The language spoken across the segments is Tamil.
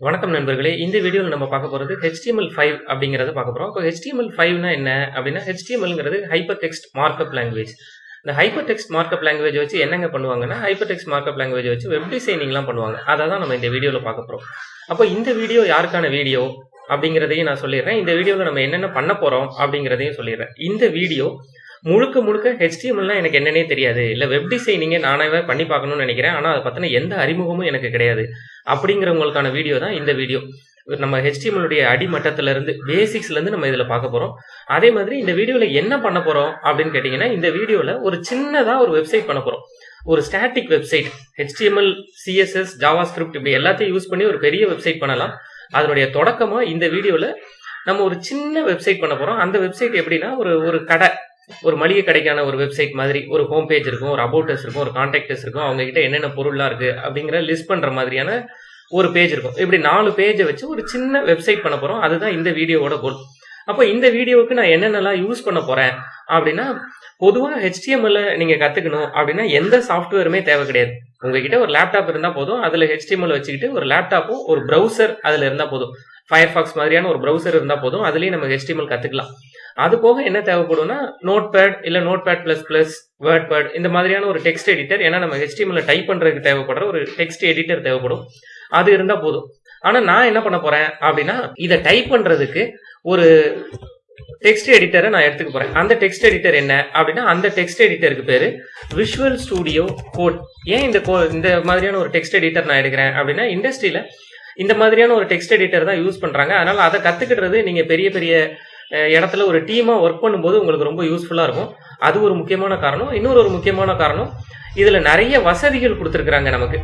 வணக்கம் நண்பர்களே. இந்த வீடியோவில் நம்ம பார்க்க போகிறது HTML5 ஃபைவ் அப்படிங்கிறத பார்க்க போகிறோம் இப்போ HTML5 ஃபைவ்னா என்ன அப்படின்னா ஹெச்டிஎம்எல்ங்கிறது ஹைப்பர் டெக்ஸ்ட் மார்க்அப் லாங்குவேஜ் இந்த ஹைப்பர் டெக்ஸ்ட் மார்க்அப் லாங்குவேஜ் வச்சு என்னங்க பண்ணுவாங்கன்னா ஹைப்பர் டெக்ஸ்ட் மார்க்அப் லாங்குவேஜ் வச்சு வெப் டிசைனிங்லாம் பண்ணுவாங்க. அதை தான் நம்ம இந்த வீடியோவில் பார்க்க போகிறோம் அப்போ இந்த வீடியோ யாருக்கான வீடியோ அப்படிங்கிறதையும் நான் சொல்லிடுறேன். இந்த வீடியோவில் நம்ம என்னென்ன பண்ண போகிறோம் அப்படிங்கிறதையும் சொல்லிடுறேன். இந்த வீடியோ முழுக்க முழுக்க ஹெச்டிஎம்எல்னா எனக்கு என்னன்னே தெரியாது. இல்லை வெப் டிசைனிங்கே நானாவே பண்ணி பார்க்கணும்னு நினைக்கிறேன். ஆனால் அதை பற்றின எந்த அறிமுகமும் எனக்கு கிடையாது. அப்படிங்கிறவங்களுக்கான வீடியோ தான் இந்த வீடியோ நம்ம ஹெச்டிஎம்எலுடைய அடிமட்டத்திலிருந்து பேசிக்ஸ்லேருந்து நம்ம இதில் பார்க்க போகிறோம் அதே மாதிரி இந்த வீடியோவில் என்ன பண்ண போகிறோம் அப்படின்னு கேட்டிங்கன்னா இந்த வீடியோவில் ஒரு சின்னதாக ஒரு வெப்சைட் பண்ண போகிறோம் ஒரு static website HTML CSS JavaScript இப்படி எல்லாத்தையும் யூஸ் பண்ணி ஒரு பெரிய வெப்சைட் பண்ணலாம். அதனுடைய தொடக்கமாக இந்த வீடியோவில் நம்ம ஒரு சின்ன வெப்சைட் பண்ண போகிறோம் அந்த வெப்சைட் எப்படின்னா ஒரு ஒரு கடை. ஒரு மளிகை கடைக்கான ஒரு வெப்சைட் மாதிரி ஒரு ஹோம் பேஜ் இருக்கும் ஒரு அபவுட்டஸ் இருக்கும் ஒரு கான்டாக்டஸ் இருக்கும் அவங்க கிட்ட என்னென்ன பொருள்லாம் இருக்கு அப்படிங்கிற லிஸ்ட் பண்ற மாதிரியான ஒரு பேஜ் இருக்கும். இப்படி நாலு பேஜை வச்சு ஒரு சின்ன வெப்சைட் பண்ண போறோம். அதுதான் இந்த வீடியோவோட கோல் அப்போ இந்த வீடியோவுக்கு நான் என்னென்னலாம் யூஸ் பண்ண போறேன் அப்படின்னா பொதுவாக ஹெச்டிஎம்எல்ல நீங்க கத்துக்கணும் அப்படின்னா எந்த சாஃப்ட்வேருமே தேவை கிடையாது. உங்ககிட்ட ஒரு லேப்டாப் இருந்தால் போதும். அதுல ஹெச்டிஎம்எல் வச்சுக்கிட்டு ஒரு லேப்டாப்பும் ஒரு ப்ரௌசர் அதுல இருந்தால் போதும். ஃபயர்ஃபாக்ஸ் மாதிரியான ஒரு ப்ரௌசர் இருந்தால் போதும். அதுலேயும் நம்ம ஹெச்டிஎம்எல் கத்துக்கலாம். அது போக என்ன தேவைப்படும்னா நோட் பேட் இல்லை Notepad plus plus WordPad இந்த மாதிரியான ஒரு டெக்ஸ்ட் எடிட்டர் ஏன்னா நம்ம ஹெச்டிஎம்எல் டைப் பண்ணுறதுக்கு தேவைப்படுற ஒரு டெக்ஸ்ட் எடிட்டர் தேவைப்படும். அது இருந்தால் போதும். ஆனால் நான் என்ன பண்ண போறேன் அப்படின்னா இதை டைப் பண்ணுறதுக்கு ஒரு டெக்ஸ்ட் எடிட்டரை நான் எடுத்துக்க போறேன். அந்த டெக்ஸ்ட் எடிட்டர் என்ன? அப்படின்னா அந்த டெக்ஸ்ட் எடிட்டருக்கு பேரு விஷுவல் ஸ்டூடியோ கோட் ஏன் இந்த கோ இந்த மாதிரியான ஒரு டெக்ஸ்ட் எடிட்டர் நான் எடுக்கிறேன்? அப்படின்னா இண்டஸ்ட்ரியில இந்த மாதிரியான ஒரு டெக்ஸ்ட் எடிட்டர் தான் யூஸ் பண்றாங்க. அதனால அதை கத்துக்கிட்டது நீங்க பெரிய பெரிய இடத்துல ஒரு டீமாக ஒர்க் பண்ணும்போது உங்களுக்கு ரொம்ப யூஸ்ஃபுல்லாக இருக்கும். அது ஒரு முக்கியமான காரணம். இன்னொரு ஒரு முக்கியமான காரணம் இதில் நிறைய வசதிகள் கொடுத்துருக்குறாங்க நமக்கு.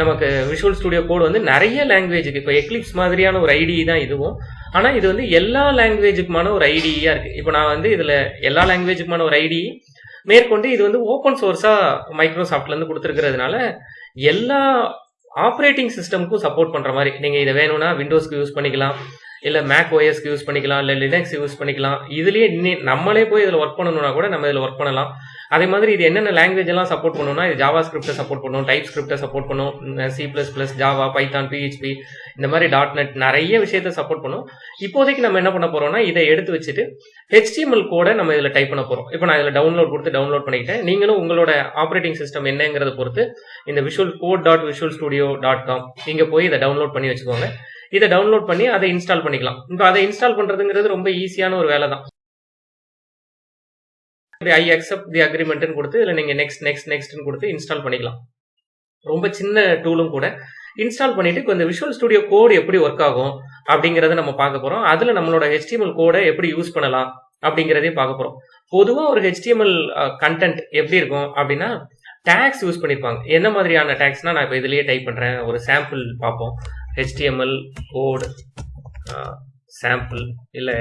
நமக்கு விஷுவல் ஸ்டுடியோ கோடு வந்து நிறைய லாங்குவேஜுக்கு இப்போ எக்லிப்ஸ் மாதிரியான ஒரு ஐடி தான் இதுவும். ஆனால் இது வந்து எல்லா லாங்குவேஜுக்குமான ஒரு ஐடியாக இருக்குது இப்போ நான் வந்து இதில் எல்லா லாங்குவேஜுக்குமான ஒரு ஐடி மேற்கொண்டு இது வந்து ஓப்பன் சோர்ஸாக மைக்ரோசாஃப்ட்லேருந்து கொடுத்துருக்கிறதுனால எல்லா ஆப்ரேட்டிங் சிஸ்டமுக்கும் சப்போர்ட் பண்ணுற மாதிரி. நீங்கள் இதை வேணும்னா விண்டோஸ்க்கு யூஸ் பண்ணிக்கலாம். இல்லை மேக் ஓஎஸ்க்கு யூஸ் பண்ணிக்கலாம் இல்லை லினக்ஸ் யூஸ் பண்ணிக்கலாம். இதுலேயே இன்னி நம்மளே போய் இதில் ஒர்க் பண்ணணும்னா கூட நம்ம இதில் ஒர்க் பண்ணலாம். அதே மாதிரி இது என்னென்ன லாங்குவேஜ் எல்லாம் சப்போர்ட் பண்ணணும்னா இது ஜாவா ஸ்கிரிப்டை சப்போர்ட் பண்ணும் டைப் ஸ்கிரிப்டை சப்போர்ட் பண்ணும் C plus plus Java Python PHP இந்த மாதிரி. டாட் நெட் நிறைய விஷயத்த சப்போர்ட் பண்ணும். இப்போதைக்கு நம்ம என்ன பண்ண போறோம்னா இதை எடுத்து வச்சுட்டு ஹெச்டிஎம்எல் கோடை நம்ம இதில் டைப் பண்ண போறோம். இப்போ நான் இதில் டவுன்லோட் கொடுத்து டவுன்லோட் பண்ணிக்கிட்டேன். நீங்களும் உங்களோட ஆப்ரேட்டிங் சிஸ்டம் என்னங்கிறத பொறுத்து இந்த Visual Code dot Visual Studio dot com இங்கே போய் இதை டவுன்லோட் பண்ணி வச்சுக்கோங்க. இதை டவுன்லோட் பண்ணி அதை இன்ஸ்டால் பண்ணிக்கலாம். இப்போ அதை இன்ஸ்டால் பண்றதுங்கிறது ரொம்ப ஈஸியான ஒரு வேலை தான் ஐ அக்செப்ட் தி அக்ரிமெண்ட்னு கொடுத்து இல்லை நீங்கள் நெக்ஸ்ட் நெக்ஸ்ட் நெக்ஸ்ட்னு கொடுத்து இன்ஸ்டால் பண்ணிக்கலாம். ரொம்ப சின்ன டூலும் கூட. இன்ஸ்டால் பண்ணிட்டு இப்போ இந்த விஷுவல் ஸ்டுடியோ கோடு எப்படி ஒர்க் ஆகும் அப்படிங்கிறத நம்ம பார்க்க போறோம். அதில் நம்மளோட ஹெச்டிஎம்எல் கோடை எப்படி யூஸ் பண்ணலாம் அப்படிங்கிறதையும் பார்க்க போறோம். பொதுவாக ஒரு ஹெச்டிஎம்எல் கண்டென்ட் எப்படி இருக்கும் அப்படின்னா டேக்ஸ் யூஸ் பண்ணியிருப்பாங்க என்ன மாதிரியான டேக்ஸ்னா நான் இப்போ இதுலேயே டைப் பண்ணுறேன் ஒரு சாம்பிள் பார்ப்போம். ஹெச்டிஎம்எல் கோடு சாம்பிள் இல்லை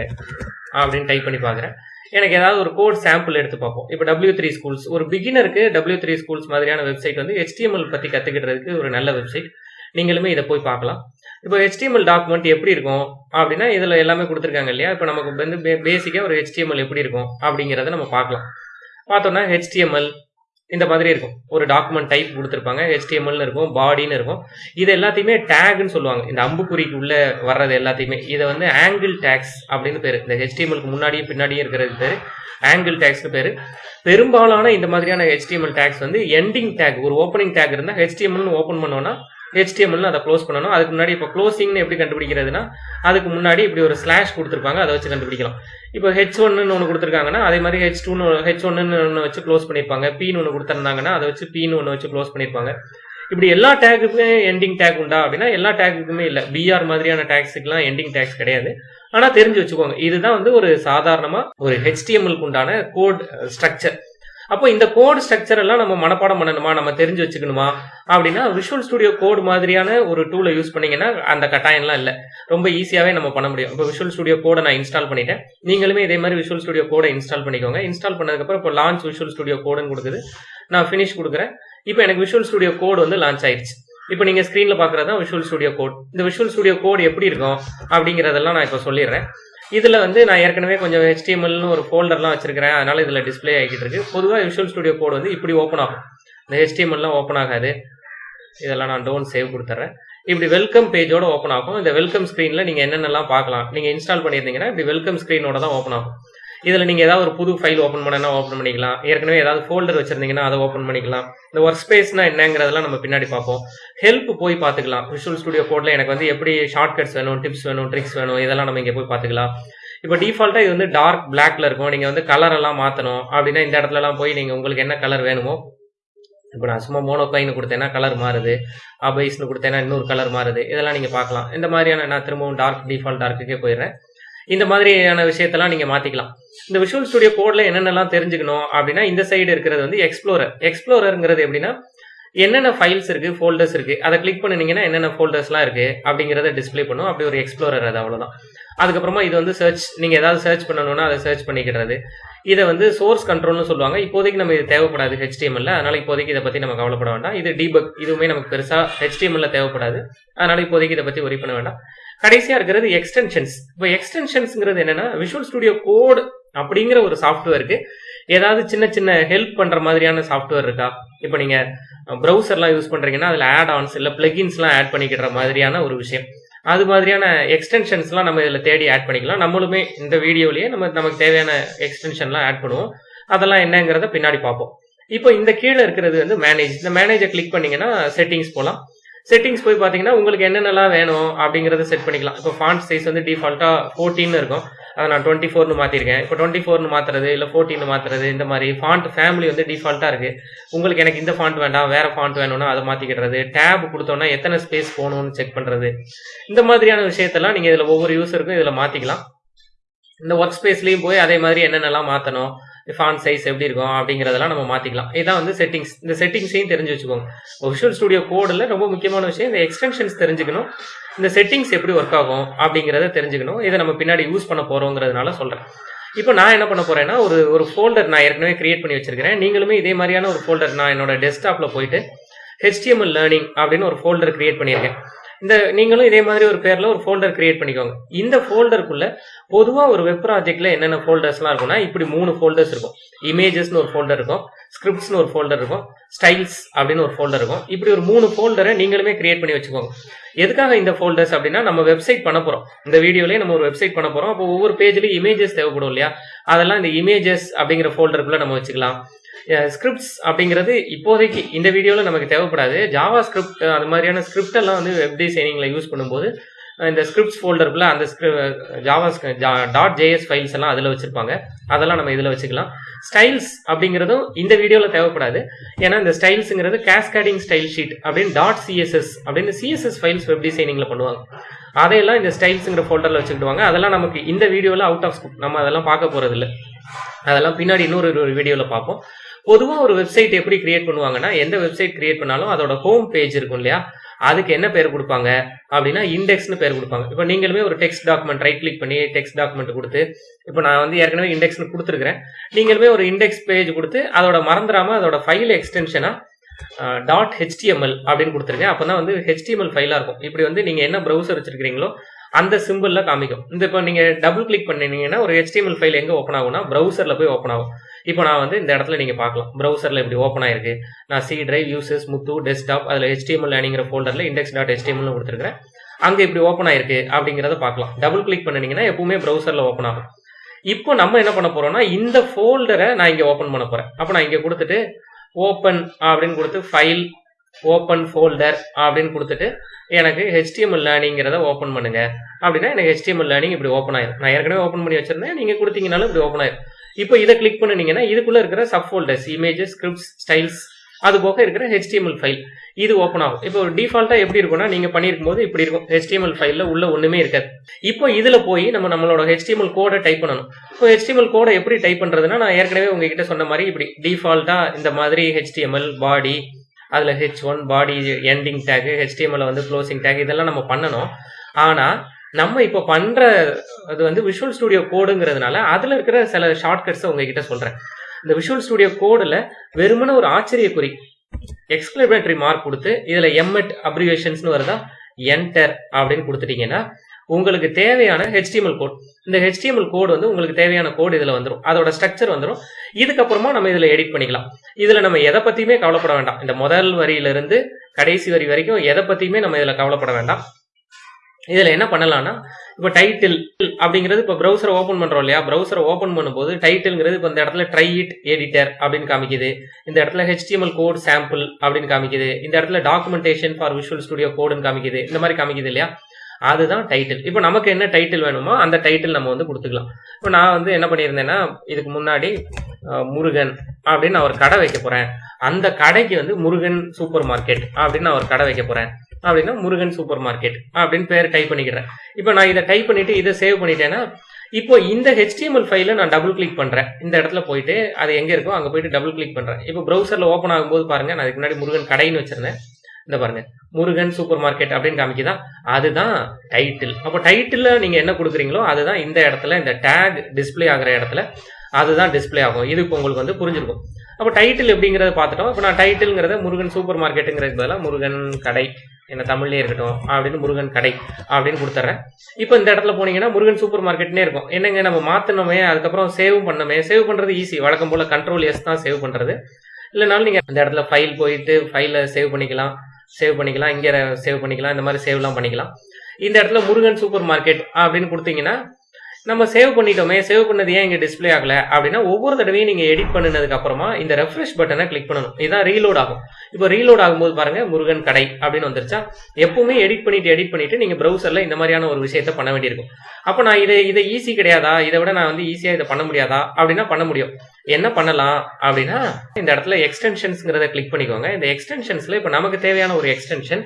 அப்படின்னு டைப் பண்ணி பார்க்குறேன். எனக்கு ஏதாவது ஒரு கோட் சாம்பிள் எடுத்து பார்ப்போம். இப்போ டபிள்யூ த்ரீ ஸ்கூல்ஸ் ஒரு பிகினருக்கு டபிள்யூ த்ரீ ஸ்கூல்ஸ் மாதிரியான வெப்சைட் வந்து ஹெச்டிஎம்எல் பற்றி கற்றுக்கிட்டதுக்கு ஒரு நல்ல வெப்சைட் நீங்களுமே இதை போய் பார்க்கலாம். இப்போ ஹெச்டிஎம்எல் டாக்குமெண்ட் எப்படி இருக்கும்? அப்படின்னா இதில் எல்லாமே கொடுத்துருக்காங்க இல்லையா? இப்போ நமக்கு வந்து பேசிக்காக ஒரு ஹெச்டிஎம்எல் எப்படி இருக்கும்? அப்படிங்கிறத நம்ம பார்க்கலாம். பார்த்தோம்னா ஹெச்டிஎம்எல் இந்த மாதிரி இருக்கும். ஒரு டாக்குமெண்ட் டைப் கொடுத்துருப்பாங்க ஹெச்டிஎம்எல்னு இருக்கும் பாடின்னு இருக்கும். இது எல்லாத்தையுமே டேக்னு சொல்லுவாங்க. இந்த அம்புக்குறிக்கு உள்ள வர்றது எல்லாத்தையுமே. இதை வந்து ஆங்கிள் டேக்ஸ் அப்படின்னு பேர். இந்த ஹெச்டிஎம்எல்க்கு முன்னாடியும் பின்னாடியும் இருக்கிறது பேர். ஆங்கிள் டேக்ஸ்னு பேர். பெரும்பாலான இந்த மாதிரியான ஹெச்டிஎம்எல் டேக்ஸ் வந்து எண்டிங் டேக் ஒரு ஓப்பனிங் டேக் இருந்தால் ஹெச்டிஎம்எல்னு ஓப்பன் பண்ணோம்னா ஹெச்டிஎம்எல்னு அதை க்ளோஸ் பண்ணணும். அதுக்கு முன்னாடி இப்போ க்ளோசிங்னு எப்படி கண்டுபிடிக்கிறதுனா அதுக்கு முன்னாடி இப்படி ஒரு ஸ்லாஷ் கொடுத்துருப்பாங்க. அதை வச்சு கண்டுபிடிக்கலாம். இப்போ ஹெச் ஒன்னு ஒன்று கொடுத்துருக்காங்கன்னா அதே மாதிரி ஹெச் டூன்னு ஹெச் ஒன்னு ஒன்று வச்சு க்ளோஸ் பண்ணியிருப்பாங்க பின்னு ஒன்று கொடுத்துருந்தாங்கன்னா அதை வச்சு பின்னு ஒன்று வச்சு க்ளோஸ் பண்ணியிருப்பாங்க இப்படி எல்லா டேக்குமே எண்டிங் டேக் உண்டா அப்படின்னா எல்லா டேக்குக்குமே இல்லை. பிஆர் மாதிரியான டேக்ஸுக்குலாம் எண்டிங் டேக்ஸ் கிடையாது. ஆனால் தெரிஞ்சு வச்சுக்கோங்க. இதுதான் வந்து ஒரு சாதாரணமாக ஒரு ஹெச்டிஎம்எல்க்கு உண்டான கோட் ஸ்ட்ரக்சர் uh, அப்போ இந்த கோட் ஸ்ட்ரக்சர் எல்லாம் நம்ம மனப்பாடம் பண்ணணுமா? நம்ம தெரிஞ்சு வச்சுக்கணுமா? அப்படின்னா விஷுவல் ஸ்டுடியோ கோட் மாதிரியான ஒரு டூலை யூஸ் பண்ணீங்கன்னா அந்த கட்டாயம்லாம் இல்லை. ரொம்ப ஈஸியாகவே நம்ம பண்ண முடியும். இப்போ விஷுவல் ஸ்டுடியோ கோடை நான் இன்ஸ்டால் பண்ணிட்டேன். நீங்களுமே இதே மாதிரி விஷுவல் ஸ்டுடியோ கோடை இன்ஸ்டால் பண்ணிக்கோங்க. இன்ஸ்டால் பண்ணதுக்கப்புறம் இப்போ லான்ச் விஷுவல் ஸ்டுடியோ கோடுன்னு கொடுக்குது. நான் ஃபினிஷ் கொடுக்குறேன். இப்போ எனக்கு விஷுவல் ஸ்டுடியோ கோட் வந்து லான்ச் ஆயிடுச்சு இப்போ நீங்கள் ஸ்க்ரீனில் பார்க்குறது தான் விஷுவல் ஸ்டுடியோ கோட் இந்த விஷுவல் ஸ்டுடியோ கோட் எப்படி இருக்கும்? அப்படிங்கிறதெல்லாம் நான் இப்போ சொல்லிடுறேன். இதில் வந்து நான் ஏற்கனவே கொஞ்சம் ஹெச்டிஎம்எல்னு ஒரு ஃபோல்டர்லாம் வச்சிருக்கிறேன். அதனால இதில் டிஸ்பிளே ஆகிட்டு இருக்கு. பொதுவாக விஷுவல் ஸ்டுடியோ கோட் வந்து இப்படி ஓப்பன் ஆகும். இந்த ஹெச்டிஎம்எல்லாம் ஓப்பன் ஆகாது. இதெல்லாம் நான் டோன் சேவ் கொடுத்துட்றேன் இப்படி வெல்கம் பேஜோட ஓப்பன் ஆகும். இந்த வெல்கம் ஸ்க்ரீனில் நீங்கள் என்னென்னலாம் பார்க்கலாம். நீங்கள் இன்ஸ்டால் பண்ணியிருந்தீங்கன்னா இப்படி வெல்கம் ஸ்க்ரீனோட தான் ஓப்பன் ஆகும். இதில் நீங்கள் ஏதாவது ஒரு புது ஃபைல் ஓப்பன் பண்ணனா ஓப்பன் பண்ணிக்கலாம். ஏற்கனவே ஏதாவது ஃபோல்டர் வச்சிருந்தீங்கன்னா அதை ஓப்பன் பண்ணிக்கலாம். இந்த ஒர்க் ஸ்பேஸ்னா என்னங்கிறதெல்லாம் நம்ம பின்னாடி பார்ப்போம். ஹெல்ப் போய் பார்த்துக்கலாம். விஷுவல் ஸ்டுடியோ கோடில் எனக்கு வந்து எப்படி ஷார்ட்கட்ஸ் வேணும் டிப்ஸ் வேணும் ட்ரிக்ஸ் வேணும் இதெல்லாம் நம்ம இங்கே போய் பார்த்துக்கலாம். இப்போ டிஃபால்ட்டாக இது வந்து டார்க் பிளாக்ல இருக்கும். நீங்கள் வந்து கலர் எல்லாம் மாற்றணும் அப்படின்னா இந்த இடத்துலலாம் போய் நீங்கள் உங்களுக்கு என்ன கலர் வேணுமோ இப்போ நான் சும்மா மோனோகைன்னு கொடுத்தேன்னா கலர் மாறுது. அபைஸ்னு கொடுத்தேன்னா இன்னொரு கலர் மாறுது. இதெல்லாம் நீங்கள் பார்க்கலாம். இந்த மாதிரியான நான் திரும்பவும் டார்க் டிஃபால்ட் டார்க்குக்கே போயிடுறேன். இந்த மாதிரியான விஷயத்தெல்லாம் நீங்கள் மாற்றிக்கலாம் இந்த விஷுவல் ஸ்டுடியோ கோடில் என்னென்னலாம் தெரிஞ்சுக்கணும் அப்படின்னா இந்த சைடு இருக்கிறது வந்து எக்ஸ்ப்ளோரர் எக்ஸ்ப்ளோரருங்கிறது எப்படின்னா என்னென்ன ஃபைல்ஸ் இருக்குது ஃபோல்டர்ஸ் இருக்குது அதை கிளிக் பண்ணினீங்கன்னா என்னென்ன ஃபோல்டர்ஸ்லாம் இருக்குது அப்படிங்கிறத டிஸ்ப்ளே பண்ணும். அப்படி ஒரு எக்ஸ்ப்ளோரர் அது அவ்வளோதான் அதுக்கப்புறமா இது வந்து சர்ச் நீங்கள் ஏதாவது சர்ச் பண்ணணும்னா அதை சர்ச் பண்ணிக்கிறது. இதை வந்து சோர்ஸ் கண்ட்ரோல்னு சொல்லுவாங்க. இப்போதைக்கு நம்ம இது தேவைப்படாது ஹெச்டிஎம்எல்ல அதனால இப்போதைக்கு இதை பற்றி நம்ம கவலைப்பட வேண்டாம். இது டீபக் இதுவுமே நமக்கு பெருசாக ஹெச்டிஎம்எல்ல தேவைப்படாது. அதனால இப்போதைக்கு இதை பற்றி ஒரி பண்ண வேண்டாம். கடைசியா இருக்கிறது எக்ஸ்டென்ஷன்ஸ் இப்போ எக்ஸ்டென்ஷன்ஸ்ங்கிறது என்னன்னா விஷுவல் ஸ்டுடியோ கோட் அப்படிங்கிற ஒரு சாஃப்ட்வேருக்கு ஏதாவது சின்ன சின்ன ஹெல்ப் பண்ற மாதிரியான சாஃப்ட்வேர் இருக்கா? இப்போ நீங்க ப்ரௌசர்லாம் யூஸ் பண்றீங்கன்னா அதில் ஆட் ஆன்ஸ் இல்லை பிளகின்ஸ்லாம் ஆட் பண்ணிக்கிற மாதிரியான ஒரு விஷயம். அது மாதிரியான எக்ஸ்டென்ஷன்ஸ்லாம் நம்ம இதில் தேடி ஆட் பண்ணிக்கலாம். நம்மளுமே இந்த வீடியோலயே நம்ம நமக்கு தேவையான எக்ஸ்டென்ஷன்லாம் ஆட் பண்ணுவோம். அதெல்லாம் என்னங்கிறத பின்னாடி பார்ப்போம். இப்போ இந்த கீழே இருக்கிறது வந்து மேனேஜ் இந்த மேனேஜை கிளிக் பண்ணீங்கன்னா செட்டிங்ஸ் போகலாம் செட்டிங்ஸ் போய் பார்த்தீங்கன்னா உங்களுக்கு என்னென்னலாம் வேணும் அப்படிங்கிறத செட் பண்ணிக்கலாம். இப்போ ஃபாண்ட் சைஸ் வந்து டிஃபால்ட்டாக ஃபோர்டீன் இருக்கும். அதை நான் டுவெண்ட்டி ஃபோர்னு மாற்றிருக்கேன் இப்போ டுவெண்ட்டி ஃபோர்னு மாற்றுறது இல்லை ஃபோர்டீன் மாற்றுறது இந்த மாதிரி ஃபாண்ட் ஃபேமிலி வந்து டிஃபால்ட்டாக இருக்குது உங்களுக்கு எனக்கு இந்த ஃபாண்ட் வேண்டாம் வேறு ஃபாண்ட் வேணும்னா அதை மாற்றிக்கிடுறது டேப் கொடுத்தோன்னா எத்தனை ஸ்பேஸ் போகணும்னு செக் பண்ணுறது இந்த மாதிரியான விஷயத்தெல்லாம் நீங்கள் இதில் ஒவ்வொரு யூஸருக்கும் இதில் மாற்றிக்கலாம் இந்த ஒர்க் ஸ்பேஸ்லேயும் போய் அதே மாதிரி என்னென்னலாம் மாற்றணும் ஃபான் சைஸ் எப்படி இருக்கும் அப்படிங்கிறதெல்லாம் நம்ம மாற்றிக்கலாம் இதான் வந்து செட்டிங்ஸ் இந்த செட்டிங்ஸையும் தெரிஞ்சு வச்சுக்கோங்க. விஷுவல் ஸ்டுடியோ கோடில் ரொம்ப முக்கியமான விஷயம் இந்த எக்ஸ்டென்ஷன்ஸ் தெரிஞ்சுக்கணும். இந்த செட்டிங்ஸ் எப்படி ஒர்க் ஆகும் அப்படிங்கிறத தெரிஞ்சுக்கணும். இதை நம்ம பின்னாடி யூஸ் பண்ண போகிறோங்கிறதுனால சொல்கிறேன் இப்போ நான் என்ன பண்ண போறேன்னா ஒரு ஒரு ஃபோல்டர் நான் ஏற்கனவே கிரியேட் பண்ணி வச்சிருக்கிறேன். நீங்களுமே இதே மாதிரியான ஒரு ஃபோல்டர் நான் என்னோட டெஸ்க்டாப்பில் போயிட்டு ஹெச்டிஎம்எல் லேர்னிங் அப்படின்னு ஒரு ஃபோல்டர் கிரியேட் பண்ணியிருக்கேன். இந்த நீங்களும் இதே மாதிரி ஒரு பேர்ல ஒரு ஃபோல்டர் கிரியேட் பண்ணிக்கோங்க. இந்த ஃபோல்டருக்குள்ள பொதுவா ஒரு வெப் ப்ராஜெக்ட்ல என்னென்ன ஃபோல்டர்ஸ்லாம் இருக்கும்னா இப்படி மூணு ஃபோல்டர்ஸ் இருக்கும். இமேஜஸ்னு ஒரு ஃபோல்டர் இருக்கும் ஸ்கிரிப்ட்ஸ்னு ஒரு ஃபோல்டர் இருக்கும் ஸ்டைல்ஸ் அப்படின்னு ஒரு ஃபோல்டர் இருக்கும். இப்படி ஒரு மூணு ஃபோல்டரை நீங்களுமே கிரியேட் பண்ணி வச்சுக்கோங்க. எதுக்காக இந்த ஃபோல்டர்ஸ் அப்படின்னா நம்ம வெப்சைட் பண்ண போறோம். இந்த வீடியோலயே நம்ம ஒரு வெப்சைட் பண்ண போறோம். அப்போ ஒவ்வொரு பேஜ்லயும் இமேஜஸ் தேவைப்படும் இல்லையா? அதெல்லாம் இந்த இமேஜஸ் அப்படிங்கிற ஃபோல்டருக்குள்ள நம்ம வச்சுக்கலாம். ஸ்கிரிப்ட்ஸ் அப்படிங்கிறது இப்போதைக்கு இந்த வீடியோவில் நமக்கு தேவைப்படாது. ஜாவா ஸ்கிரிப்ட் அந்த மாதிரியான ஸ்கிரிப்ட் எல்லாம் வந்து வெப் டிசைனிங்கில் யூஸ் பண்ணும்போது இந்த ஸ்கிரிப்ட்ஸ் ஃபோல்டருக்குள்ள அந்த ஜாவா டாட் ஜேஎஸ் ஃபைல்ஸ் எல்லாம் அதில் வச்சிருப்பாங்க. அதெல்லாம் நம்ம இதில் வச்சுக்கலாம். ஸ்டைல்ஸ் அப்படிங்கிறதும் இந்த வீடியோவில் தேவைப்படாது. ஏன்னா இந்த ஸ்டைல்ஸுங்கிறது கேஸ்கேடிங் ஸ்டைல் ஷீட் அப்படின்னு டாட் சிஎஸ்எஸ் அப்படின்னு சிஎஸ்எஸ் ஃபைல்ஸ் வெப் டிசைனிங்கில் பண்ணுவாங்க. அதையெல்லாம் இந்த ஸ்டைல்ஸுங்கிற ஃபோல்டரில் வச்சுக்கிடுவாங்க. அதெல்லாம் நமக்கு இந்த வீடியோவில் அவுட் ஆஃப் ஸ்கூப் நம்ம அதெல்லாம் பார்க்க போகிறது இல்லை அதெல்லாம் பின்னாடி இன்னொரு ஒரு வீடியோவில் பார்ப்போம். பொதுவாக ஒரு வெப்சைட் எப்படி கிரியேட் பண்ணுவாங்கன்னா எந்த வெப்சைட் கிரியேட் பண்ணாலும் அதோட ஹோம் பேஜ் இருக்கும் இல்லையா? அதுக்கு என்ன பேர் கொடுப்பாங்க? அப்படின்னா இண்டெக்ஸ்னு பேர் கொடுப்பாங்க. இப்போ நீங்களுமே ஒரு டெக்ஸ்ட் டாக்குமெண்ட் ரைட் கிளிக் பண்ணி டெக்ஸ்ட் டாக்குமெண்ட் கொடுத்து இப்போ நான் வந்து ஏற்கனவே இண்டெக்ஸ்னு கொடுத்துருக்கிறேன். நீங்களுமே ஒரு இண்டெக்ஸ் பேஜ் கொடுத்து அதோட மறந்துடாம அதோட ஃபைல் எக்ஸ்டென்ஷனா டாட் ஹெச்டிஎம்எல் அப்படின்னு கொடுத்துருக்கேன் அப்போ தான் வந்து ஹெச்டிஎம்எல் ஃபைலாக இருக்கும். இப்படி வந்து நீங்கள் என்ன ப்ரௌசர் வச்சிருக்கிறீங்களோ அந்த சிம்பிளில் காமிக்கும். இந்த இப்போ நீங்கள் டபுள் கிளிக் பண்ணினீங்கன்னா ஒரு ஹெச்டிஎம்எல் ஃபைல் எங்கே ஓப்பன் ஆகும்னா ப்ரௌசரில் போய் ஓப்பன் ஆகும். இப்போ நான் வந்து இந்த இடத்துல நீங்கள் பார்க்கலாம். ப்ரௌசரில் இப்படி ஓப்பன் ஆயிருக்கு. நான் சி டிரைவ் யூசஸ் முத்து டெஸ்க்டாப் அதில் ஹெச்டிஎம்எல் அப்படிங்கிற ஃபோல்டரில் இண்டெக்ஸ் டாட் ஹெச்டிஎம்எல் கொடுத்துருக்கேன் அங்கே இப்படி ஓப்பன் ஆயிருக்கு அப்படிங்கிறத பார்க்கலாம். டபுள் கிளிக் பண்ணினீங்கன்னா எப்பவுமே ப்ரௌசரில் ஓப்பன் ஆகும். இப்போ நம்ம என்ன பண்ண போறோம்னா இந்த ஃபோல்டரை நான் இங்கே ஓப்பன் பண்ண போறேன். அப்போ நான் இங்கே கொடுத்துட்டு ஓப்பன் அப்படின்னு கொடுத்து ஃபைல் ஓப்பன் ஃபோல்டர் அப்படின்னு கொடுத்துட்டு எனக்கு ஹெச்டிஎம்எல் லேர்னிங்கிறத ஓப்பன் பண்ணுங்க. அப்படின்னா எனக்கு ஹெச்டிஎம்எல் லேர்னிங் இப்படி ஓப்பன் ஆயிரும். நான் ஏற்கனவே ஓப்பன் பண்ணி வச்சிருந்தேன். நீங்க கொடுத்தீங்கனாலும் இப்படி ஓப்பன் ஆயிரும். இப்போ இதை கிளிக் பண்ணினீங்கன்னா இதுக்குள்ள இருக்கிற sub folders images scripts styles அது போக இருக்கிற ஹெச்டிஎம்எல் ஃபைல் இது ஓப்பன் ஆகும். இப்போ டிஃபால்ட்டா எப்படி இருக்கும்னா நீங்க பண்ணிருக்கும் போது இப்படி இருக்கும். ஹெச்டிஎம்எல் ஃபைல்ல உள்ள ஒண்ணுமே இருக்காது. இப்போ இதுல போய் நம்ம நம்மளோட ஹெச்டிஎம்எல் கோடை டைப் பண்ணணும். இப்போ ஹெச்டிஎம்எல் கோடை எப்படி டைப் பண்றதுன்னா நான் ஏற்கனவே உங்ககிட்ட சொன்ன மாதிரி இப்படி டிஃபால்ட்டா இந்த மாதிரி ஹெச்டிஎம்எல் பாடி அதில் H one body ending tag HTML வந்து க்ளோசிங் டேக் இதெல்லாம் நம்ம பண்ணணும். ஆனால் நம்ம இப்போ பண்ணுற அது வந்து விஷுவல் ஸ்டுடியோ கோடுங்கிறதுனால அதில் இருக்கிற சில ஷார்ட்கட்ஸை உங்ககிட்ட சொல்கிறேன் இந்த விஷுவல் ஸ்டுடியோ கோடில் வெறுமன ஒரு ஆச்சரியக்குறி எக்ஸ்கிளமேட்டரி மார்க் கொடுத்து இதில் எம்எட் அப்ரிவேஷன்ஸ்னு வருதா? என்டர் அப்படின்னு கொடுத்துட்டீங்கன்னா உங்களுக்கு தேவையான ஹெச்டிஎம்எல் கோட் இந்த ஹெச்டிஎம்எல் கோடு வந்து உங்களுக்கு தேவையான கோடு இதுல வந்துடும் அதோட ஸ்ட்ரக்சர் வந்துடும் இதுக்கப்புறமா நம்ம இதுல எடிட் பண்ணிக்கலாம். இதுல நம்ம எதை பத்தியுமே கவலைப்பட வேண்டாம். இந்த முதல் வரியிலிருந்து கடைசி வரி வரைக்கும் எதை பத்தியுமே நம்ம இதுல கவலைப்பட வேண்டாம். இதுல என்ன பண்ணலாம்னா இப்போ டைட்டில் அப்படிங்கிறது இப்போ ப்ரௌசரை ஓப்பன் பண்றோம் இல்லையா? ப்ரௌசரை ஓப்பன் பண்ணும்போது டைட்டில்ங்கிறது இப்போ இந்த இடத்துல ட்ரை இட் எடிட்டர் அப்படின்னு காமிக்குது. இந்த இடத்துல ஹெச்டிஎம்எல் கோட் சாம்பிள் அப்படின்னு காமிக்குது. இந்த இடத்துல டாக்குமெண்டேஷன் ஃபார் விஷுவல் ஸ்டுடியோ கோடுன்னு காமிக்குது. இந்த மாதிரி காமிக்குது இல்லையா? அதுதான் டைட்டில் இப்போ நமக்கு என்ன டைட்டில் வேணுமோ அந்த டைட்டில் நம்ம வந்து கொடுத்துக்கலாம். இப்போ நான் வந்து என்ன பண்ணியிருந்தேன்னா இதுக்கு முன்னாடி முருகன் அப்படின்னு நான் ஒரு கடை வைக்க போறேன். அந்த கடைக்கு வந்து முருகன் சூப்பர் மார்க்கெட் அப்படின்னு நான் ஒரு கடை வைக்க போறேன். அப்படின்னா முருகன் சூப்பர் மார்க்கெட் அப்படின்னு பேர் டைப் பண்ணிக்கிறேன். இப்போ நான் இதை டைப் பண்ணிட்டு இதை சேவ் பண்ணிட்டேன்னா இப்போ இந்த ஹெச்டிஎம்எல் ஃபைல நான் டபுள் கிளிக் பண்றேன். இந்த இடத்துல போயிட்டு அது எங்க இருக்கோ அங்க போயிட்டு டபுள் கிளிக் பண்றேன். இப்போ ப்ரௌசர்ல ஓப்பன் ஆகும்போது பாருங்க நான் அதுக்கு முன்னாடி முருகன் கடைன்னு வச்சிருந்தேன். இந்த பாருங்க முருகன் சூப்பர் மார்க்கெட் அப்படின்னு காமிக்குதா? அதுதான் டைட்டில் அப்போ டைட்டில் நீங்க என்ன கொடுக்குறீங்களோ அதுதான் இந்த இடத்துல இந்த டேக் டிஸ்ப்ளே ஆகிற இடத்துல அதுதான் டிஸ்ப்ளே ஆகும். இது இப்போ உங்களுக்கு வந்து புரிஞ்சிருக்கும். அப்போ டைட்டில் எப்படிங்கிறத பார்த்துட்டோம். இப்போ நான் டைட்டில்ங்கிறத முருகன் சூப்பர் மார்க்கெட்டுங்கிறது பதிலாக முருகன் கடை என்ன தமிழ்லேயே இருக்கட்டும் அப்படின்னு முருகன் கடை அப்படின்னு கொடுத்துட்றேன் இப்போ இந்த இடத்துல போனீங்கன்னா முருகன் சூப்பர் மார்க்கெட்னே இருக்கும். என்னங்க நம்ம மாற்றினோமே அதுக்கப்புறம் சேவ் பண்ணோமே சேவ் பண்ணுறது ஈஸி வழக்கம் போல் கண்ட்ரோல் எஸ் தான் சேவ் பண்ணுறது இல்லைனாலும் நீங்கள் அந்த இடத்துல ஃபைல் போயிட்டு ஃபைலை சேவ் பண்ணிக்கலாம். சேவ் பண்ணிக்கலாம் இங்கே சேவ் பண்ணிக்கலாம் இந்த மாதிரி சேவ்லாம் பண்ணிக்கலாம். இந்த இடத்துல முருகன் சூப்பர் மார்க்கெட் அப்படின்னு கொடுத்தீங்கன்னா நம்ம சேவ் பண்ணிட்டோமே சேவ் பண்ணது ஏன் இங்கே டிஸ்ப்ளே ஆகல? அப்படின்னா ஒவ்வொரு தடவையும் நீங்க எடிட் பண்ணினதுக்கு அப்புறமா இந்த ரெஃப்ரெஷ் பட்டனை கிளிக் பண்ணணும். இதுதான் ரீலோட் ஆகும். இப்போ ரீலோட் ஆகும்போது பாருங்க முருகன் கடை அப்படின்னு வந்துருச்சா? எப்பவுமே எடிட் பண்ணிட்டு எடிட் பண்ணிட்டு நீங்க ப்ரௌசர்ல இந்த மாதிரியான ஒரு விஷயத்த பண்ண வேண்டியிருக்கும். அப்போ நான் இதை இதை ஈஸி கிடையாதா? இதை விட நான் வந்து ஈஸியா இதை பண்ண முடியாதா? அப்படின்னா பண்ண முடியும். என்ன பண்ணலாம் அப்படின்னா இந்த இடத்துல எக்ஸ்டென்ஷன்ஸ்ங்கிறத கிளிக் பண்ணிக்கோங்க. இந்த எக்ஸ்டென்ஷன்ஸ்ல இப்போ நமக்கு தேவையான ஒரு எக்ஸ்டென்ஷன்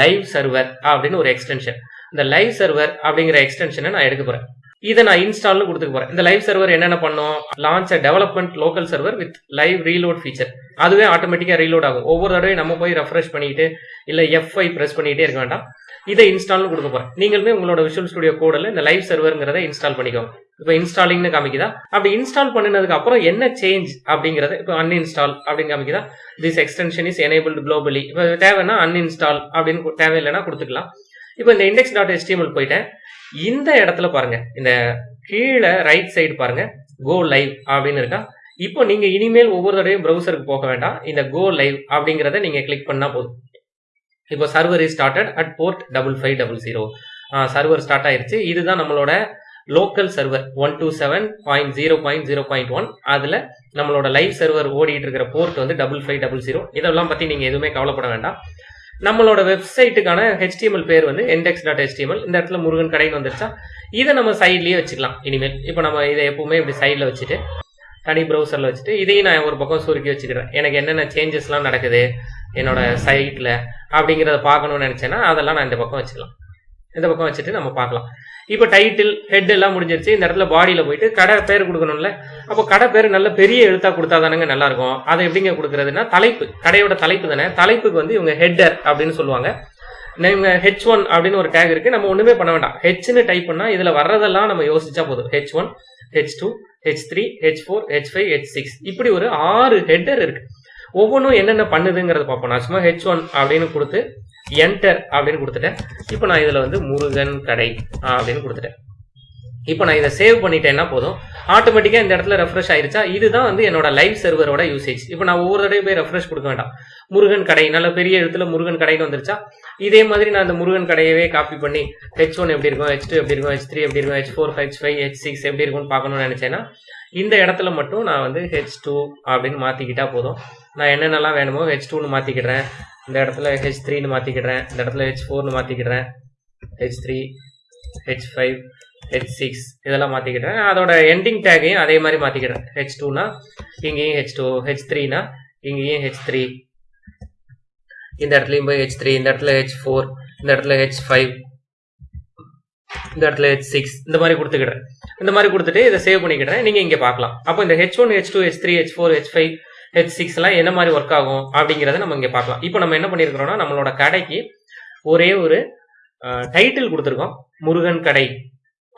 லைவ் சர்வர் அப்படின்னு ஒரு எக்ஸ்டென்ஷன் இந்த லைவ் சர்வர் அப்படிங்கிற எக்ஸ்டென்ஷனை நான் எடுக்க போறேன். இதை நான் இன்ஸ்டால்னு கொடுத்துக்க போறேன். இந்த லைவ் சர்வர் என்னென்ன பண்ணும்? Launch development local server with live reload feature அதுவே ஆட்டோமேட்டிக்கா ரீலோட் ஆகும். ஒவ்வொரு தடவையும் நம்ம போய் ரெஃப்ரெஷ் பண்ணிட்டு இல்ல F5 பிரஸ் பண்ணிட்டே இருக்க வேண்டாம். இதை இன்ஸ்டால்னு கொடுக்க போறேன். நீங்களுமே உங்களோட விஷுவல் ஸ்டுடியோ கோடில் இந்த லைவ் சர்வருங்கிறத இன்ஸ்டால் பண்ணிக்கோங்க. இப்போ இன்ஸ்டாலிங்னு காமிக்குதா? அப்படி இன்ஸ்டால் பண்ணினதுக்கு அப்புறம் என்ன சேஞ்ச் அப்படிங்கறத இப்போ அன்இன்ஸ்டால் அப்படின்னு காமிக்குதா? This extension is enabled globally இப்போ தேவைன்னா அன்இன்ஸ்டால் அப்படின்னு தேவையில்லைன்னா கொடுத்துக்கலாம். இப்போ இந்த இண்டெக்ஸ் டாட் எஸ்டிஎம்எல் போயிட்டேன். இந்த இடத்துல பாருங்க இந்த கீழே ரைட் சைடு பாருங்க கோ லைவ் அப்படின்னு இருக்கா? இப்போ நீங்க இனிமேல் ஒவ்வொரு தடவையும் ப்ரௌசருக்கு போக வேண்டாம். இந்த கோ லைவ் அப்படிங்கறத நீங்க கிளிக் பண்ணா போதும். இப்போ server is started at port double five double zero server start ஆயிருச்சு. இதுதான் நம்மளோட local server one two seven point zero point zero point one அதுல நம்மளோட லைவ் சர்வர் ஓடிட்டு இருக்கிற போர்ட் வந்து டபுள் ஃபைவ் டபுள் ஜீரோ இதெல்லாம் பத்தி நீங்க எதுவுமே கவலைப்பட வேண்டாம். நம்மளோட வெப்சைட்டுக்கான ஹெச்டிஎம்எல் பேர் வந்து இண்டெக்ஸ் டாட் ஹெச்டிஎம்எல் இந்த இடத்துல முருகன் கடைன்னு வந்துருச்சா? இதை நம்ம சைட்லயே வச்சுக்கலாம். இனிமேல் இப்போ நம்ம இதை எப்பவுமே இப்படி சைடில் வச்சுட்டு தனி ப்ரௌசரில் வச்சுட்டு இதையும் நான் ஒரு பக்கம் சுருக்கி வச்சுக்கிறேன். எனக்கு என்னென்ன சேஞ்சஸ்லாம் நடக்குது என்னோட சைட்டில் அப்படிங்கிறத பார்க்கணும்னு நினச்சேன்னா அதெல்லாம் நான் இந்த பக்கம் வச்சுக்கலாம். இந்த பக்கம் வச்சுட்டு நம்ம பார்க்கலாம். இப்போ டைட்டில் ஹெட் எல்லாம் முடிஞ்சிருச்சு. இந்த இடத்துல பாடியில் போயிட்டு கடை பேர் கொடுக்கணும்ல? அப்போ கடை பேர் நல்ல பெரிய எழுத்தா கொடுத்தா தானேங்க நல்லா இருக்கும் அதை எப்படிங்க கொடுக்கறதுன்னா தலைப்பு. கடையோட தலைப்பு தானே. தலைப்புக்கு வந்து இவங்க ஹெட்டர் அப்படின்னு சொல்லுவாங்க. இவங்க ஹெச் ஒன் அப்படின்னு ஒரு டேக் இருக்கு. நம்ம ஒண்ணுமே பண்ண வேண்டாம். ஹெச்னு டைப் பண்ணா இதுல வர்றதெல்லாம் நம்ம யோசிச்சா போதும். H one H two H three H four H five H six இப்படி ஒரு ஆறு ஹெட்டர் இருக்கு. ஒவ்வொன்றும் என்னென்ன பண்ணுதுங்கிறத பார்ப்போம். நான் சும்மா ஹெச் ஒன் அப்படின்னு கொடுத்து என்டர் அப்படின்னு கொடுத்துட்டேன். இப்போ நான் இதுல வந்து முருகன் கடை அப்படின்னு கொடுத்துட்டேன். இப்போ நான் இதை சேவ் பண்ணிட்டேன்னா போதும். ஆட்டோமேட்டிக்காக இந்த இடத்துல ரெஃப்ரெஷ் ஆயிருச்சா? இதுதான் வந்து என்னோட லைவ் சர்வரோட யூசேஜ் இப்போ நான் ஒவ்வொரு தடவை போய் ரெஃப்ரெஷ் கொடுக்க வேண்டாம். முருகன் கடை நல்ல பெரிய இடத்துல முருகன் கடைன்னு வந்துருச்சா? இதே மாதிரி நான் அந்த முருகன் கடையவே காப்பி பண்ணி ஹெச் ஒன் எப்படி இருக்கும்? ஹெச் டூ எப்படி இருக்கும்? ஹெச் த்ரீ எப்படி இருக்கும்? H four H five H six எப்படி இருக்கும்னு பார்க்கணும்னு நினைச்சேன்னா இந்த இடத்துல மட்டும் நான் வந்து ஹெச் டூ அப்படின்னு மாத்திக்கிட்டா போதும். நான் என்னென்னலாம் வேணுமோ ஹெச் டூன்னு மாற்றிக்கிடுறேன் இந்த இடத்துல ஹெச் த்ரீன்னு மாத்திக்கிடுறேன். இந்த இடத்துல ஹெச் ஃபோர்னு மாத்திக்கிடுறேன். H three H five H six இதெல்லாம் மாற்றிக்கிட்டேன் அதோட எண்டிங் டேக்கையும் அதே மாதிரி மாற்றிக்கிறேன் ஹெச் டூனா இங்கேயும் ஹெச் டூ ஹெச் த்ரீனா இங்கேயும் ஹெச் த்ரீ இந்த இடத்துலையும் போய் ஹெச் த்ரீ இந்த இடத்துல ஹெச் ஃபோர் இந்த இடத்துல ஹெச் ஃபைவ் இந்த இடத்துல ஹெச் சிக்ஸ் இந்த மாதிரி கொடுத்துக்கிடுறேன் இந்த மாதிரி கொடுத்துட்டு இதை சேவ் பண்ணிக்கிட்டேன். நீங்கள் இங்கே பார்க்கலாம். அப்போ இந்த H one H two H three H four H five H six எல்லாம் என்ன மாதிரி ஒர்க் ஆகும் அப்படிங்கிறத நம்ம இங்கே பார்க்கலாம். இப்போ நம்ம என்ன பண்ணியிருக்கிறோம்னா நம்மளோட கடைக்கு ஒரே ஒரு டைட்டில் கொடுத்துருக்கோம். முருகன் கடை.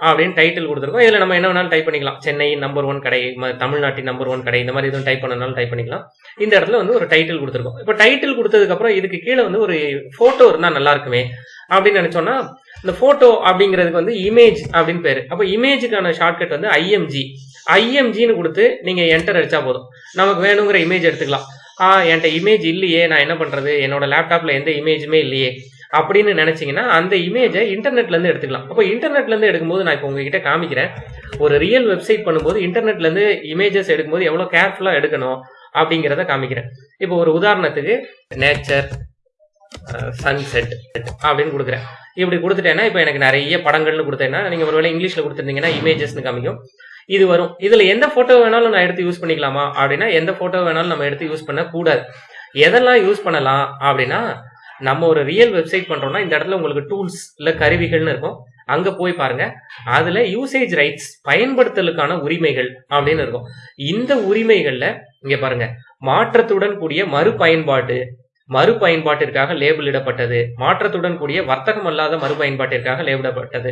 அப்படின்னு டைட்டில் கொடுத்துருக்கோம். இதில் நம்ம என்ன வேணாலும் டைப் பண்ணிக்கலாம். சென்னை நம்பர் ஒன் கடை ம- தமிழ்நாட்டின் நம்பர் ஒன் கடை இந்த மாதிரி எதுவும் டைப் பண்ணனாலும் டைப் பண்ணிக்கலாம். இந்த இடத்துல வந்து ஒரு டைட்டில் கொடுத்துருக்கோம். இப்போ டைட்டில் கொடுத்ததுக்கப்புறம் இதுக்கு கீழே வந்து ஒரு ஃபோட்டோ இருந்தால் நல்லா இருக்குமே அப்படின்னு நினச்சோன்னா இந்த ஃபோட்டோ அப்படிங்கிறதுக்கு வந்து இமேஜ் அப்படின்னு பேர். அப்போ இமேஜுக்கான ஷார்ட்கட் வந்து ஐஎம்ஜி ஐஎம்ஜின்னு கொடுத்து நீங்கள் என்டர் அடிச்சா போதும். நமக்கு வேணுங்கிற இமேஜ் எடுத்துக்கலாம். என்கிட்ட இமேஜ் இல்லையே நான் என்ன பண்ணுறது என்னோட லேப்டாப்பில் எந்த இமேஜுமே இல்லையே. அப்படின்னு நினைச்சீங்கன்னா அந்த இமேஜை இன்டர்நெட்ல இருந்து எடுத்துக்கலாம். அப்போ இன்டர்நெட்ல இருந்து எடுக்கும்போது நான் இப்போ உங்ககிட்ட காமிக்கிறேன். ஒரு ரியல் வெப்சைட் பண்ணும்போது இன்டர்நெட்ல இருந்து இமேஜஸ் எடுக்கும்போது எவ்வளவு கேர்ஃபுல்லா எடுக்கணும் அப்படிங்கிறத காமிக்கிறேன். இப்போ ஒரு உதாரணத்துக்கு நேச்சர் சன்செட் அப்படின்னு கொடுக்குறேன். இப்படி கொடுத்துட்டேன்னா இப்போ எனக்கு நிறைய படங்கள்னு கொடுத்தேன்னா நீங்க ஒருவேளை இங்கிலீஷ்ல கொடுத்துருந்தீங்கன்னா இமேஜஸ்னு காமிக்கும். இது வரும். இதுல எந்த போட்டோ வேணாலும் நான் எடுத்து யூஸ் பண்ணிக்கலாமா? அப்படின்னா எந்த போட்டோ வேணாலும் நம்ம எடுத்து யூஸ் பண்ண கூடாது எதெல்லாம் யூஸ் பண்ணலாம் அப்படின்னா நம்ம ஒரு ரியல் வெப்சைட் பண்றோம்னா இந்த இடத்துல உங்களுக்கு டூல்ஸ் இல்ல கருவிகள்னு இருக்கும். அங்க போய் பாருங்க. அதுல யூசேஜ் ரைட்ஸ் பயன்படுத்தலுக்கான உரிமைகள் அப்படின்னு இருக்கும். இந்த உரிமைகள்ல இங்க பாருங்க. மாற்றத்துடன் கூடிய மறுபயன்பாடு மறுபயன்பாட்டிற்காக லேபிளிடப்பட்டது மாற்றத்துடன் கூடிய வர்த்தகம் அல்லாத மறுபயன்பாட்டிற்காக லேபிடப்பட்டது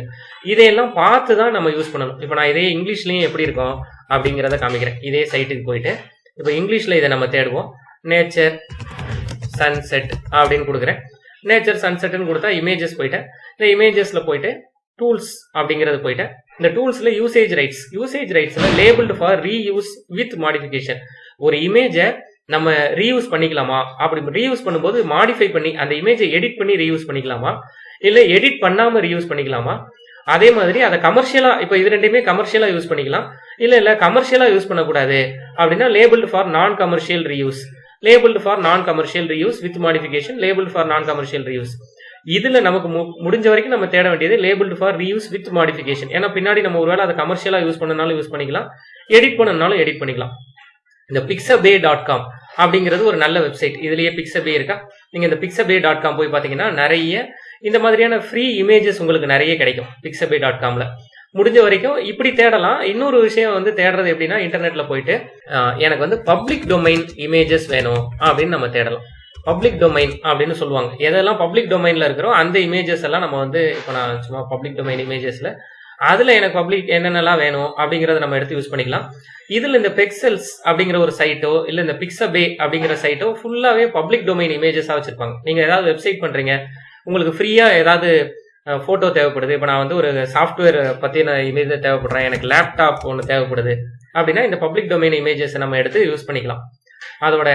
இதையெல்லாம் பார்த்து தான் நம்ம யூஸ் பண்ணணும். இப்போ நான் இதே இங்கிலீஷ்லயும் எப்படி இருக்கும் அப்படிங்கிறத காமிக்கிறேன். இதே சைட்டுக்கு போயிட்டு. இப்போ இங்கிலீஷ்ல இதை நம்ம தேடுவோம். நேச்சர் சன்செட் அப்படின்னு கொடுக்குறேன். நேச்சர் சன்செட்னு கொடுத்தா இமேஜஸ் போயிட்டேன். இந்த இமேஜஸ்ல போயிட்டு டூல்ஸ் அப்படிங்கிறது போயிட்டேன். இந்த டூல்ஸ்ல usage rights usage ரைட்ஸ்ல labeled for reuse with modification ஒரு இமேஜை நம்ம ரீயூஸ் பண்ணிக்கலாமா? அப்படி ரீயூஸ் பண்ணும்போது மாடிஃபை பண்ணி அந்த இமேஜை எடிட் பண்ணி ரீயூஸ் பண்ணிக்கலாமா? இல்லை எடிட் பண்ணாம ரீயூஸ் பண்ணிக்கலாமா? அதே மாதிரி அதை கமர்ஷியலா இப்போ இது ரெண்டுமே கமர்ஷியலா யூஸ் பண்ணிக்கலாம். இல்ல இல்ல கமர்ஷியலா யூஸ் பண்ணக்கூடாது. அப்படின்னா labelled for non commercial reuse labelled for non commercial reuse with modification labelled for non commercial reuse இதுல நமக்கு மு- முடிஞ்ச வரைக்கும் நம்ம தேட வேண்டியது labelled for reuse with modification ஏன்னா பின்னாடி நம்ம ஒருவேளை அதை கமர்ஷியலாக யூஸ் பண்ணனாலும் யூஸ் பண்ணிக்கலாம். எடிட் பண்ணனாலும் எடிட் பண்ணிக்கலாம். இந்த பிக்சபே டாட் காம் அப்படிங்கிறது ஒரு நல்ல வெப்சைட் இதுலயே பிக்சபே இருக்கா? நீங்க இந்த பிக்சபே டாட் காம் போய் பாத்தீங்கன்னா நிறைய இந்த மாதிரியான ஃப்ரீ இமேஜஸ் உங்களுக்கு நிறைய கிடைக்கும். பிக்சபே டாட் காம்ல முடிஞ்ச வரைக்கும் இப்படி தேடலாம். இன்னொரு விஷயம் வந்து தேடுறது எப்படின்னா இன்டர்நெட்ல போயிட்டு எனக்கு வந்து பப்ளிக் டொமைன் இமேஜஸ் வேணும் அப்படின்னு நம்ம தேடலாம். பப்ளிக் டொமைன் அப்படின்னு சொல்லுவாங்க. எதெல்லாம் பப்ளிக் டொமைன்ல இருக்கிறோம் அந்த இமேஜஸ் எல்லாம் நம்ம வந்து இப்போ நான் சும்மா பப்ளிக் டொமைன் இமேஜஸ்ல அதுல எனக்கு பப்ளிக் என்னென்னலாம் வேணும் அப்படிங்கறத நம்ம எடுத்து யூஸ் பண்ணிக்கலாம். இதுல இந்த பெக்சல்ஸ் அப்படிங்கிற ஒரு சைட்டோ இல்ல இந்த பிக்சபே அப்படிங்கிற சைட்டோ ஃபுல்லாவே பப்ளிக் டொமைன் இமேஜஸா வச்சிருப்பாங்க. நீங்க ஏதாவது வெப்சைட் பண்றீங்க உங்களுக்கு ஃப்ரீயா ஏதாவது போட்டோ தேவைப்படுது. இப்போ நான் வந்து ஒரு சாஃப்ட்வேர் பத்தின இமேஜ் தேவைப்படுறேன். எனக்கு லேப்டாப் ஒன்று தேவைப்படுது. அப்படின்னா இந்த பப்ளிக் டொமைன் இமேஜஸ் நம்ம எடுத்து யூஸ் பண்ணிக்கலாம். அதோட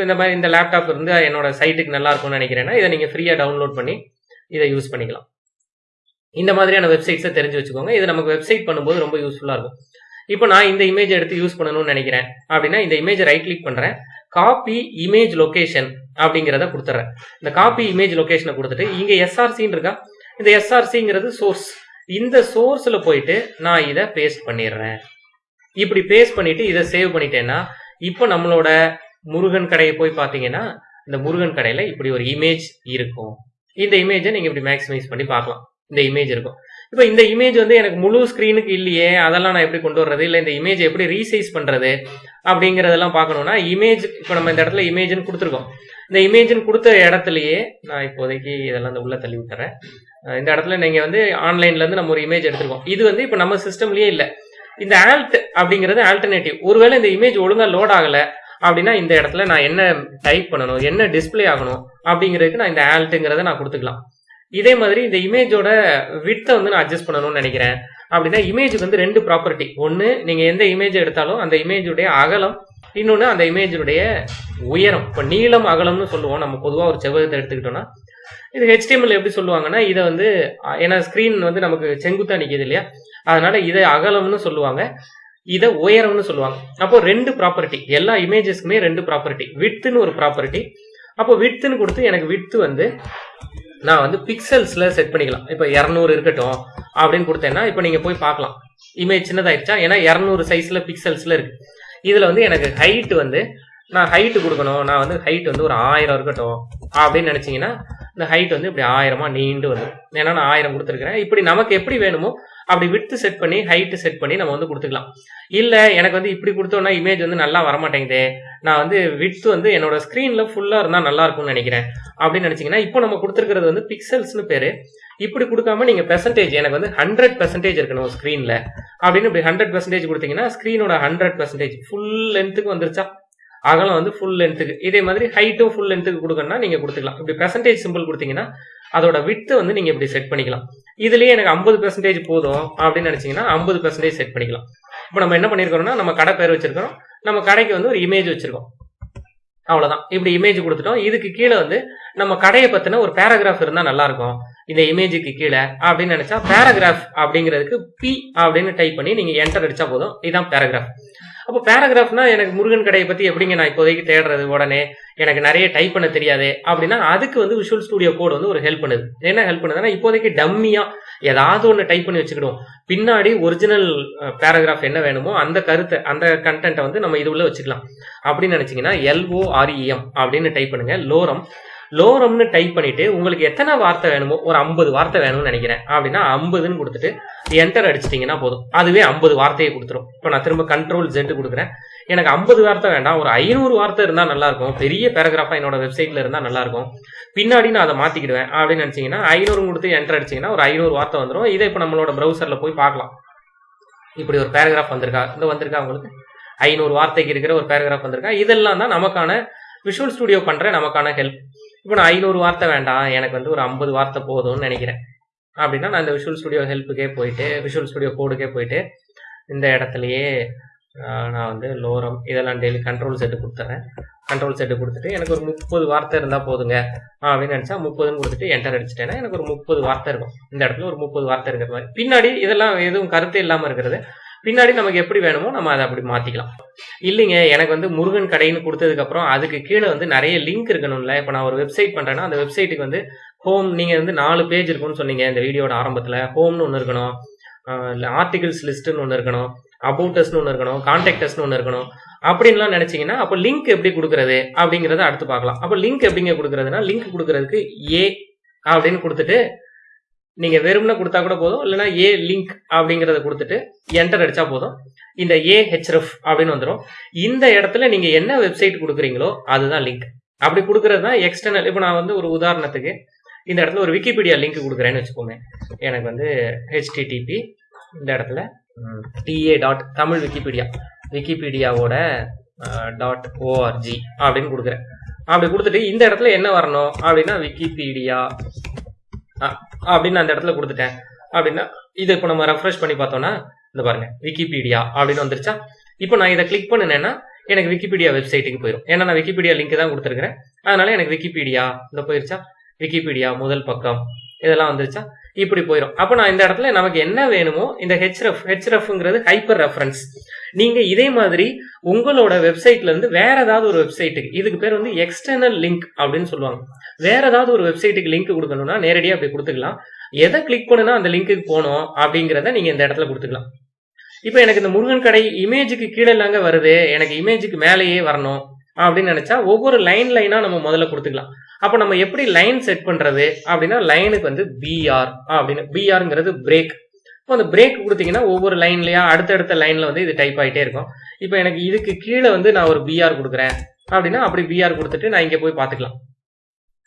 இந்த மாதிரி இந்த லேப்டாப் இருந்து என்னோட சைட்டுக்கு நல்லா இருக்கும்னு நினைக்கிறேன்னா இதை நீங்கள் ஃப்ரீயாக டவுன்லோட் பண்ணி இதை யூஸ் பண்ணிக்கலாம். இந்த மாதிரியான வெப்சைட்ஸை தெரிஞ்சு வச்சுக்கோங்க. இது நமக்கு வெப்சைட் பண்ணும்போது ரொம்ப யூஸ்ஃபுல்லாக இருக்கும். இப்போ நான் இந்த இமேஜ் எடுத்து யூஸ் பண்ணணும்னு நினைக்கிறேன். அப்படின்னா இந்த இமேஜை ரைட் கிளிக் பண்ணுறேன் காப்பி இமேஜ் லொக்கேஷன் அப்படிங்கிறத கொடுத்துறேன். இந்த காப்பி இமேஜ் லொகேஷனை கொடுத்துட்டு இங்க எஸ்ஆர்சின்னு இருக்கா? இந்த எஸ்ஆர்சிங்கிறது சோர்ஸ் இந்த சோர்ஸ்ல போயிட்டு நான் இதை பேஸ்ட் பண்ணிடுறேன். இப்படி பேஸ்ட் பண்ணிட்டு இதை சேவ் பண்ணிட்டேன்னா இப்போ நம்மளோட முருகன் கடையை போய் பார்த்தீங்கன்னா இந்த முருகன் கடையில இப்படி ஒரு இமேஜ் இருக்கும். இந்த இமேஜை நீங்க இப்படி மேக்ஸிமைஸ் பண்ணி பார்க்கலாம். இந்த இமேஜ் இருக்கும். இப்போ இந்த இமேஜ் வந்து எனக்கு முழு ஸ்க்ரீனுக்கு இல்லையே அதெல்லாம் நான் எப்படி கொண்டு வர்றது? இல்லை இந்த இமேஜ் எப்படி ரீசைஸ் பண்றது? அப்படிங்கறதெல்லாம் பார்க்கணும்னா இமேஜ் இப்போ நம்ம இந்த இடத்துல இமேஜ்னு கொடுத்துருக்கோம். இந்த இமேஜ்னு கொடுத்த இடத்துலயே நான் இப்போதைக்கு இதெல்லாம் இந்த உள்ள தள்ளி விட்டுறேன். இந்த இடத்துல நீங்க வந்து ஆன்லைன்ல இருந்து நம்ம ஒரு இமேஜ் எடுத்துருக்கோம். இது வந்து இப்போ நம்ம சிஸ்டம்லயே இல்ல. இந்த ஆல்ட் அப்படிங்கிறது ஆல்டர்னேட்டிவ் ஒருவேளை இந்த இமேஜ் ஒழுங்கா லோட் ஆகல அப்படின்னா இந்த இடத்துல நான் என்ன டைப் பண்ணணும் என்ன டிஸ்ப்ளே ஆகணும் அப்படிங்கிறதுக்கு நான் இந்த ஆல்ட்டுங்கிறத நான் கொடுத்துக்கலாம். இதே மாதிரி இந்த இமேஜோட வித்தை வந்து நான் அட்ஜஸ்ட் பண்ணணும்னு நினைக்கிறேன். அப்படின்னா இமேஜுக்கு வந்து ரெண்டு ப்ராப்பர்ட்டி ஒன்று நீங்கள் எந்த இமேஜ் எடுத்தாலும் அந்த இமேஜுடைய அகலம் இன்னொன்று அந்த இமேஜினுடைய உயரம். இப்போ நீளம் அகலம்னு சொல்லுவோம். நம்ம பொதுவாக ஒரு செவ்வகத்தை எடுத்துக்கிட்டோம்னா இது ஹெச்டிஎம்எல் எப்படி சொல்லுவாங்கன்னா இதை வந்து ஏன்னா ஸ்க்ரீன் வந்து நமக்கு செங்குத்தா நிற்கிது இல்லையா? அதனால இதை அகலம்னு சொல்லுவாங்க இதை உயரம்னு சொல்லுவாங்க. அப்போ ரெண்டு ப்ராப்பர்ட்டி எல்லா இமேஜஸ்க்குமே ரெண்டு ப்ராப்பர்ட்டி வித்துன்னு ஒரு ப்ராப்பர்ட்டி அப்போ வித்துன்னு கொடுத்து எனக்கு வித்து வந்து நான் வந்து பிக்சல்ஸ்ல செட் பண்ணிக்கலாம். இப்போ இரநூறு இருக்கட்டும் அப்படின்னு கொடுத்தேன்னா இப்போ நீங்க போய் பார்க்கலாம். இமேஜ் சின்னதாயிருச்சா? ஏன்னா இரநூறு சைஸ்ல பிக்சல்ஸ்ல இருக்கு. இதுல வந்து எனக்கு ஹைட் வந்து நான் ஹைட் கொடுக்கணும். நான் வந்து ஹைட் வந்து ஒரு ஆயிரம் இருக்கட்டும். அப்படின்னு நினைச்சீங்கன்னா இந்த ஹைட் வந்து இப்படி ஆயிரமா நீண்டு வரும் ஏன்னா நான் ஆயிரம் கொடுத்துருக்கிறேன். இப்படி நமக்கு எப்படி வேணுமோ அப்படி விட்டு செட் பண்ணி ஹைட் செட் பண்ணி நம்ம வந்து கொடுத்துக்கலாம். இல்ல எனக்கு வந்து இப்படி கொடுத்தோம்னா இமேஜ் வந்து நல்லா வரமாட்டேங்குதே. நான் வந்து விட்ஸ் வந்து என்னோட ஸ்க்ரீன்ல ஃபுல்லா இருந்தா நல்லா இருக்கும்னு நினைக்கிறேன். அப்படின்னு நினைச்சீங்கன்னா இப்போ நம்ம கொடுத்துருக்கிறது வந்து பிக்சல்ஸ்னு பேரு. இப்படி கொடுக்காம நீங்க பெர்சன்டேஜ் எனக்கு வந்து ஹண்ட்ரட் பெர்சன்டேஜ் இருக்கணும் ஸ்க்ரீன்ல அப்படின்னு இப்படி ஹண்ட்ரட் பெர்சன்டேஜ் கொடுத்தீங்கன்னா ஸ்க்ரீனோட ஹண்ட்ரட் பெர்சன்டேஜ் ஃபுல் லென்த்துக்கு வந்துருச்சா? அகலம் வந்து ஃபுல் லென்த்துக்கு இதே மாதிரி ஹைட்டும் ஃபுல் லென்த்துக்கு கொடுக்கணும்னா நீங்க கொடுத்துக்கலாம். இப்படி பெர்சன்டேஜ் சிம்பிள் கொடுத்தீங்கன்னா அதோட வித்து வந்து நீங்க இப்படி செட் பண்ணிக்கலாம். இதுலயே எனக்கு ஐம்பது பெர்சன்டேஜ் போதும் அப்படின்னு நினைச்சீங்கன்னா ஐம்பது பெர்சன்டேஜ் செட் பண்ணிக்கலாம். இப்போ நம்ம என்ன பண்ணிருக்கோம்னா நம்ம கடை பேர் வச்சிருக்கோம் நம்ம கடைக்கு வந்து ஒரு இமேஜ் வச்சிருக்கோம். அவ்வளவுதான். இப்படி இமேஜ் கொடுத்துட்டோம். இதுக்கு கீழே வந்து நம்ம கடையை பத்தின ஒரு பேராகிராஃப் இருந்தா நல்லா இருக்கும் இந்த இமேஜுக்கு கீழே அப்படின்னு நினைச்சா பேராகிராஃப் அப்படிங்கிறதுக்கு பி அப்படின்னு டைப் பண்ணி நீங்க என்டர் அடிச்சா போதும். இதுதான் பேராகிராஃப் அப்போ பேராகிராஃப்னா எனக்கு முருகன் கடையை பத்தி எப்படிங்க நான் இப்போதைக்கு தேடுறது உடனே? எனக்கு நிறைய டைப் பண்ண தெரியாது? அப்படின்னா அதுக்கு வந்து விஷுவல் ஸ்டுடியோ கோட் வந்து ஒரு ஹெல்ப் பண்ணுது. என்ன ஹெல்ப் பண்ணுதுன்னா இப்போதைக்கு டம்மியா ஏதாவது ஒன்று டைப் பண்ணி வச்சுக்கிடுவோம். பின்னாடி ஒரிஜினல் பேராகிராஃப் என்ன வேணுமோ அந்த கருத்தை அந்த கண்டென்ட்டை வந்து நம்ம இது உள்ள வச்சுக்கலாம். அப்படின்னு நினச்சிங்கன்னா எல்ஓஆர்இஎம் அப்படின்னு டைப் பண்ணுங்க. லோரம் லோரம்னு டைப் பண்ணிட்டு உங்களுக்கு எத்தனை வார்த்தை வேணுமோ ஒரு ஐம்பது வார்த்தை வேணும்னு நினைக்கிறேன். அப்படின்னா ஐம்பதுன்னு கொடுத்துட்டு என்டர் அடிச்சிட்டிங்கன்னா போதும். அதுவே ஐம்பது வார்த்தையை கொடுத்துரும். இப்போ நான் திரும்ப கண்ட்ரோல் ஜெட்டு கொடுக்குறேன். எனக்கு ஐம்பது வார்த்தை வேண்டாம். ஒரு ஐநூறு வார்த்தை இருந்தால் நல்லாயிருக்கும். பெரிய பேராகிராஃபாக என்னோட வெப்சைட்டில் இருந்தால் நல்லாயிருக்கும். பின்னாடி நான் அதை மாற்றிக்கிடுவேன் அப்படின்னு நினச்சிங்கன்னா ஐநூறு கொடுத்து என்டர் அடிச்சீங்கன்னா ஒரு ஐநூறு வார்த்தை வந்துடும் இதை இப்போ நம்மளோட ப்ரௌசரில் போய் பார்க்கலாம். இப்படி ஒரு பேராகிராஃப் வந்திருக்கா? இந்த வந்திருக்கா உங்களுக்கு? ஐநூறு வார்த்தைக்கு இருக்கிற ஒரு பேராகிராஃப் வந்திருக்கா? இதெல்லாம் தான் நமக்கான விஷுவல் ஸ்டுடியோ பண்ணுற நமக்கான ஹெல்ப் இப்போ நான் ஐநூறு வார்த்தை வேண்டாம் எனக்கு வந்து ஒரு ஐம்பது வார்த்தை போதும்னு நினைக்கிறேன். அப்படின்னா நான் இந்த விஷுவல் ஸ்டுடியோ ஹெல்ப்புக்கே போயிட்டு விஷுவல் ஸ்டுடியோ கோடுக்கே போயிட்டு இந்த இடத்துலயே நான் வந்து லோரம் இதெல்லாம் டெய்லி கண்ட்ரோல் செட்டு கொடுத்துறேன். கண்ட்ரோல் செட்டு கொடுத்துட்டு எனக்கு ஒரு முப்பது வார்த்தை இருந்தால் போதுங்க அப்படின்னு நினச்சா முப்பதுன்னு கொடுத்துட்டு என்டர் அடிச்சிட்டேன்னா எனக்கு ஒரு முப்பது வார்த்தை இருக்கும். இந்த இடத்துல ஒரு முப்பது வார்த்தை இருக்கிற மாதிரி. பின்னாடி இதெல்லாம் எதுவும் கருத்து இல்லாமல் இருக்கிறது. பின்னாடி நமக்கு எப்படி வேணுமோ நம்ம அதை அப்படி மாற்றிக்கலாம் இல்லைங்க எனக்கு வந்து முருகன் கடைன்னு கொடுத்ததுக்கு அப்புறம் அதுக்கு கீழே வந்து நிறைய லிங்க் இருக்கணும்ல. இப்போ நான் ஒரு வெப்சைட் பண்றேன்னா அந்த வெப்சைட்டுக்கு வந்து ஹோம் நீங்க வந்து நாலு பேஜ் இருக்கும்னு சொன்னீங்க இந்த வீடியோட ஆரம்பத்துல. ஹோம்னு ஒன்று இருக்கணும். ஆர்டிகிள்ஸ் லிஸ்ட்னு ஒன்று இருக்கணும். அபவுட்டஸ்னு ஒன்று இருக்கணும். கான்டாக்டஸ்னு ஒன்று இருக்கணும். அப்படின்லாம் நினைச்சீங்கன்னா அப்போ லிங்க் எப்படி கொடுக்கறது அப்படிங்கறத அடுத்து பார்க்கலாம். அப்போ லிங்க் எப்படிங்க கொடுக்கறதுனா லிங்க் கொடுக்கறதுக்கு ஏ அப்படின்னு கொடுத்துட்டு நீங்க வெறும்னு கொடுத்தா கூட போதும். இல்லைன்னா ஏ லிங்க் அப்படிங்கறத கொடுத்துட்டு என்டர் அடிச்சா போதும். இந்த ஏ ஹெச்எஃப் அப்படின்னு வந்துடும் இந்த இடத்துல நீங்க என்ன வெப்சைட் கொடுக்குறீங்களோ அதுதான் லிங்க் அப்படி கொடுக்கறது தான் எக்ஸ்டர்னல் இப்போ நான் வந்து ஒரு உதாரணத்துக்கு இந்த இடத்துல ஒரு விக்கிபீடியா லிங்க் கொடுக்குறேன்னு வச்சுக்கோங்க எனக்கு வந்து ஹெச்டிடிபி இந்த இடத்துல டிஏ டாட் தமிழ் விக்கிபீடியா விக்கிபீடியாவோட டாட் ஓஆர்ஜி அப்படின்னு கொடுக்குறேன். அப்படி கொடுத்துட்டு இந்த இடத்துல என்ன வரணும் அப்படின்னா விக்கிபீடியா அப்படின்னு அந்த இடத்துல கொடுத்துட்டேன். அப்படின்னா இதை இப்போ நம்ம ரெஃப்ரெஷ் பண்ணி பார்த்தோம்னா இந்த பாருங்க விக்கிபீடியா அப்படின்னு வந்துருச்சா? இப்போ நான் இதை கிளிக் பண்ணினேன்னா எனக்கு விக்கிபீடியா வெப்சைட்டுக்கு போயிடும் ஏன்னா நான் விக்கிபீடியா லிங்க் தான் கொடுத்துருக்கிறேன். அதனால எனக்கு விக்கிபீடியா இந்த போயிருச்சா? விக்கிபீடியா முதல் பக்கம் இதெல்லாம் வந்துருச்சா? இப்படி போயிடும் அப்போ நான் இந்த இடத்துல நமக்கு என்ன வேணுமோ இந்த ஹெச்ரஃப் ஹெச்ரஃப்ங்கிறது ஹைப்பர் ரெஃபரன்ஸ் நீங்க இதே மாதிரி உங்களோட வெப்சைட்ல இருந்து வேற ஏதாவது ஒரு வெப்சைட்டுக்கு இதுக்கு பேர் வந்து எக்ஸ்டர்னல் லிங்க் அப்படின்னு சொல்லுவாங்க. வேற ஏதாவது ஒரு வெப்சைட்டுக்கு லிங்க் கொடுக்கணும்னா நேரடியாக அப்படி கொடுத்துக்கலாம். எதை கிளிக் பண்ணுனா அந்த லிங்க்குக்கு போகணும் அப்படிங்கிறத நீங்க இந்த இடத்துல கொடுத்துக்கலாம். இப்போ எனக்கு இந்த முருகன் கடை இமேஜுக்கு கீழே இல்லாங்க வருது எனக்கு இமேஜுக்கு மேலேயே வரணும் அப்படின்னு நினைச்சா ஒவ்வொரு லைன் லைனா நம்ம முதல்ல கொடுத்துக்கலாம். அப்போ நம்ம எப்படி லைன் செட் பண்றது அப்படின்னா லைனுக்கு வந்து பிஆர் அப்படின்னு பிஆர்ங்கிறது பிரேக் அந்த பிரேக் கொடுத்தீங்கன்னா ஒவ்வொரு லைன்லயா அடுத்தடுத்த லைன்ல வந்து இது டைப் ஆகிட்டே இருக்கும். இப்போ எனக்கு இதுக்கு கீழே வந்து நான் ஒரு பிஆர் கொடுக்குறேன். அப்படின்னா அப்படி பிஆர் கொடுத்துட்டு நான் இங்கே போய் பார்த்துக்கலாம்.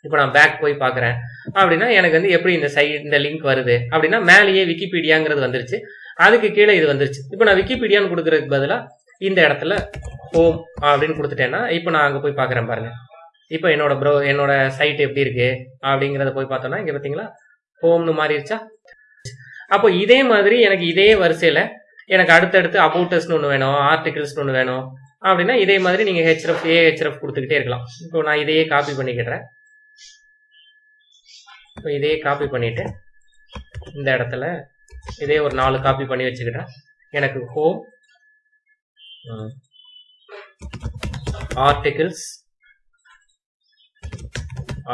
இப்போ நான் பேக் போய் பார்க்குறேன். அப்படின்னா எனக்கு வந்து எப்படி இந்த சைட் இந்த லிங்க் வருது? அப்படின்னா மேலேயே விக்கிபீடியாங்கிறது வந்துருச்சு. அதுக்கு கீழே இது வந்துருச்சு. இப்போ நான் விக்கிபீடியான்னு கொடுக்கறதுக்கு பதிலாக இந்த இடத்துல ஹோம் அப்படின்னு கொடுத்துட்டேன்னா இப்போ நான் அங்கே போய் பார்க்குறேன் பாருங்க. இப்போ என்னோட ப்ரோ என்னோட சைட் எப்படி இருக்கு? அப்படிங்கிறத போய் பார்த்தோம்னா இங்கே பார்த்தீங்களா? ஹோம்னு மாறிடுச்சா? அப்போ இதே மாதிரி எனக்கு இதே வரிசையில் எனக்கு அடுத்தடுத்து அபவுட்டஸ்னு ஒன்று வேணும் ஆர்டிகிள்ஸ்னு ஒன்று வேணும் அப்படின்னா இதே மாதிரி நீங்கள் ஹெச்எஃப் ஏ ஹெச்எஃப் கொடுத்துக்கிட்டே இருக்கலாம். இப்போ நான் இதையே காப்பி பண்ணிக்கிடுறேன். இப்போ இதையே காப்பி பண்ணிட்டு இந்த இடத்துல இதே ஒரு நாலு காப்பி பண்ணி வச்சுக்கிட்டேன் எனக்கு ஹோம் ஆர்டிகிள்ஸ்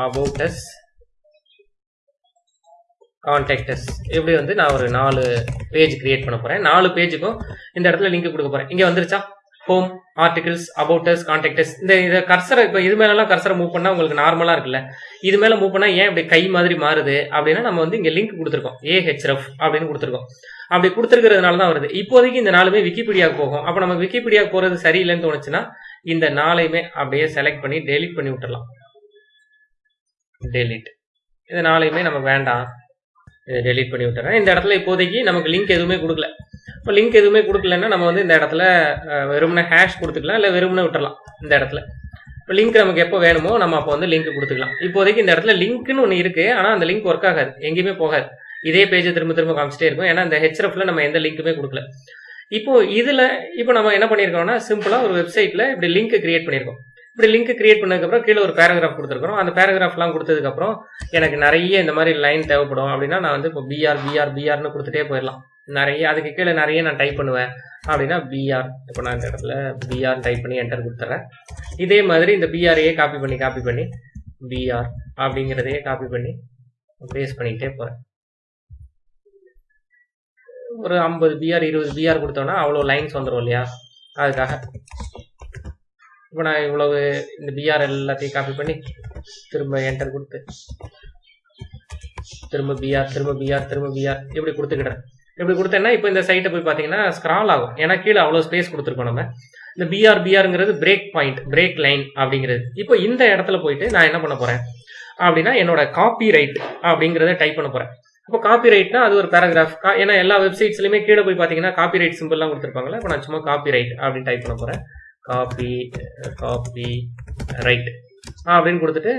about us இப்படி வந்து நான் ஒரு நாலு பேஜ் கிரியேட் பண்ண போறேன். நாலு பேஜுக்கும் இந்த இடத்துல லிங்க் கொடுக்க போறேன். இங்க வந்துருச்சா? ஹோம் ஆர்டிகிள்ஸ் அபவுட் us இந்த இதை கர்சரை இப்போ இது மேலெல்லாம் கர்சரை மூவ் பண்ணா உங்களுக்கு நார்மலா இருக்குல்ல. இது மேல மூவ் பண்ணா ஏன் இப்படி கை மாதிரி மாறுது? அப்படின்னா நம்ம வந்து இங்க லிங்க் கொடுத்துருக்கோம். ஏஹெச்எஃப் அப்படின்னு கொடுத்துருக்கோம். அப்படி கொடுத்துருக்கிறதுனால தான் வருது. இப்போதைக்கு இந்த நாலுமே விக்கிபீடியாவுக்கு போகும். அப்போ நம்ம விக்கிபீடியாவுக்கு போறது சரியில்லைன்னு தோணுச்சுன்னா இந்த நாளையுமே அப்படியே செலக்ட் பண்ணி டெலிட் பண்ணி விட்டுடலாம் டெலிட் இந்த நாளையுமே நம்ம வேண்டாம். இதை டெலிட் பண்ணி விட்டுறேன். இந்த இடத்துல இப்போதைக்கு நமக்கு லிங்க் எதுவுமே கொடுக்கல. இப்போ லிங்க் எதுவுமே கொடுக்கலன்னா நம்ம வந்து இந்த இடத்துல அஹ், ஹேஷ் கொடுத்துக்கலாம் இல்லை வெறுமனே விட்டுறலாம் இந்த இடத்துல. இப்போ லிங்க் நமக்கு எப்போ வேணுமோ நம்ம அப்போ வந்து லிங்க் கொடுத்துக்கலாம். இப்போதைக்கு இந்த இடத்துல லிங்க்னு ஒன்று இருக்கு ஆனால் அந்த லிங்க் ஒர்க் ஆகாது. எங்கேயுமே போகாது. இதே பேஜை திரும்ப திரும்ப காமிச்சிட்டே இருக்கும். ஏன்னா இந்த ஹெச்எஃப்ல நம்ம எந்த லிங்க்குமே கொடுக்கல. இப்போ இதில் இப்போ நம்ம என்ன பண்ணியிருக்கோம்னா சிம்பிளாக ஒரு வெப்சைட்ல இப்படி லிங்க் கிரியேட் பண்ணியிருக்கோம். இப்படி லிங்க் கிரியேட் பண்ணதுக்கப்புறம் கீழே ஒரு பேராகிராஃப் கொடுத்துருக்கோம் அந்த பேராகிராஃப்லாம் கொடுத்ததுக்கப்புறம் எனக்கு நிறைய இந்த மாதிரி லைன் தேவைப்படும். அப்படின்னா நான் வந்து இப்போ பிஆர் பிஆர் பிஆர்னு கொடுத்துட்டே போயிடலாம். நிறைய அதுக்கு கீழே நிறைய நான் டைப் பண்ணுவேன். அப்படின்னா பிஆர் இப்போ நான் இந்த இடத்துல பிஆர் டைப் பண்ணி என்டர் கொடுத்துறேன். இதே மாதிரி இந்த பிஆரையே காப்பி பண்ணி காப்பி பண்ணி பிஆர் அப்படிங்கிறதையே காப்பி பண்ணி பேஸ் பண்ணிக்கிட்டே போகிறேன் ஒரு ஐம்பது பிஆர் இருபது பிஆர் கொடுத்தோன்னா அவ்வளோ லைன்ஸ் வந்துடும் இல்லையா? அதுக்காக. இப்போ நான் இவ்வளவு இந்த பிஆர் எல்லாத்தையும் காப்பி பண்ணி திரும்ப என்டர் கொடுத்து திரும்ப பிஆர் திரும்ப பிஆர் திரும்ப பிஆர் இப்படி கொடுத்துக்கிட்டேன். இப்படி கொடுத்தேன்னா இப்போ இந்த சைட்டை போய் பார்த்தீங்கன்னா ஸ்க்ரால் ஆகும். ஏன்னா கீழே அவ்வளோ ஸ்பேஸ் கொடுத்துருக்கோம் நம்ம. இந்த பிஆர் பிஆருங்கிறது பிரேக் பாயிண்ட் பிரேக் லைன் அப்படிங்கிறது. இப்போ இந்த இடத்துல போயிட்டு நான் என்ன பண்ண போறேன்? அப்படின்னா என்னோட காப்பி ரைட் அப்படிங்கிறத டைப் பண்ண போறேன். இப்போ காப்பி ரைட்னா அது ஒரு பேராகிராஃப் ஏன்னா எல்லா வெப்சைட்ஸ்லையுமே கீழே போய் பார்த்தீங்கன்னா காப்பி ரைட் சிம்பிள்லாம் கொடுத்துருப்பாங்களா இப்போ நான் சும்மா காப்பி ரைட் அப்படின்னு டைப் பண்ண போறேன். காப்பி காப்பி ரைட் அப்படின்னு கொடுத்துட்டு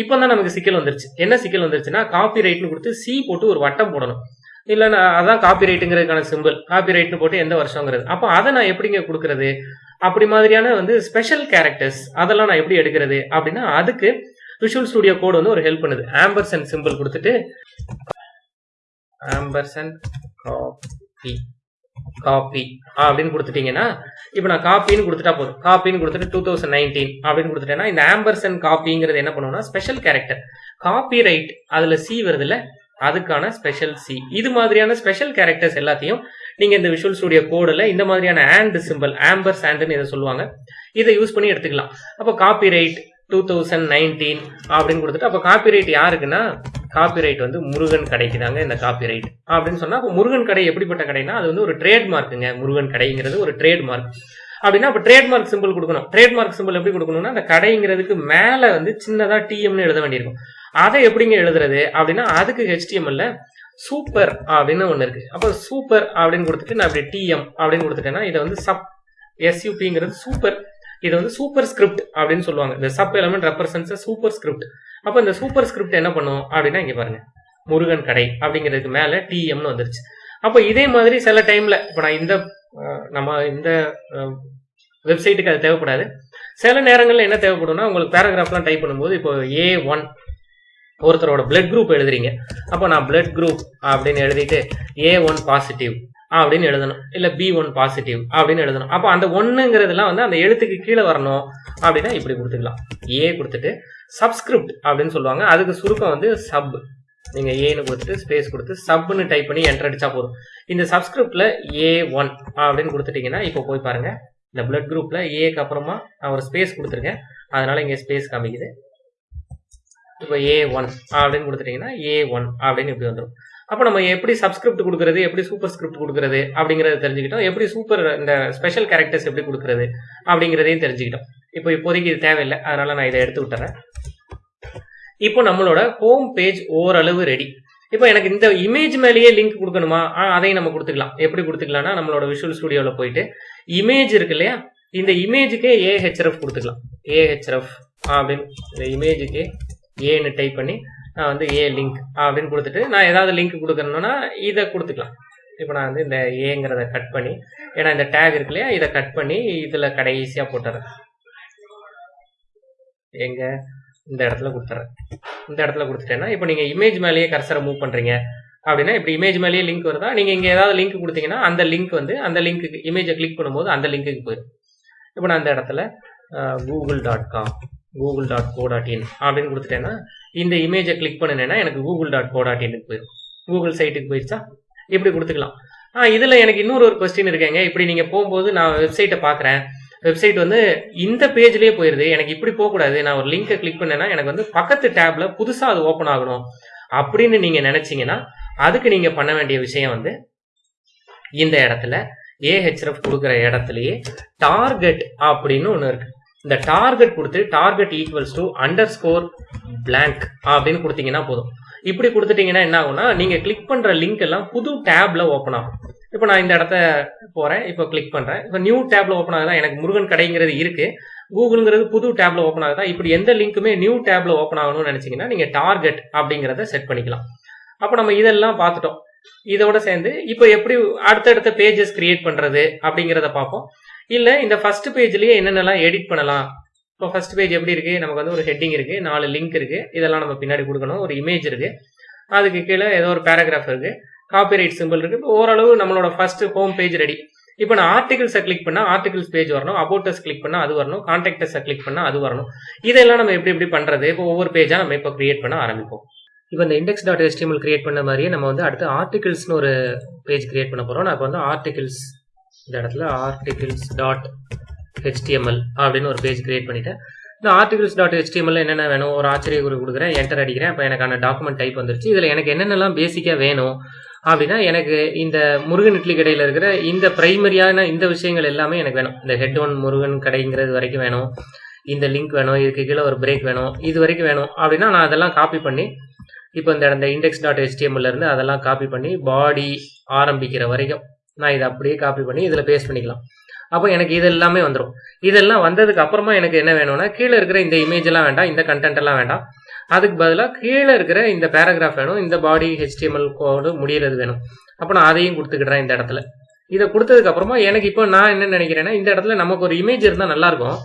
இப்போ தான் நமக்கு சிக்கல் வந்துருச்சு. என்ன சிக்கல் வந்துருச்சுன்னா காப்பி ரைட்னு கொடுத்து சி போட்டு ஒரு வட்டம் போடணும். இல்லை நான் அதான் காப்பி ரைட்டுங்கிறதுக்கான சிம்பிள் காப்பி ரைட்னு போட்டு எந்த வருஷங்கிறது. அப்போ அதை நான் எப்படிங்க கொடுக்கறது? அப்படி மாதிரியான வந்து ஸ்பெஷல் கேரக்டர்ஸ் அதெல்லாம் நான் எப்படி எடுக்கிறது? அப்படின்னா அதுக்கு விஷுவல் ஸ்டுடியோ கோட் வந்து ஒரு ஹெல்ப் பண்ணுது. ஆம்பர்சன் சிம்பிள் கொடுத்துட்டு ஆம்பர்சன் காப்பி காப்பி அப்படின்னு கொடுத்துட்டீங்கன்னா இப்போ நான் காப்பின்னு கொடுத்துட்டா போதும். காப்பின்னு கொடுத்துட்டு டூ தௌசண்ட் நைன்டீன் அப்படின்னு கொடுத்துட்டேன்னா இந்த ஆம்பர்சன் காப்பிங்கிறது என்ன பண்ணுவோம்னா ஸ்பெஷல் கேரக்டர் காப்பி ரைட் அதுல சி வருதுல்ல அதுக்கான ஸ்பெஷல் சி இது மாதிரியான ஸ்பெஷல் கேரக்டர்ஸ் எல்லாத்தையும் நீங்க இந்த விஷுவல் ஸ்டுடியோ கோடில் இந்த மாதிரியான ஆண்ட் சிம்பிள் ஆம்பர் சாண்டுன்னு இதை சொல்லுவாங்க. இதை யூஸ் பண்ணி எடுத்துக்கலாம். அப்போ copyright two thousand nineteen அப்படின்னு கொடுத்துட்டு அப்போ காப்பி ரைட் யாருக்குன்னா காப்பி ரைட் வந்து முருகன் கடைக்கு தாங்க இந்த காப்பி ரைட் அப்படின்னு சொன்னா அப்போ முருகன் கடை எப்படிப்பட்ட கடைனா அது வந்து ஒரு ட்ரேட்மார்க்குங்க முருகன் கடைங்கிறது ஒரு ட்ரேட்மார்க் அப்படின்னா அப்போ ட்ரேட்மார்க் சிம்பிள் கொடுக்கணும். ட்ரேட்மார்க் சிம்பிள் எப்படி கொடுக்கணும்னா அந்த கடைங்கிறதுக்கு மேலே வந்து சின்னதா டிஎம்னு எழுத வேண்டியிருக்கும். அதை எப்படிங்க எழுதுறது? அப்படின்னா அதுக்கு ஹெச்டிஎம்எல்ல சூப்பர் அப்படின்னு ஒன்று இருக்கு. அப்போ சூப்பர் அப்படின்னு கொடுத்துட்டு நான் அப்படி டிஎம் அப்படின்னு கொடுத்துட்டேன்னா இதை வந்து சப் எஸ்யூபிங்கிறது சூப்பர் இது வந்து சூப்பர் ஸ்கிரிப்ட் அப்படின்னு சொல்லுவாங்க. இந்த sub element represents super script அப்போ இந்த சூப்பர் ஸ்கிரிப்ட் என்ன பண்ணும்? அப்படின்னா இங்கே பாருங்க. முருகன் கடை அப்படிங்கிறதுக்கு மேலே டிஎம்னு வந்துருச்சு. அப்போ இதே மாதிரி சில டைம்ல இப்போ நான் இந்த நம்ம இந்த வெப்சைட்டுக்கு அது தேவைப்படாது. சில நேரங்களில் என்ன தேவைப்படும்னா உங்களுக்கு பேராகிராஃப்லாம் டைப் பண்ணும்போது இப்போ ஏ ஒன் ஒருத்தரோட பிளட் குரூப் எழுதுறீங்க. அப்போ நான் பிளட் குரூப் அப்படின்னு எழுதிட்டு ஏ ஒன் பாசிட்டிவ் அப்படின்னு எழுதணும். இல்ல பி ஒன் பாசிட்டிவ் அப்படின்னு எழுதணும். அப்போ அந்த ஒன்னுங்கிறதுலாம் வந்து அந்த எழுத்துக்கு கீழே வரணும் அப்படின்னா இப்படி கொடுத்துக்கலாம். ஏ கொடுத்துட்டு சப்ஸ்கிரிப்ட் அப்படின்னு சொல்லுவாங்க. அதுக்கு சுருக்கம் வந்து சப் நீங்க ஏன்னு கொடுத்துட்டு ஸ்பேஸ் கொடுத்து சப்னு டைப் பண்ணி என்டர் அடிச்சா போதும். இந்த சப்ஸ்கிரிப்ட்ல ஏ ஒன் அப்படின்னு கொடுத்துட்டீங்கன்னா இப்போ போய் பாருங்க. இந்த பிளட் குரூப்ல ஏக்கு அப்புறமா நான் ஒரு ஸ்பேஸ் கொடுத்துருக்கேன். அதனால இங்க ஸ்பேஸ் காமிக்குது. இப்போ ஏ ஒன் அப்படின்னு கொடுத்துட்டீங்கன்னா ஏ ஒன் அப்படின்னு இப்படி வந்துடும் அப்போ நம்ம எப்படி சப்ஸ்கிரிப்ட் கொடுக்கறது எப்படி சூப்பர் ஸ்கிரிப்ட் கொடுக்கறது அப்படிங்கறத தெரிஞ்சுக்கிட்டோம். எப்படி சூப்பர் இந்த ஸ்பெஷல் கேரக்டர்ஸ் எப்படி கொடுக்கறது அப்படிங்கிறதையும் தெரிஞ்சுக்கிட்டோம். இப்போ இப்போதைக்கு இது தேவையில்லை. அதனால நான் இதை எடுத்து விட்டுறேன். இப்போ நம்மளோட ஹோம் பேஜ் ஓரளவு ரெடி இப்போ எனக்கு இந்த இமேஜ் மேலேயே லிங்க் கொடுக்கணுமா? அதையும் நம்ம கொடுத்துக்கலாம். எப்படி கொடுத்துக்கலாம்னா நம்மளோட விஷுவல் ஸ்டுடியோவில் போயிட்டு இமேஜ் இருக்கு இல்லையா? இந்த இமேஜுக்கே ஏஹெச்எஃப் கொடுத்துக்கலாம். ஏஹெச்எஃப் அப்படின்னு இந்த இமேஜுக்கு ஏன்னு டைப் பண்ணி நான் வந்து ஏ லிங்க் அப்படின்னு கொடுத்துட்டு நான் ஏதாவது லிங்க் கொடுக்கணும்னா இதை கொடுத்துக்கலாம். இப்போ நான் வந்து இந்த ஏங்கிறத கட் பண்ணி ஏன்னா இந்த டேக் இருக்கு இல்லையா இதை கட் பண்ணி இதில் கடைசியாக போட்டுறேன். எங்க இந்த இடத்துல கொடுத்துறேன். இந்த இடத்துல கொடுத்துட்டேன்னா இப்போ நீங்கள் இமேஜ் மேலேயே கர்சரை மூவ் பண்ணுறீங்க அப்படின்னா இப்படி இமேஜ் மேலேயே லிங்க் வருதா? நீங்கள் இங்கே ஏதாவது லிங்க் கொடுத்தீங்கன்னா அந்த லிங்க் வந்து அந்த லிங்க்கு இமேஜை கிளிக் பண்ணும்போது அந்த லிங்க்குக்கு போயிடும். இப்போ நான் அந்த இடத்துல Google dot com Google dot co dot in அப்படின்னு கொடுத்துட்டேன்னா இந்த இமேஜை கிளிக் பண்ணினேன்னா எனக்கு கூகுள் டாட் கோ டாட் போயிடும் கூகுள் சைட்டுக்கு போயிடுச்சா இப்படி கொடுத்துக்கலாம். ஆ இதில் எனக்கு இன்னொரு ஒரு கொஸ்டின் இருக்கேங்க. இப்படி நீங்கள் போகும்போது நான் வெப்சைட்டை பார்க்குறேன். வெப்சைட் வந்து இந்த பேஜ்லேயே போயிருது. எனக்கு இப்படி போகக்கூடாது. நான் ஒரு லிங்கை கிளிக் பண்ணேன்னா எனக்கு வந்து பக்கத்து டேப்ல புதுசாக அது ஓப்பன் ஆகணும் அப்படின்னு நீங்கள் நினைச்சீங்கன்னா அதுக்கு நீங்கள் பண்ண வேண்டிய விஷயம் வந்து இந்த இடத்துல ஏஹெச்எஃப் கொடுக்குற இடத்துலயே டார்கெட் அப்படின்னு ஒன்று இருக்கு. இந்த டார்கெட் கொடுத்து target equals to underscore blank அப்படின்னு கொடுத்தீங்கன்னா போதும். இப்படி கொடுத்துட்டீங்கன்னா என்ன ஆகும்னா நீங்க கிளிக் பண்ற லிங்க் எல்லாம் புது டேப்ல ஓப்பன் ஆகும். இப்போ நான் இந்த இடத்த போறேன் இப்போ கிளிக் பண்றேன். இப்போ நியூ டேப்ல ஓப்பன் ஆகுதா எனக்கு முருகன் கடைங்கிறது இருக்கு. கூகுள்ங்கிறது புது டேப்ல ஓப்பன் ஆகுதா? இப்படி எந்த லிங்க்குமே நியூ டேப்ல ஓப்பன் ஆகணும்னு நினைச்சீங்கன்னா நீங்க டார்கெட் அப்படிங்கிறத செட் பண்ணிக்கலாம். அப்போ நம்ம இதெல்லாம் பார்த்துட்டோம். இதோட சேர்ந்து இப்போ எப்படி அடுத்தடுத்த பேஜஸ் கிரியேட் பண்றது அப்படிங்கிறத பார்ப்போம். இல்ல இந்த ஃபர்ஸ்ட் பேஜ்லயே என்னென்னலாம் எடிட் பண்ணலாம்? இப்போ ஃபர்ஸ்ட் பேஜ் எப்படி இருக்கு? நமக்கு வந்து ஒரு ஹெட்டிங் இருக்கு நாலு லிங்க் இருக்கு. இதெல்லாம் நம்ம பின்னாடி கொடுக்கணும். ஒரு இமேஜ் இருக்கு. அதுக்கு கீழே ஏதோ ஒரு பேராகிராஃப் இருக்கு. காப்பிரைட் சிம்பிள் இருக்கு. இப்போ ஓரளவு நம்மளோட ஃபர்ஸ்ட் ஹோம் பேஜ் ரெடி இப்போ நான் ஆர்டிகிள்ஸை கிளிக் பண்ணா ஆர்டிகிள்ஸ் பேஜ் வரணும். அபோட்டஸ் கிளிக் பண்ணா அது வரணும். கான்டாக்டஸை கிளிக் பண்ணா அது வரணும். இதெல்லாம் நம்ம எப்படி எப்படி பண்றது? இப்போ ஒவ்வொரு பேஜா நம்ம இப்போ கிரியேட் பண்ண ஆரம்பிப்போம். இப்போ இந்த இண்டெக்ஸ் டாட் எஸ்டிஎம்எல் கிரியேட் பண்ண மாதிரியே நம்ம வந்து அடுத்து ஆர்டிகிள்ஸ்னு ஒரு பேஜ் கிரியேட் பண்ண போறோம். நான் இப்போ வந்து ஆர்டிகிள்ஸ் இந்த இடத்துல ஆர்டிகிள்ஸ் டாட் ஹெச்டிஎம்எல் அப்படின்னு ஒரு பேஜ் கிரியேட் பண்ணிட்டேன். இந்த ஆர்டிகல்ஸ் டாட் ஹெச்டிஎம்எல் என்னென்ன வேணும் ஒரு ஆச்சரிய குறி கொடுக்குறேன் என்டர் அடிக்கிறேன் அப்போ எனக்கான டாக்குமெண்ட் டைப் வந்துருச்சு. இதில் எனக்கு என்னென்னலாம் பேசிக்காக வேணும் அப்படின்னா எனக்கு இந்த முருகன் இட்லி கடையில் இருக்கிற இந்த பிரைமரியான இந்த விஷயங்கள் எல்லாமே எனக்கு வேணும். இந்த ஹெட் ஒன் முருகன் கடைங்கிறது வரைக்கும் வேணும். இந்த லிங்க் வேணும் இதுக்கு கீழே ஒரு பிரேக் வேணும் இது வரைக்கும் வேணும் அப்படின்னா நான் அதெல்லாம் காப்பி பண்ணி இப்போ இந்த இந்த இண்டெக்ஸ் டாட் ஹெச்டிஎம்எல்லேருந்து அதெல்லாம் காப்பி பண்ணி பாடி ஆரம்பிக்கிற வரைக்கும் நான் இதை அப்படியே காப்பி பண்ணி இதில் பேஸ்ட் பண்ணிக்கலாம். அப்போ எனக்கு இது எல்லாமே வந்துடும் இதெல்லாம் வந்ததுக்கு அப்புறமா எனக்கு என்ன வேணும்னா கீழே இருக்கிற இந்த இமேஜ் எல்லாம் வேண்டாம் இந்த கண்டென்ட் எல்லாம் வேண்டாம். அதுக்கு பதிலாக கீழே இருக்கிற இந்த பேராகிராஃப் வேணும் இந்த பாடி ஹெச்டிஎம்எல் கோடு முடியறது வேணும். அப்போ நான் அதையும் கொடுத்துக்கிடுறேன் இந்த இடத்துல. இதை கொடுத்ததுக்கு அப்புறமா எனக்கு இப்போ நான் என்ன நினைக்கிறேன்னா இந்த இடத்துல நமக்கு ஒரு இமேஜ் இருந்தால் நல்லாயிருக்கும்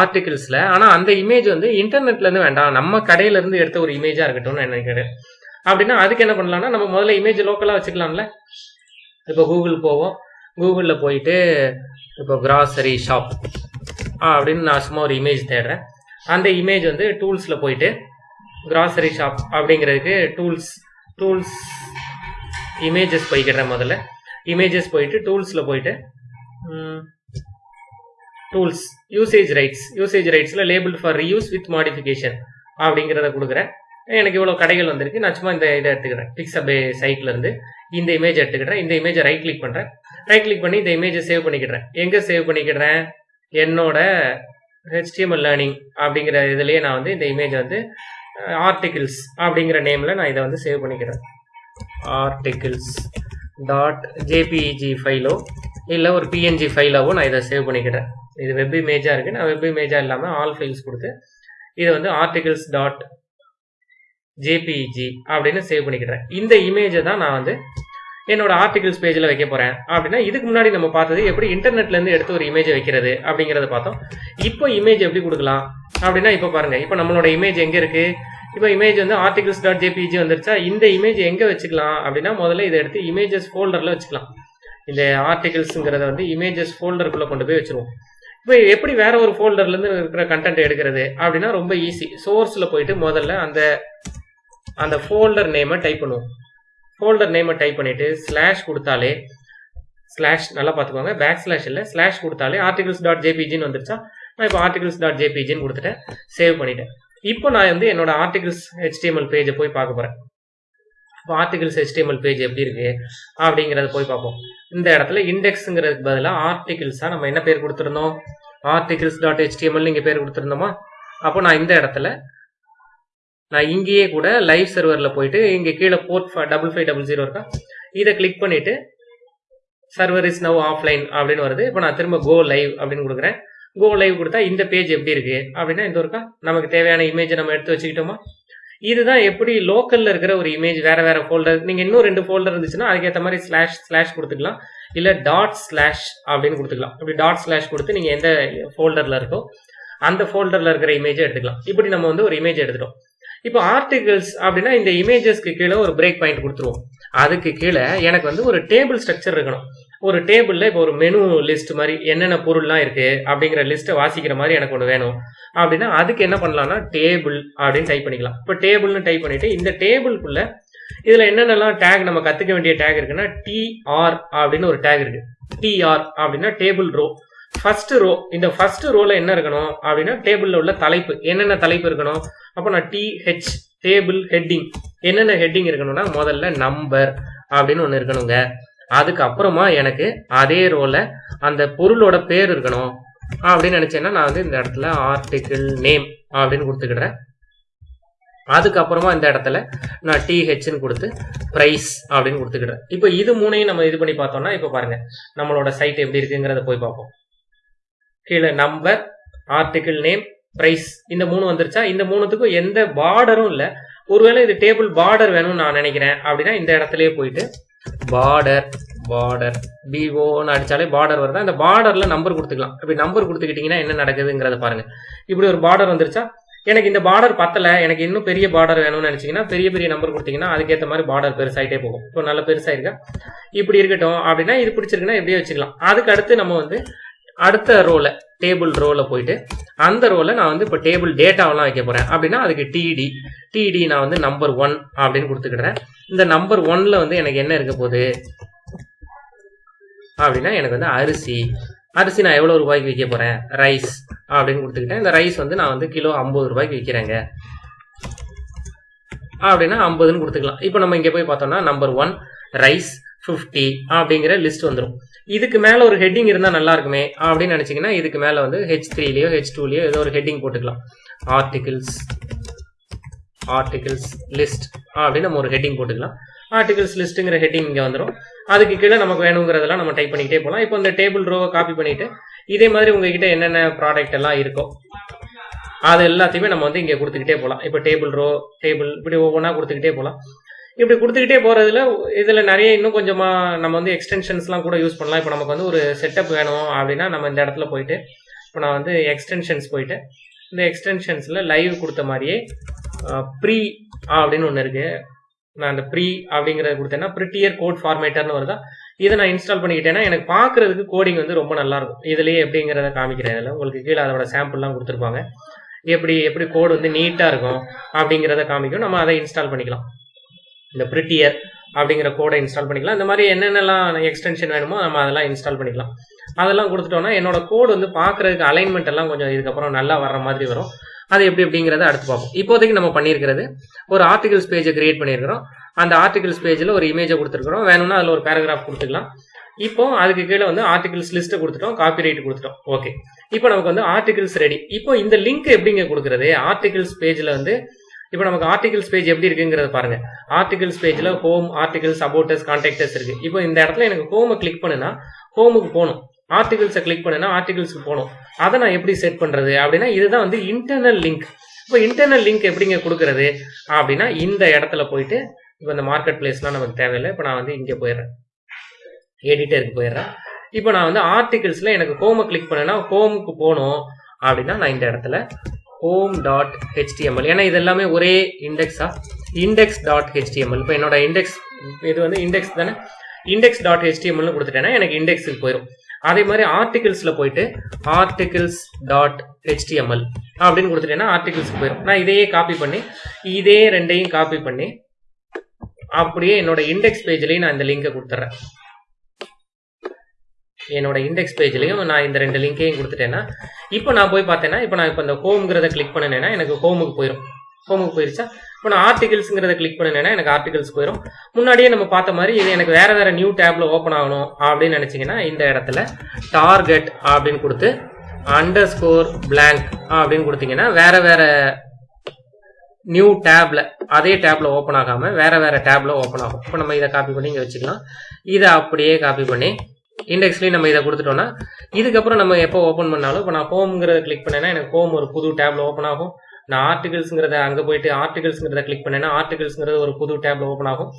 ஆர்டிகிள்ஸில் ஆனால் அந்த இமேஜ் வந்து இன்டர்நெட்லேருந்து வேண்டாம். நம்ம கடையிலேருந்து எடுத்த ஒரு இமேஜாக இருக்கட்டும்னு நினைக்கிறேன். அப்படின்னா அதுக்கு என்ன பண்ணலாம்னா நம்ம முதல்ல இமேஜ் லோக்கலாக வச்சுக்கலாம்ல. இப்போ கூகுள் போவோம். கூகுளில் போயிட்டு இப்போ கிராசரி ஷாப் அப்படின்னு நான் சும்மா ஒரு இமேஜ் தேடுறேன். அந்த இமேஜ் வந்து டூல்ஸில் போயிட்டு கிராசரி ஷாப் அப்படிங்கிறதுக்கு டூல்ஸ் டூல்ஸ் இமேஜஸ் போய்க்கிறேன் முதல்ல. இமேஜஸ் போயிட்டு டூல்ஸில் போயிட்டு tools usage rights usage ரைட்ஸில் label for reuse with modification அப்படிங்கிறத கொடுக்குறேன். எனக்கு இவ்வளோ கடைகள் வந்திருக்கு. நான் சும்மா இந்த இதை எடுத்துக்கிறேன். பிக்ஸபே சைட்ல இருந்து இந்த இமேஜ் எடுத்துக்கிறேன். இந்த இமேஜை ரைட் கிளிக் பண்ணுறேன் ரைட் கிளிக் பண்ணி இந்த இமேஜை சேவ் பண்ணிக்கிறேன். எங்கே சேவ் பண்ணிக்கிறேன்? என்னோட ஹெச்டிஎம்எல் லேர்னிங் அப்படிங்கிற இதுலேயே நான் வந்து இந்த இமேஜை வந்து ஆர்டிகிள்ஸ் அப்படிங்கிற நேமில் நான் இதை வந்து சேவ் பண்ணிக்கிறேன். ஆர்டிகிள்ஸ் டாட் ஜேபிஇஜி ஃபைலோ இல்லை ஒரு பிஎன்ஜி ஃபைலாவோ நான் இதை சேவ் பண்ணிக்கிறேன். இது வெப் இமேஜாக இருக்குது நான் வெப் இமேஜாக இல்லாமல் ஆல் ஃபைல்ஸ் கொடுத்து இதை வந்து ஆர்டிகிள்ஸ் டாட் ஜேபிஇஜி அப்படின்னு சேவ் பண்ணிக்கிறேன் இந்த இமேஜை தான் நான் வந்து என்னோட ஆர்டிகிள்ஸ் பேஜில் வைக்க போகிறேன் அப்படின்னா இதுக்கு முன்னாடி நம்ம பார்த்தது எப்படி இன்டர்நெட்லேருந்து எடுத்து ஒரு இமேஜை வைக்கிறது அப்படிங்கிறத பார்த்தோம். இப்போ இமேஜ் எப்படி கொடுக்கலாம்? அப்படின்னா இப்போ பாருங்க இப்போ நம்மளோட இமேஜ் எங்கே இருக்கு? இப்போ இமேஜ் வந்து ஆர்டிகிள்ஸ் டாட் ஜேபிஜி வந்துருச்சா? இந்த இமேஜ் எங்கே வச்சுக்கலாம்? அப்படின்னா முதல்ல இதை எடுத்து இமேஜஸ் ஃபோல்டரில் வச்சுக்கலாம். இந்த ஆர்டிகிள்ஸுங்கிறத வந்து இமேஜஸ் ஃபோல்டருக்குள்ளே கொண்டு போய் வச்சுருவோம். இப்போ எப்படி வேற ஒரு ஃபோல்டர்லேருந்து இருக்கிற கண்டென்ட் எடுக்கிறது? அப்படின்னா ரொம்ப ஈஸி சோர்ஸில் போயிட்டு முதல்ல அந்த அந்த ஃபோல்டர் நேமை டைப் பண்ணுவோம். ஃபோல்டர் நேமை டைப் பண்ணிவிட்டு ஸ்லாஷ் கொடுத்தாலே ஸ்லாஷ் நல்லா பார்த்துக்கோங்க. பேக் ஸ்லாஷ் இல்லை ஸ்லாஷ் கொடுத்தாலே ஆர்டிகல்ஸ் டாட் ஜேபிஜின்னு வந்துருச்சா? நான் இப்போ ஆர்டிகல்ஸ் டாட் ஜேபிஜின்னு கொடுத்துட்டேன். சேவ் பண்ணிட்டேன். இப்போ நான் வந்து என்னோட ஆர்டிகல்ஸ் ஹெச்டிஎம்எல் பேஜை போய் பார்க்க போகிறேன் இப்போ ஆர்டிகல்ஸ் ஹெச்டிஎம்எல் பேஜ் எப்படி இருக்கு? அப்படிங்கிறத போய் பார்ப்போம். இந்த இடத்துல இண்டெக்ஸுங்கிறதுக்கு பதிலாக ஆர்டிகிள்ஸாக நம்ம என்ன பேர் கொடுத்துருந்தோம்? ஆர்டிகிள்ஸ் டாட் ஹெச்டிஎம்எல் இங்கே பேர் கொடுத்துருந்தோமா? அப்போ நான் இந்த இடத்துல நான் இங்கேயே கூட லைவ் சர்வரில் போயிட்டு இங்கே கீழே port double five double zero இருக்கா? இதை கிளிக் பண்ணிட்டு சர்வர் இஸ் நவ் ஆஃப்லைன் அப்படின்னு வருது. இப்போ நான் திரும்ப கோ லைவ் அப்படின்னு கொடுக்குறேன். கோ லைவ் கொடுத்தா இந்த பேஜ் எப்படி இருக்கு? அப்படின்னா இந்த ஒருக்கா? நமக்கு தேவையான இமேஜை நம்ம எடுத்து வச்சுக்கிட்டோமா? இதுதான் எப்படி லோக்கல்ல இருக்கிற ஒரு இமேஜ் வேற வேற ஃபோல்டர் நீங்க இன்னும் ரெண்டு ஃபோல்டர் இருந்துச்சுன்னா அதுக்கேற்ற மாதிரி ஸ்லாஷ் ஸ்லாஷ் கொடுத்துக்கலாம். இல்ல டாட் ஸ்லாஷ் அப்படின்னு கொடுத்துக்கலாம். இப்படி டாட் ஸ்லாஷ் கொடுத்து நீங்க எந்த ஃபோல்டர்ல இருக்கோ அந்த ஃபோல்டர்ல இருக்கிற இமேஜை எடுத்துக்கலாம். இப்படி நம்ம வந்து ஒரு இமேஜ் எடுத்துட்டோம். இப்போ ஆர்டிகிள்ஸ் அப்படின்னா இந்த இமேஜஸ்க்கு கீழே ஒரு பிரேக் பாயிண்ட் கொடுத்துருவோம். அதுக்கு கீழே எனக்கு வந்து ஒரு டேபிள் ஸ்ட்ரக்சர் இருக்கணும். ஒரு டேபிளில் இப்போ ஒரு மெனு லிஸ்ட் மாதிரி என்னென்ன பொருள்லாம் இருக்கு அப்படிங்கிற லிஸ்ட்டை வாசிக்கிற மாதிரி எனக்கு ஒன்று வேணும். அப்படின்னா அதுக்கு என்ன பண்ணலாம்னா டேபிள் அப்படின்னு டைப் பண்ணிக்கலாம். இப்போ டேபிள்னு டைப் பண்ணிட்டு இந்த டேபிள்குள்ள இதில் என்னென்னலாம் டேக் நம்ம கற்றுக்க வேண்டிய டேக் இருக்குன்னா டிஆர் அப்படின்னு ஒரு டேக் இருக்கு. டிஆர் அப்படின்னா டேபிள் ரோ ஃபர்ஸ்ட் ரோ இந்த ஃபர்ஸ்ட் ரோல என்ன இருக்கணும் அப்படின்னா டேபிள்ல உள்ள தலைப்பு. என்னென்ன தலைப்பு இருக்கணும்? அப்போ நான் டிஹெச் டேபிள் ஹெட்டிங் என்னென்ன ஹெட்டிங் இருக்கணும்னா முதல்ல நம்பர் அப்படின்னு ஒன்று இருக்கணுங்க. அதுக்கப்புறமா எனக்கு அதே ரோல அந்த பொருளோட பேர் இருக்கணும். அப்படின்னு நினைச்சேன்னா நான் வந்து இந்த இடத்துல ஆர்டிக்கிள் நேம் அப்படின்னு கொடுத்துக்கிடுறேன். அதுக்கப்புறமா இந்த இடத்துல நான் டிஹெச்னு கொடுத்து ப்ரைஸ் அப்படின்னு கொடுத்துக்கிடுறேன். இப்போ இது மூணையும் நம்ம இது பண்ணி பார்த்தோம்னா இப்போ பாருங்க நம்மளோட சைட் எப்படி இருக்குங்கிறத போய் பார்ப்போம். கீழே நம்பர் ஆர்டிக்கிள் நேம் பிரைஸ் இந்த மூணு வந்துருச்சா? இந்த மூணுத்துக்கும் எந்த பார்டரும் இல்லை. ஒருவேளை இது டேபிள் பார்டர் வேணும்னு நான் நினைக்கிறேன். அப்படின்னா இந்த இடத்துலயே போயிட்டு பார்டர் பார்டர் பிஓன்னு அடிச்சாலே பார்டர் வருதா? இந்த பார்டர்ல நம்பர் கொடுத்துக்கலாம். இப்படி நம்பர் கொடுத்துக்கிட்டீங்கன்னா என்ன நடக்குதுங்கிறத பாருங்க. இப்படி ஒரு பார்டர் வந்துருச்சா? எனக்கு இந்த பார்டர் பத்தல. எனக்கு இன்னும் பெரிய பார்டர் வேணும்னு நினைச்சீங்கன்னா பெரிய பெரிய நம்பர் கொடுத்தீங்கன்னா அதுக்கேற்ற மாதிரி பார்டர் பெருசாயிட்டே போகும். இப்போ நல்ல பெருசாயிருக்கா? இப்படி இருக்கட்டும். அப்படின்னா இது பிடிச்சிருக்குன்னா இப்படியே வச்சுக்கலாம். அதுக்கு அடுத்து நம்ம வந்து அடுத்த ரோல டேபிள் ரோல போயிட்டு அந்த ரோல நான் வந்து இப்போ டேபிள் டேட்டாவெல்லாம் வைக்க போறேன். அப்படின்னா அதுக்கு டிடி டிடி நான் வந்து நம்பர் ஒன் அப்படின்னு கொடுத்துக்கிடுறேன். இந்த நம்பர் ஒன்ல வந்து எனக்கு என்ன இருக்க போகுது? அப்படின்னா எனக்கு வந்து அரிசி. அரிசி நான் எவ்வளோ ரூபாய்க்கு விற்க போறேன்? ரைஸ் அப்படின்னு கொடுத்துக்கிட்டேன். இந்த ரைஸ் வந்து நான் வந்து கிலோ ஐம்பது ரூபாய்க்கு விற்கிறேங்க அப்படின்னா ஐம்பதுன்னு கொடுத்துக்கலாம். இப்போ நம்ம இங்கே போய் பார்த்தோம்னா நம்பர் ஒன் ரைஸ் ஃபிஃப்டி அப்படிங்கிற லிஸ்ட் வந்துடும் இதுக்கு மேலே ஒரு ஹெட்டிங் இருந்தால் நல்லா இருக்குமே அப்படின்னு நினச்சிங்கன்னா இதுக்கு மேலே வந்து ஹெச் த்ரீலையோ ஹெச் டூலையோ ஏதோ ஒரு ஹெட்டிங் போட்டுக்கலாம். ஆர்டிகிள்ஸ் ஆர்டிகிள்ஸ் லிஸ்ட் அப்படின்னு நம்ம ஒரு ஹெட்டிங் போட்டுக்கலாம். ஆர்டிகிள்ஸ் லிஸ்ட்டுங்கிற ஹெட்டிங் இங்கே வந்துடும் அதுக்கு கீழே நமக்கு வேணுங்கிறதெல்லாம் நம்ம டைப் பண்ணிக்கிட்டே போகலாம் இப்போ இந்த டேபிள் ரோவை காப்பி பண்ணிவிட்டு இதே மாதிரி உங்ககிட்ட என்னென்ன ப்ராடக்ட் எல்லாம் இருக்கோ அது எல்லாத்தையுமே நம்ம வந்து இங்கே கொடுத்துக்கிட்டே போகலாம் இப்போ டேபிள் ரோ டேபிள் இப்படி ஒவ்வொன்றா கொடுத்துக்கிட்டே போகலாம் இப்படி கொடுத்துக்கிட்டே போகிறதுல இதில் நிறைய இன்னும் கொஞ்சமாக நம்ம வந்து எக்ஸ்டென்ஷன்ஸ்லாம் கூட யூஸ் பண்ணலாம். இப்போ நமக்கு வந்து ஒரு செட்டப் வேணும் அப்படின்னா நம்ம இந்த இடத்துல போயிட்டு இப்போ நான் வந்து எக்ஸ்டென்ஷன்ஸ் போயிட்டு இந்த எக்ஸ்டென்ஷன்ஸில் லைவ் கொடுத்த மாதிரியே ப்ரீ அப்படின்னு ஒன்று இருக்குது நான் அந்த ப்ரீ அப்படிங்கிறத கொடுத்தேன்னா ப்ரிட்டியர் கோட் ஃபார்மேட்டர்னு வருதா? இதை நான் இன்ஸ்டால் பண்ணிக்கிட்டேன்னா எனக்கு பார்க்கறதுக்கு கோடிங் வந்து ரொம்ப நல்லாயிருக்கும் இதுலேயே எப்படிங்கிறத காமிக்கிறேன் இதில் உங்களுக்கு கீழே அதோட சாம்பிள்லாம் கொடுத்துருப்பாங்க. எப்படி எப்படி கோடு வந்து நீட்டாக இருக்கும் அப்படிங்கிறத காமிக்கும். நம்ம அதை இன்ஸ்டால் பண்ணிக்கலாம். இந்த ப்ரிட்டியர் அப்படிங்கிற கோடை இன்ஸ்டால் பண்ணிக்கலாம். இந்த மாதிரி என்னென்னலாம் எக்ஸ்டென்ஷன் வேணுமோ நம்ம அதெல்லாம் இன்ஸ்டால் பண்ணிக்கலாம். அதெல்லாம் கொடுத்துட்டோம்னா என்னோட கோடு வந்து பார்க்கறதுக்கு அலைன்மெண்ட் எல்லாம் கொஞ்சம் இதுக்கப்புறம் நல்லா வர்ற மாதிரி வரும். அது எப்படி அப்படிங்கிறத அடுத்து பார்ப்போம். இப்போதைக்கு நம்ம பண்ணியிருக்கிறது ஒரு ஆர்டிகல்ஸ் பேஜை கிரியேட் பண்ணியிருக்கிறோம். அந்த ஆர்டிகல்ஸ் பேஜில் ஒரு இமேஜை கொடுத்துருக்குறோம். வேணும்னா அதில் ஒரு பேராகிராஃப் கொடுத்துக்கலாம். இப்போ அதுக்கு கீழே வந்து ஆர்டிகல்ஸ் லிஸ்ட்டை கொடுத்துட்டோம் காப்பி ரைட் கொடுத்துட்டோம். ஓகே இப்போ நமக்கு வந்து ஆர்டிகல்ஸ் ரெடி இப்போ இந்த லிங்க் எப்படிங்க கொடுக்குறது? ஆர்டிகல்ஸ் பேஜில் வந்து இப்போ நமக்கு ஆர்டிகல்ஸ் பேஜ் எப்படி இருக்குங்கிறத பாருங்க. ஆர்டிகல்ஸ் பேஜில் ஹோம் ஆர்டிகல்ஸ் அபோட்டஸ் கான்டாக்டர்ஸ் இருக்கு. இப்போ இந்த இடத்துல எனக்கு ஹோமை கிளிக் பண்ணுனா ஹோமுக்கு போகணும். ஆர்டிகல்ஸை கிளிக் பண்ணுனா ஆர்டிகல்ஸ்க்கு போகணும். அதை நான் எப்படி செட் பண்ணுறது அப்படின்னா இதுதான் வந்து இன்டர்னல் லிங்க் இப்போ இன்டர்னல் லிங்க் எப்படிங்க கொடுக்குறது? அப்படின்னா இந்த இடத்துல போயிட்டு இப்போ இந்த மார்க்கெட் பிளேஸ்லாம் நமக்கு தேவையில்லை. இப்போ நான் வந்து இங்கே போயிடுறேன். எடிட்டருக்கு போயிடுறேன். இப்போ நான் வந்து ஆர்டிகல்ஸில் எனக்கு ஹோமை கிளிக் பண்ணேன்னா ஹோமுக்கு போகணும். அப்படின்னா நான் இந்த இடத்துல ஹோம் டாட் ஹெச்டிஎம்எல் ஏன்னா இது எல்லாமே ஒரே இண்டெக்ஸா இண்டெக்ஸ் டாட் ஹெச்டிஎம்எல் இப்போ என்னோட இண்டெக்ஸ் இது வந்து இண்டெக்ஸ் தானே? இண்டெக்ஸ் டாட் ஹெச்டிஎம்எல்னு கொடுத்துட்டேன்னா எனக்கு இண்டெக்ஸுக்கு போயிடும் அதே மாதிரி ஆர்டிகிள்ஸில் போயிட்டு ஆர்டிகிள்ஸ் டாட் ஹெச்டிஎம்எல் அப்படின்னு கொடுத்துட்டேன்னா ஆர்டிகிள்ஸ்க்கு போயிடும் நான் இதையே காப்பி பண்ணி இதே ரெண்டையும் காப்பி பண்ணி அப்படியே என்னோட இண்டெக்ஸ் பேஜ்லேயும் நான் இந்த லிங்கை கொடுத்துட்றேன். என்னோட இண்டெக்ஸ் பேஜ்லையும் நான் இந்த ரெண்டு லிங்கையும் கொடுத்துட்டேன்னா இப்போ நான் போய் பார்த்தேன்னா இப்போ நான் இப்போ இந்த ஹோம்ங்கிறத கிளிக் பண்ணினேன்னா எனக்கு ஹோமுக்கு போயிடும் ஹோமுக்கு போயிருச்சா? இப்போ நான் ஆர்டிகல்ஸுங்கிறத கிளிக் பண்ணினேன்னா எனக்கு ஆர்டிகல்ஸ் போயிடும் முன்னாடியே நம்ம பார்த்த மாதிரி இது எனக்கு வேற வேற நியூ டேப்ல ஓப்பன் ஆகணும் அப்படின்னு நினச்சிங்கன்னா இந்த இடத்துல டார்கெட் அப்படின்னு கொடுத்து அண்டர் ஸ்கோர் பிளாங்க் அப்படின்னு கொடுத்தீங்கன்னா வேற வேற நியூ டேப்ல அதே டேப்ல ஓப்பன் ஆகாம வேற வேற டேப்ல ஓப்பன் ஆகும். இப்போ நம்ம இதை காப்பி பண்ணி இங்கே வச்சுக்கலாம். இதை அப்படியே காப்பி பண்ணி இண்டெக்ஸ்லேயும் நம்ம இதை கொடுத்துட்டோம்னா இதுக்கப்புறம் நம்ம எப்போ ஓப்பன் பண்ணாலும் இப்போ நான் ஹோம்ங்கிறத கிளிக் பண்ணேன்னா எனக்கு ஹோம் ஒரு புது டேப்ல ஓப்பன் ஆகும். நான் ஆர்டிகல்ஸ்ங்கிறத அங்கே போயிட்டு ஆர்டிகல்ஸ்ங்கிறத கிளிக் பண்ணேன்னா ஆர்டிகல்ஸ்ங்கிறது ஒரு புது டேப்ல ஓப்பன் ஆகும்.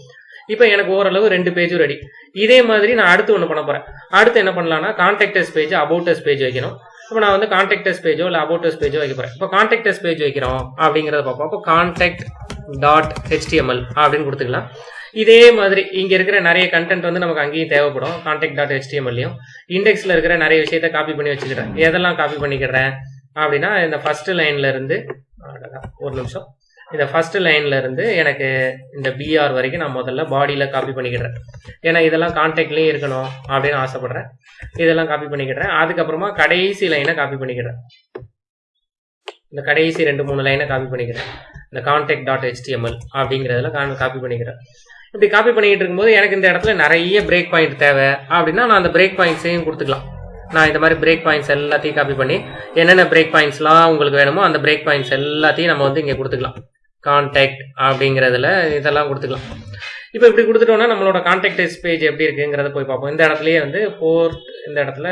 இப்போ எனக்கு ஓரளவு ரெண்டு பேஜும் ரெடி இதே மாதிரி நான் அடுத்து ஒன்று பண்ண போறேன். அடுத்து என்ன பண்ணலாம்னா கான்டாக்டர்ஸ் பேஜ் அபவுட்டர்ஸ் பேஜ் வைக்கணும். இப்போ நான் வந்து கான்டாக்டர்ஸ் பேஜோ இல்லை அபவுட்டர்ஸ் பேஜோ வைக்க போறேன். இப்போ கான்டாக்டர்ஸ் பேஜ் வைக்கிறோம் அப்படிங்கிறத பார்ப்போம். அப்போ கான்டாக்ட் டாட் ஹெச்டிஎம்எல் அப்படின்னு கொடுத்துக்கலாம். இதே மாதிரி இங்க இருக்கிற நிறைய கண்டென்ட் வந்து நமக்கு அங்கேயும் தேவைப்படும். கான்டெக்ட் டாட் ஹெச்டிஎம்எல்லையும் இண்டெக்ஸ்ல இருக்கிற நிறைய விஷயத்த காப்பி பண்ணி வச்சுக்கிறேன். எதெல்லாம் காப்பி பண்ணிக்கிறேன்? அப்படின்னா இந்த ஃபர்ஸ்ட் லைன்ல இருந்து ஒரு நிமிஷம். இந்த ஃபர்ஸ்ட் லைன்ல இருந்து எனக்கு இந்த பிஆர் வரைக்கும் நான் முதல்ல பாடியில காப்பி பண்ணிக்கிறேன். ஏன்னா இதெல்லாம் கான்டாக்ட்லயும் இருக்கணும் அப்படின்னு ஆசைப்படுறேன். இதெல்லாம் காப்பி பண்ணிக்கிறேன். அதுக்கப்புறமா கடைசி லைனை காப்பி பண்ணிக்கிறேன். இந்த கடைசி ரெண்டு மூணு லைனை காப்பி பண்ணிக்கிறேன். இந்த கான்டாக்ட் டாட் ஹெச்டிஎம்எல் அப்படிங்கிறதுல காப்பி பண்ணிக்கிறேன். இப்படி காப்பி பண்ணிக்கிட்டு இருக்கும்போது எனக்கு இந்த இடத்துல நிறைய பிரேக் பாயிண்ட் தேவை. அப்படின்னா நான் அந்த பிரேக் பாயிண்ட்ஸையும் கொடுத்துக்கலாம். நான் இந்த மாதிரி பிரேக் பாயிண்ட்ஸ் எல்லாத்தையும் காப்பி பண்ணி என்னென்ன பிரேக் பாயிண்ட்ஸ்லாம் உங்களுக்கு வேணுமோ அந்த பிரேக் பாயிண்ட்ஸ் எல்லாத்தையும் நம்ம வந்து இங்கே கொடுத்துக்கலாம். கான்டாக்ட் அப்படிங்கிறதுல இதெல்லாம் கொடுத்துக்கலாம். இப்போ இப்படி கொடுத்துட்டோம்னா நம்மளோட கான்டாக்ட் பேஜ் எப்படி இருக்குங்கிறத போய் பார்ப்போம். இந்த இடத்துலயே வந்து போர்ட் இந்த இடத்துல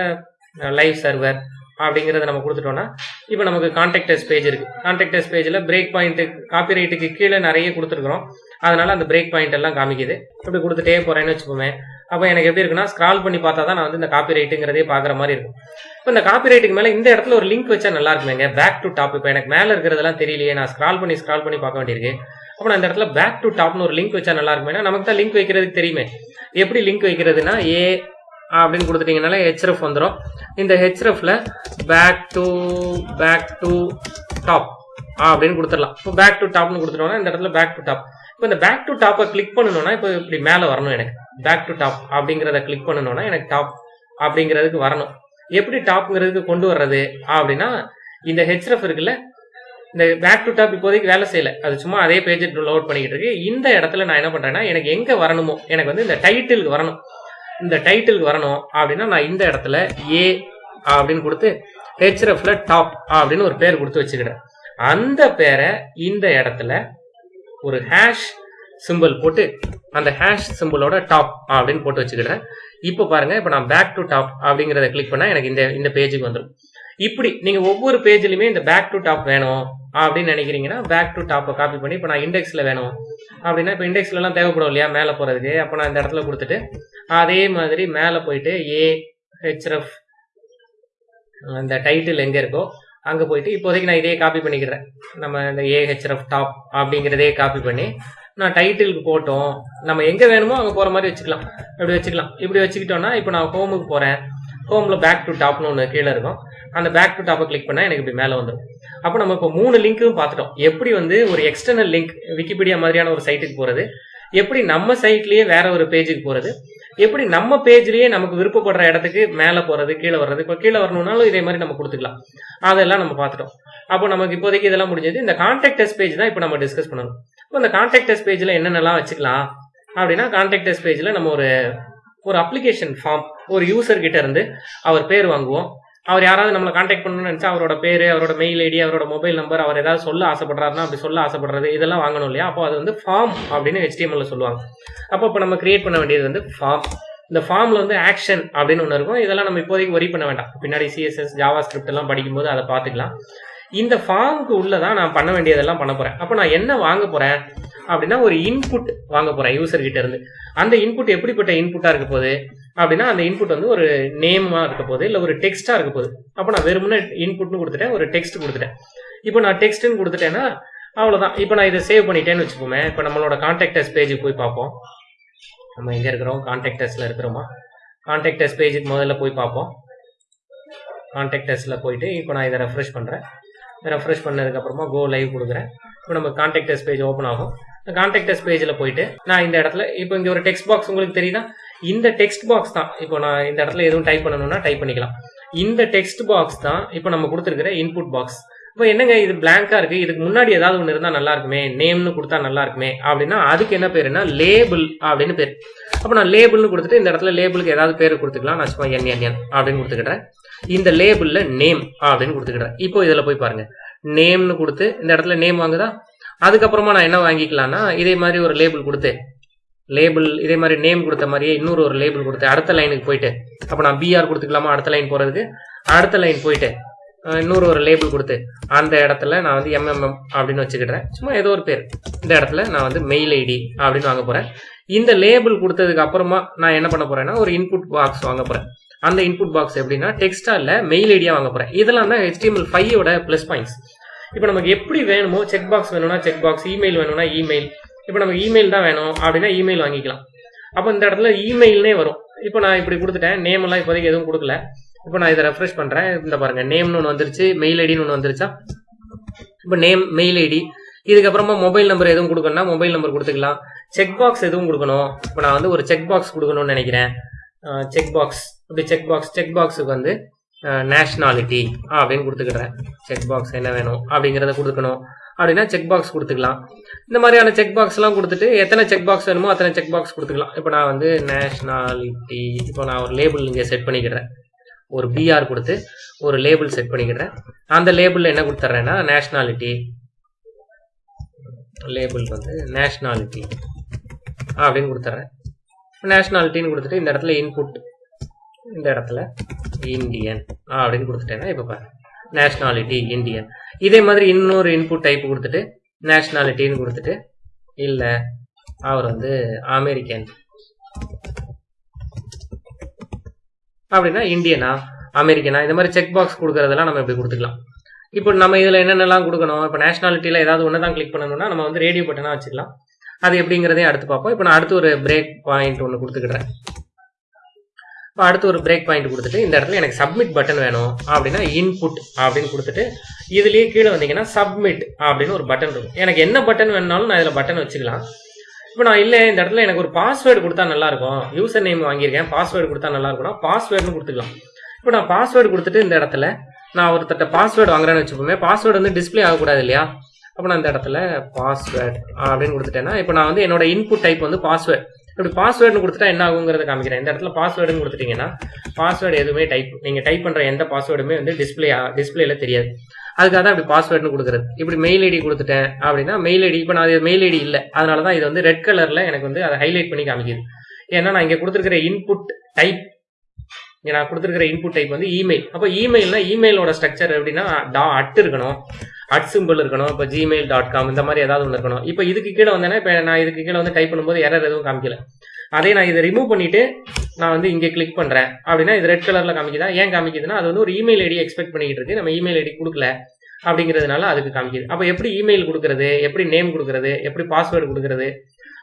லைவ் சர்வர் அப்படிங்கிறத நம்ம கொடுத்துட்டோம்னா இப்போ நமக்கு கான்டாக்டர்ஸ் பேஜ் இருக்கு. கான்டாக்டர்ஸ் பேஜில் பிரேக் பாயிண்ட்டு காப்பிரைட்டுக்கு கீழே நிறைய கொடுத்துருக்குறோம். அதனால அந்த பிரேக் பாயிண்ட் எல்லாம் காமிக்குது. இப்படி கொடுத்துட்டே போறேன்னு வச்சுக்கோமே. அப்போ எனக்கு எப்படி இருக்குன்னா ஸ்க்ரால் பண்ணி பார்த்தா தான் நான் வந்து இந்த காப்பி ரைட்டுங்கிறதே பார்க்குற மாதிரி இருக்கும். இப்போ இந்த காப்பி ரைட்டுக்கு மேலே இந்த இடத்துல ஒரு லிங்க் வச்சா நல்லா இருக்குமேங்க. பேக் டு டாப் இப்போ எனக்கு மேலே இருக்கிறதெல்லாம் தெரியலையே. நான் ஸ்க்ரால் பண்ணி ஸ்க்ரால் பண்ணி பார்க்க வேண்டியிருக்கு. அப்போ நான் இந்த இடத்துல பேக் டு டாப்னு ஒரு லிங்க் வச்சா நல்லா இருக்குமே நமக்கு தான் லிங்க் வைக்கிறதுக்கு தெரியுமே. எப்படி லிங்க் வைக்கிறதுனா ஏ அப்படின்னு கொடுத்துட்டீங்கனால ஹெச்எஃப் வந்துடும் இந்த ஹெச்எஃப்ல back to back to top அப்படின்னு கொடுத்துடலாம். இப்போ பேக் டு டாப்னு கொடுத்துட்டோம்னா இந்த இடத்துல பேக் டு டாப் இப்போ இந்த பேக் டு டாப்பை கிளிக் பண்ணணும்னா இப்போ இப்படி மேலே வரணும் எனக்கு. பேக் டு டாப் அப்படிங்கிறத கிளிக் பண்ணணும்னா எனக்கு டாப் அப்படிங்கிறதுக்கு வரணும். எப்படி டாப்ங்கிறதுக்கு கொண்டு வர்றது? அப்படின்னா இந்த ஹெச்எஃப் இருக்குல்ல இந்த பேக் டு டாப் இப்போதைக்கு வேலை செய்யல. அது சும்மா அதே பேஜ் லோட் பண்ணிக்கிட்டு இருக்கு. இந்த இடத்துல நான் என்ன பண்றேன்னா எனக்கு எங்க வரணுமோ எனக்கு வந்து இந்த டைட்டிலுக்கு வரணும். இந்த டைட்டிலுக்கு வரணும் அப்படின்னா நான் இந்த இடத்துல ஏ அப்படின்னு கொடுத்து ஹெச்ரஃப்ல டாப் அப்படின்னு ஒரு பேர் கொடுத்து வச்சுக்கிறேன். அந்த பேரை இந்த இடத்துல ஒரு ஹேஷ் சிம்பிள் போட்டு அந்த ஹேஷ் சிம்பிளோட டாப் அப்படின்னு போட்டு வச்சுக்கிறேன் இப்போ பாருங்க இப்போ நான் பேக் டு டாப் அப்படிங்கிறத கிளிக் பண்ணா எனக்கு இந்த இந்த பேஜுக்கு வந்துடும் இப்படி நீங்க ஒவ்வொரு பேஜ்லயுமே இந்த பேக் டு டாப் வேணும் அப்படின்னு நினைக்கிறீங்கன்னா பேக் டு டாப்பை காப்பி பண்ணி இப்போ நான் இண்டெக்ஸ்ல வேணும் அப்படின்னா இப்போ இண்டெக்ஸ்ல எல்லாம் தேவைப்படும் இல்லையா மேலே போறதுக்கு. அப்போ நான் இந்த இடத்துல கொடுத்துட்டு அதே மாதிரி மேலே போயிட்டு ஏ ஹெச்எஃப் அந்த டைட்டில் எங்க இருக்கோ அங்கே போயிட்டு இப்போதைக்கு நான் இதே காப்பி பண்ணிக்கிறேன். நம்ம இந்த ஏஹெச்எஃப் டாப் அப்படிங்கிறதே காப்பி பண்ணி நான் டைட்டிலுக்கு போட்டோம். நம்ம எங்கே வேணுமோ அங்கே போகிற மாதிரி வச்சுக்கலாம். இப்படி வச்சுக்கலாம். இப்படி வச்சுக்கிட்டோம்னா இப்போ நான் ஹோமுக்கு போகிறேன் ஹோமில் பேக் டு டாப்னு ஒன்று கீழே இருக்கும். அந்த பேக் டு டாப்பை கிளிக் பண்ணால் எனக்கு இப்படி மேலே வந்துடும். அப்போ நம்ம இப்போ மூணு லிங்க்கும் பார்த்துட்டோம். எப்படி வந்து ஒரு எக்ஸ்டர்னல் லிங்க் விக்கிபீடியா மாதிரியான ஒரு சைட்டுக்கு போகிறது எப்படி நம்ம சைட்லேயே வேற ஒரு பேஜுக்கு போகிறது எப்படி நம்ம பேஜ்லயே நமக்கு விருப்பப்படுற இடத்துக்கு மேலே போறது கீழே வர்றது இப்போ கீழே வரணும்னாலும் இதே மாதிரி நம்ம கொடுத்துக்கலாம். அதெல்லாம் நம்ம பார்த்துட்டோம். அப்போ நமக்கு இப்போதைக்கு இதெல்லாம் முடிஞ்சது. இந்த கான்டாக்ட் பேஜ் தான் இப்போ நம்ம டிஸ்கஸ் பண்ணணும். இப்போ இந்த கான்டாக்ட் பேஜ்ல என்னென்னலாம் வச்சுக்கலாம் அப்படின்னா கான்டாக்ட் பேஜ்ல நம்ம ஒரு ஒரு அப்ளிகேஷன் ஃபார்ம் ஒரு யூசர் கிட்ட இருந்து அவர் பேர் வாங்குவோம். அவர் யாராவது நம்மளை காண்டாக்ட் பண்ணணும்னு நினைச்சா அவரோட பேரு அவரோட மெயில் ஐடி அவரோட மொபைல் நம்பர் அவர் ஏதாவது சொல்ல ஆசைப்படுறாருன்னா அப்படி சொல்ல ஆசைப்படுறது இதெல்லாம் வாங்கணும் இல்லையா? அப்போ அது வந்து ஃபார்ம் அப்படின்னு ஹெச்டிஎம்எல்ல சொல்லுவாங்க. அப்போ இப்போ நம்ம கிரியேட் பண்ண வேண்டியது வந்து ஃபார்ம் இந்த ஃபார்ம்ல வந்து ஆக்ஷன் அப்படின்னு ஒன்று இருக்கும். இதெல்லாம் நம்ம இப்போதைக்கு ஒரி பண்ண வேண்டாம். பின்னாடி சிஎஸ்எஸ் ஜாவா ஸ்கிரிப்ட் எல்லாம் படிக்கும்போது அதை பார்த்துக்கலாம். இந்த ஃபார்முக்கு உள்ளதான் நான் பண்ண வேண்டியதெல்லாம் பண்ண போறேன். அப்போ நான் என்ன வாங்க போறேன் அப்படின்னா ஒரு இன்புட் வாங்க போறேன் யூசர் கிட்ட இருந்து. அந்த இன்புட் எப்படிப்பட்ட இன்புட்டா இருக்க போகுது? அப்படின்னா அந்த இன்புட் வந்து ஒரு நேமா இருக்க போகுது இல்லை ஒரு டெக்ஸ்டா இருக்க போகுது. அப்போ நான் வெறுமனே இன்புட்னு கொடுத்துட்டேன் ஒரு டெக்ஸ்ட் கொடுத்துட்டேன். இப்போ நான் டெக்ஸ்ட்னு கொடுத்துட்டேன்னா அவ்வளோதான் இப்போ நான் இதை சேவ் பண்ணிட்டேன்னு வச்சுக்கோமே இப்போ நம்மளோட கான்டாக்டர்ஸ் பேஜுக்கு போய் பார்ப்போம். நம்ம எங்கே இருக்கிறோம்? கான்டாக்டர்ஸில் இருக்கிறோமா? கான்டாக்டர்ஸ் பேஜுக்கு முதல்ல போய் பார்ப்போம். கான்டாக்டர்ஸில் போயிட்டு இப்போ நான் இதை ரெஃப்ரெஷ் பண்ணுறேன் ரெஃப்ரெஷ் பண்ணதுக்கப்புறமா கோ லைவ் கொடுக்குறேன். இப்போ நம்ம கான்டாக்டர்ஸ் பேஜ் ஓப்பன் ஆகும். கான்டாக்டர்ஸ் பேஜில் போயிட்டு நான் இந்த இடத்துல இப்போ இங்கே ஒரு டெக்ஸ்ட் பாக்ஸ் உங்களுக்கு தெரியுதா? இந்த டெக்ஸ்ட் பாக்ஸ் தான். இப்போ நான் இந்த இடத்துல எதுவும் டைப் பண்ணணும்னா டைப் பண்ணிக்கலாம். இந்த டெக்ஸ்ட் பாக்ஸ் தான் இப்போ நம்ம கொடுத்துருக்கிற இன்புட் பாக்ஸ் இப்போ என்னங்க இது பிளாங்கா இருக்கு? இதுக்கு முன்னாடி ஏதாவது ஒன்று இருந்தால் நல்லா இருக்குமே. நேம்னு கொடுத்தா நல்லா இருக்குமே. அப்படின்னா அதுக்கு என்ன பேருன்னா லேபிள் அப்படின்னு பேர். அப்போ நான் லேபிள்னு கொடுத்துட்டு இந்த இடத்துல லேபிளுக்கு ஏதாவது பேர் கொடுத்துக்கலாம். நான் சும்மா என் என் என் அப்படின்னு கொடுத்துக்கிட்டேன். இந்த லேபிளில் நேம் அப்படின்னு கொடுத்துக்கிட்டேன். இப்போ இதில் போய் பாருங்க. நேம்னு கொடுத்து இந்த இடத்துல நேம் வாங்குதா? அதுக்கப்புறமா நான் என்ன வாங்கிக்கலாம்னா இதே மாதிரி ஒரு லேபிள் கொடுத்து லேபிள் இதே மாதிரி நேம் கொடுத்த மாதிரியே இன்னொரு ஒரு லேபிள் கொடுத்து அடுத்த லைனுக்கு போயிட்டு. அப்போ நான் பிஆர் கொடுத்துக்கலாமா? அடுத்த லைன் போகிறதுக்கு அடுத்த லைன் போயிட்டு இன்னொரு ஒரு லேபிள் கொடுத்து அந்த இடத்துல நான் வந்து எம்எம்எம் அப்படின்னு வச்சுக்கிட்டேன் சும்மா ஏதோ ஒரு பேர். இந்த இடத்துல நான் வந்து மெயில் ஐடி அப்படின்னு வாங்க போகிறேன் இந்த லேபிள் கொடுத்ததுக்கு அப்புறமா நான் என்ன பண்ண போகிறேன்னா ஒரு இன்புட் பாக்ஸ் வாங்க போகிறேன் அந்த இன்புட் பாக்ஸ் எப்படின்னா டெக்ஸ்டா இல்லை மெயில் ஐடியா வாங்க போகிறேன் இதெல்லாம் தான் ஹெச்டிஎம்எல் ஃபைவோட ப்ளஸ் பாயிண்ட்ஸ் இப்போ நமக்கு எப்படி வேணுமோ செக் பாக்ஸ் வேணும்னா செக் பாக்ஸ் இமெயில் வேணும்னா இமெயில் இப்போ நமக்கு இமெயில் தான் வேணும் அப்படின்னா இமெயில் வாங்கிக்கலாம். அப்போ இந்த இடத்துல இமெயில்னே வரும். இப்போ நான் இப்படி கொடுத்துட்டேன். நேம் எல்லாம் இப்போதைக்கு எதுவும் கொடுக்கல. இப்போ நான் இதை ரெஃப்ரெஷ் பண்ணுறேன் இந்த பாருங்க நேம்னு ஒன்று வந்துருச்சு மெயில் ஐடின்னு ஒன்று வந்துருச்சா? இப்போ நேம் மெயில் ஐடி இதுக்கப்புறமா மொபைல் நம்பர் எதுவும் கொடுக்கணும்னா மொபைல் நம்பர் கொடுத்துக்கலாம். செக் பாக்ஸ் எதுவும் கொடுக்கணும். இப்போ நான் வந்து ஒரு செக் பாக்ஸ் கொடுக்கணும்னு நினைக்கிறேன். செக் பாக்ஸ் இப்படி செக் பாக்ஸ் செக் பாக்ஸுக்கு வந்து நேஷ்னாலிட்டி அப்படின்னு கொடுத்துக்கிறேன். செக் பாக்ஸ் என்ன வேணும் அப்படிங்கிறத கொடுக்கணும். அப்படின்னா செக் பாக்ஸ் கொடுத்துக்கலாம். இந்த மாதிரியான செக் பாக்ஸ்லாம் கொடுத்துட்டு எத்தனை செக் பாக்ஸ் வேணுமோ அத்தனை செக் பாக்ஸ் கொடுத்துக்கலாம். இப்போ நான் வந்து நேஷ்னாலிட்டி இப்போ நான் ஒரு லேபிள் இங்கே செட் பண்ணிக்கிறேன். ஒரு பிஆர் கொடுத்து ஒரு லேபிள் செட் பண்ணிக்கிறேன். அந்த லேபிளில் என்ன கொடுத்துட்றேன்னா நேஷ்னாலிட்டி லேபிள் வந்து நேஷ்னாலிட்டி அப்படின்னு கொடுத்துட்றேன் நேஷ்னாலிட்டின்னு கொடுத்துட்டு இந்த இடத்துல இன்புட் இந்த இடத்துல இந்தியன் அப்படின்னு கொடுத்துட்டேன்னா இப்போ பாரு நேஷ்னாலிட்டி இந்தியன் இதே மாதிரி இன்னொரு இன்புட் டைப் கொடுத்துட்டு நேஷ்னாலிட்டின்னு கொடுத்துட்டு இல்லை அவர் வந்து அமெரிக்கன் அப்படின்னா இந்தியனா அமெரிக்கனா இந்த மாதிரி செக் பாக்ஸ் கொடுக்கறதெல்லாம் நம்ம இப்படி கொடுத்துக்கலாம். இப்போ நம்ம இதில் என்னென்னலாம் கொடுக்கணும்? இப்போ நேஷனாலிட்டியில் ஏதாவது ஒன்று தான் கிளிக் பண்ணணும்னா நம்ம வந்து ரேடியோ பட்டனாக வச்சுக்கலாம். அது எப்படிங்கிறதையும் அடுத்து பார்ப்போம். இப்போ நான் அடுத்து ஒரு பிரேக் பாயிண்ட் ஒன்று கொடுத்துக்கிறேன் அடுத்து ஒரு பிரேக் பாயிண்ட் கொடுத்துட்டு இந்த இடத்துல எனக்கு சப்மிட் பட்டன் வேணும் அப்படின்னா இன்புட் அப்படின்னு கொடுத்துட்டு இதுலேயே கீழே வந்தீங்கன்னா சப்மிட் அப்படின்னு ஒரு பட்டன் இருக்கும். எனக்கு என்ன பட்டன் வேணுனாலும் நான் இதில் பட்டன் வச்சுக்கலாம். இப்போ நான் இல்லை இந்த இடத்துல எனக்கு ஒரு பாஸ்வேர்டு கொடுத்தா நல்லாயிருக்கும். யூசர் நேம் வாங்கியிருக்கேன் பாஸ்வேர்டு கொடுத்தா நல்லா இருக்கும்னா பாஸ்வேர்டுன்னு கொடுத்துக்கலாம். இப்போ நான் பாஸ்வேர்டு கொடுத்துட்டு இந்த இடத்துல நான் ஒருத்தட்ட பாஸ்வேர்டு வாங்குறேன்னு வச்சுப்போமே பாஸ்வேர்டு வந்து டிஸ்பிளே ஆகக்கூடாது இல்லையா? அப்போ நான் இந்த இடத்துல பாஸ்வேர்டு அப்படின்னு கொடுத்துட்டேன்னா இப்போ நான் வந்து என்னோட இன்புட் டைப் வந்து பாஸ்வேர்டு இப்படி பாஸ்வேர்டுன்னு கொடுத்துட்டா என்ன ஆகுங்கிறத காமிக்கிறேன். இந்த இடத்துல பாஸ்வேர்டுன்னு கொடுத்துட்டீங்கன்னா பாஸ்வேர்டு எதுவுமே டைப் நீங்கள் டைப் பண்ணுற எந்த பாஸ்வேர்டுமே வந்து டிஸ்பிளே டிஸ்பிளேல தெரியாது. அதுக்காக தான் இப்படி பாஸ்வேர்டுன்னு கொடுக்குறது. இப்படி மெயில் ஐடி கொடுத்துட்டேன் அப்படின்னா மெயில் ஐடி இப்போ நான் மெயில் ஐடி இல்லை. அதனால தான் இது வந்து ரெட் கலரில் எனக்கு வந்து அதை ஹைலைட் பண்ணி காமிக்குது. ஏன்னா நான் இங்கே கொடுத்துருக்கிற இன்புட் டைப் நான் கொடுத்துருக்கிற இன்புட் டைப் வந்து இமெயில் அப்போ இமெயில்னா இமெயிலோட ஸ்ட்ரக்சர் எப்படின்னா டா அட் இருக்கணும். அட் சிம்பிள் இருக்கணும் இப்போ ஜிமெயில் டாட் காம் இந்த மாதிரி ஏதாவது ஒன்று இருக்கணும். இப்போ இதுக்கு கீழே வந்தேன்னா இப்போ நான் இதுக்கு கீழே வந்து டைப் பண்ணும்போது எரர் எதுவும் காமிக்கல. அதே நான் இதை ரிமூவ் பண்ணிட்டு நான் வந்து இங்கே கிளிக் பண்ணுறேன் அப்படின்னா இது ரெட் கலரில் காமிக்குதா? ஏன் காமிக்குதுன்னா அது வந்து ஒரு இமெயில் ஐடி எக்ஸ்பெக்ட் பண்ணிக்கிட்டு இருக்கு. நம்ம இமெயில் ஐடி கொடுக்கல அப்படிங்கிறதுனால அதுக்கு காமிக்குது. அப்போ எப்படி இமெயில் கொடுக்கறது? எப்படி நேம் கொடுக்கறது? எப்படி பாஸ்வேர்டு கொடுக்கறது?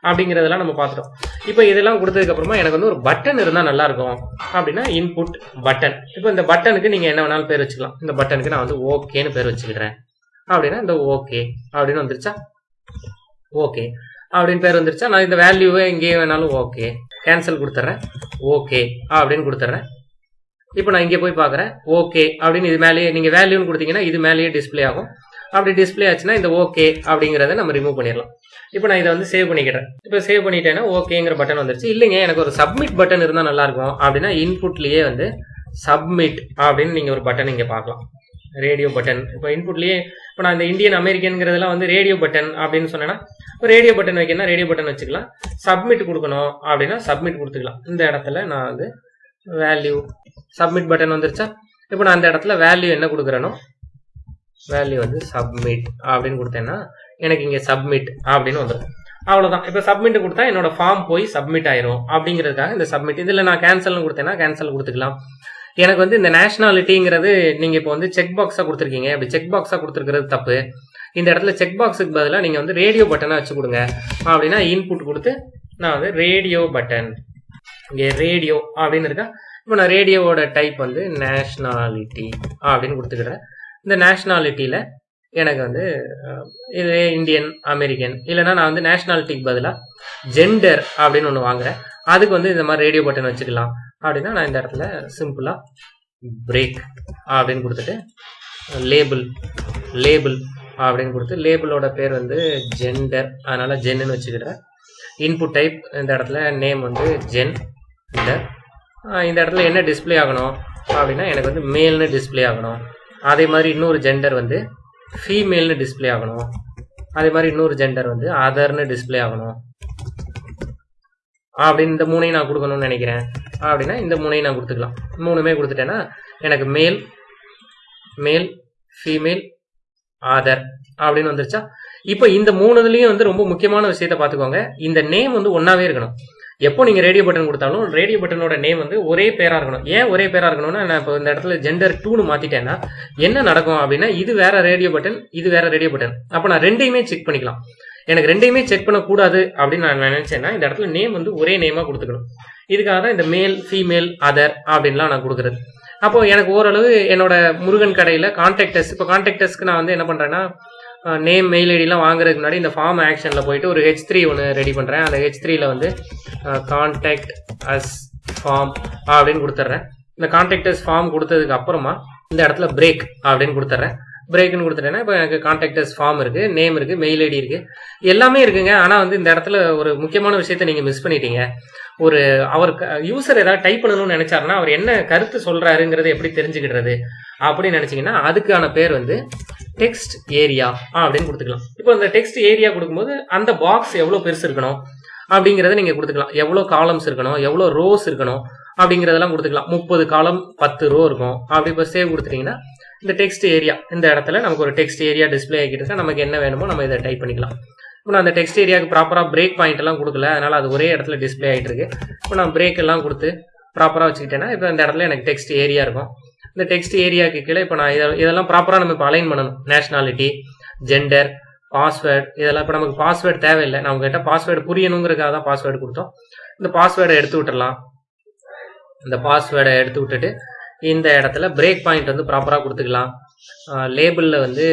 அப்படிங்கிறதெல்லாம் நம்ம பார்த்துட்டோம். இப்போ இதெல்லாம் கொடுத்ததுக்கு அப்புறமா எனக்கு வந்து ஒரு பட்டன் இருந்தால் நல்லா இருக்கும். அப்படின்னா இன்புட் பட்டன் இப்போ இந்த பட்டனுக்கு நீங்கள் என்ன வேணாலும் பேர் வச்சுக்கலாம். இந்த பட்டனுக்கு நான் வந்து ஓகேன்னு பேர் வச்சுக்கிறேன். அப்படின்னா இந்த ஓகே அப்படின்னு வந்துருச்சா? ஓகே அப்படின்னு பேர் வந்துருச்சா? நான் இந்த வேல்யூவை எங்கேயே வேணாலும் ஓகே கேன்சல் கொடுத்துட்றேன் ஓகே அப்படின்னு கொடுத்துட்றேன் இப்போ நான் இங்கே போய் பார்க்குறேன். ஓகே அப்படின்னு இது மேலேயே நீங்கள் வேல்யூன்னு கொடுத்தீங்கன்னா இது மேலேயே டிஸ்பிளே ஆகும். அப்படி டிஸ்பிளே ஆச்சுன்னா இந்த ஓகே அப்படிங்கிறத நம்ம ரிமூவ் பண்ணிடலாம். இப்போ நான் இதை வந்து சேவ் பண்ணிக்கிறேன். இப்போ சேவ் பண்ணிட்டேன்னா ஓகேங்கிற பட்டன் வந்துருச்சு. இல்லைங்க எனக்கு ஒரு சப்மிட் பட்டன் இருந்தால் நல்லாயிருக்கும் அப்படின்னா இன்புட்லேயே வந்து சப்மிட் அப்படின்னு நீங்கள் ஒரு பட்டன் இங்கே பார்க்கலாம். ரேடியோ பட்டன் இப்போ இன்புட்லேயே இப்போ நான் இந்த இந்தியன் அமெரிக்கனுங்கிறதெல்லாம் வந்து ரேடியோ பட்டன் அப்படின்னு சொன்னேன்னா இப்போ ரேடியோ பட்டன் வைக்கணும்னா ரேடியோ பட்டன் வச்சுக்கலாம். சப்மிட் கொடுக்கணும் அப்படின்னா சப்மிட் கொடுத்துக்கலாம். இந்த இடத்துல நான் வந்து வேல்யூ சப்மிட் பட்டன் வந்துருச்சா? இப்போ நான் அந்த இடத்துல வேல்யூ என்ன கொடுக்குறேனோ வேல்யூ வந்து சப்மிட் அப்படின்னு கொடுத்தேன்னா எனக்கு இங்கே சப்மிட் அப்படின்னு வந்துடும் அவ்வளோதான் இப்போ சப்மிட் கொடுத்தா என்னோட ஃபார்ம் போய் சப்மிட் ஆயிரும் அப்படிங்கிறதுக்காக இந்த சப்மிட் இதில் நான் கேன்சல்னு கொடுத்தேன்னா கேன்சல் கொடுத்துக்கலாம். எனக்கு வந்து இந்த நேஷனாலிட்டிங்கிறது நீங்கள் இப்போ வந்து செக் பாக்ஸாக கொடுத்துருக்கீங்க. அப்படி செக் பாக்ஸாக கொடுத்துருக்கிறது தப்பு. இந்த இடத்துல செக் பாக்ஸுக்கு பதிலாக நீங்கள் வந்து ரேடியோ பட்டனாக வச்சு கொடுங்க. அப்படின்னா இன்புட் கொடுத்து நான் வந்து ரேடியோ பட்டன் இங்கே ரேடியோ அப்படின்னு இருக்கா? இப்போ நான் ரேடியோவோட டைப் வந்து நேஷ்னாலிட்டி அப்படின்னு கொடுத்துக்கிறேன். இந்த நேஷ்னாலிட்டியில் எனக்கு வந்து இது இந்தியன் அமெரிக்கன் இல்லைனா நான் வந்து நேஷ்னாலிட்டிக்கு பதிலாக ஜெண்டர் அப்படின்னு ஒன்று வாங்குறேன். அதுக்கு வந்து இந்த மாதிரி ரேடியோ பட்டன் வச்சுக்கலாம். அப்படின்னா நான் இந்த இடத்துல சிம்பிளாக பிரேக் அப்படின்னு கொடுத்துட்டு லேபிள் லேபிள் அப்படின்னு கொடுத்து லேபிளோட பேர் வந்து ஜெண்டர் அதனால் ஜென்னு வச்சுக்கிட்டேன் இன்புட் டைப் இந்த இடத்துல நேம் வந்து ஜென் இந்த இடத்துல என்ன டிஸ்பிளே ஆகணும் அப்படின்னா எனக்கு வந்து மேல்னு டிஸ்பிளே ஆகணும். அதே மாதிரி இன்னொரு ஜெண்டர் வந்து ஃபீமேல்னு டிஸ்பிளே ஆகணும். அதே மாதிரி இன்னொரு ஜெண்டர் வந்து அதர்னு டிஸ்பிளே ஆகணும். அப்படின்னு இந்த மூணையும் நான் கொடுக்கணும்னு நினைக்கிறேன். அப்படின்னா இந்த மூணையும் நான் கொடுத்துக்கலாம். மூணுமே கொடுத்துட்டேன்னா எனக்கு மேல் மேல் ஃபீமேல் ஆதர் அப்படின்னு வந்துருச்சா? இப்போ இந்த மூணுதுலேயும் வந்து ரொம்ப முக்கியமான விஷயத்த பார்த்துக்கோங்க. இந்த நேம் வந்து ஒன்றாவே இருக்கணும். எப்போ நீங்கள் ரேடியோ பட்டன் கொடுத்தாலும் ரேடியோ பட்டனோட நேம் வந்து ஒரே பேராக இருக்கணும். ஏன் ஒரே பேராக இருக்கணும்னா நான் இப்போ இந்த இடத்துல ஜெண்டர் டூன்னு மாற்றிட்டேன்னா என்ன நடக்கும் அப்படின்னா இது வேற ரேடியோ பட்டன் இது வேற ரேடியோ பட்டன் அப்போ நான் ரெண்டையுமே செக் பண்ணிக்கலாம். எனக்கு ரெண்டையுமே செக் பண்ணக்கூடாது அப்படின்னு நான் நினைச்சேன்னா இந்த இடத்துல நேம் வந்து ஒரே நேமாக கொடுத்துக்கணும். இதுக்காக தான் இந்த மேல் ஃபீமேல் அதர் அப்படின்லாம் நான் கொடுக்குறது. அப்போ எனக்கு ஓரளவு என்னோட முருகன் கடையில் கான்டாக்டர்ஸ் இப்போ கான்டாக்டர்ஸ்க்கு நான் வந்து என்ன பண்ணுறேன்னா நேம் மெயில் ஐடிலாம் வாங்குறதுக்கு முன்னாடி இந்த ஃபார்ம் ஆக்ஷனில் போயிட்டு ஒரு ஹெச் த்ரீ ஒன்று ரெடி பண்ணுறேன் அந்த ஹெச் த்ரீல வந்து கான்டாக்ட் அஸ் ஃபார்ம் அப்படின்னு கொடுத்துட்றேன் இந்த கான்டாக்டர்ஸ் ஃபார்ம் கொடுத்ததுக்கு அப்புறமா இந்த இடத்துல பிரேக் அப்படின்னு கொடுத்துட்றேன் பிரேக்னு கொடுத்துட்டேன்னா இப்போ எனக்கு கான்டாக்டர்ஸ் ஃபார்ம் இருக்குது நேம் இருக்குது மெயில் ஐடி இருக்குது எல்லாமே இருக்குங்க. ஆனால் வந்து இந்த இடத்துல ஒரு முக்கியமான விஷயத்த நீங்கள் மிஸ் பண்ணிட்டீங்க. ஒரு அவர் யூசர் ஏதாவது டைப் பண்ணணும்னு நினைச்சாருன்னா அவர் என்ன கருத்து சொல்றாருங்கிறத எப்படி தெரிஞ்சுக்கிடுறது அப்படின்னு நினச்சிங்கன்னா அதுக்கான பேர் வந்து டெக்ஸ்ட் ஏரியா அப்படின்னு கொடுத்துக்கலாம். இப்போ இந்த டெக்ஸ்ட் ஏரியா கொடுக்கும்போது அந்த பாக்ஸ் எவ்வளோ பெருசு இருக்கணும் அப்படிங்கிறத நீங்கள் கொடுத்துக்கலாம். எவ்வளோ காலம்ஸ் இருக்கணும் எவ்வளோ ரோஸ் இருக்கணும் அப்படிங்கிறதெல்லாம் கொடுத்துக்கலாம். முப்பது காலம் பத்து ரோ இருக்கும். அப்படி இப்போ சேவ் கொடுத்துட்டீங்கன்னா இந்த டெக்ஸ்ட் ஏரியா இந்த இடத்துல நமக்கு ஒரு டெக்ஸ்ட் ஏரியா டிஸ்பிளே ஆகிட்டு நமக்கு என்ன வேணுமோ நம்ம இதை டைப் பண்ணிக்கலாம். இப்போ நான் அந்த டெக்ஸ்ட் ஏரியாவுக்கு ப்ராப்பராக பிரேக் பாயிண்ட் எல்லாம் கொடுக்கல. அதனால அது ஒரே இடத்துல டிஸ்பிளே ஆகிட்டு இருக்கு. இப்போ நான் பிரேக் எல்லாம் கொடுத்து ப்ராப்பராக வச்சுக்கிட்டேன்னா இப்போ இந்த இடத்துல எனக்கு டெக்ஸ்ட் ஏரியா இருக்கும். இந்த டெக்ஸ்ட் ஏரியாவுக்கு கீழே இப்போ நான் இதெல்லாம் ப்ராப்பராக நம்ம இப்போ அலைன் பண்ணணும். நேஷனாலிட்டி ஜெண்டர் பாஸ்வேர்டு இதெல்லாம் இப்போ நமக்கு பாஸ்வேர்டு தேவையில்லை. நம்ம கிட்ட பாஸ்வேர்டு புரியணுங்கிறதுக்காக தான் பாஸ்வேர்டு கொடுத்தோம். இந்த பாஸ்வேர்டை எடுத்து விட்டுடலாம் இந்த பாஸ்வேர்டை எடுத்து விட்டுட்டு இந்த இடத்துல பிரேக் பாயிண்ட் வந்து ப்ராப்பராக கொடுத்துக்கலாம். லேபிளில் வந்து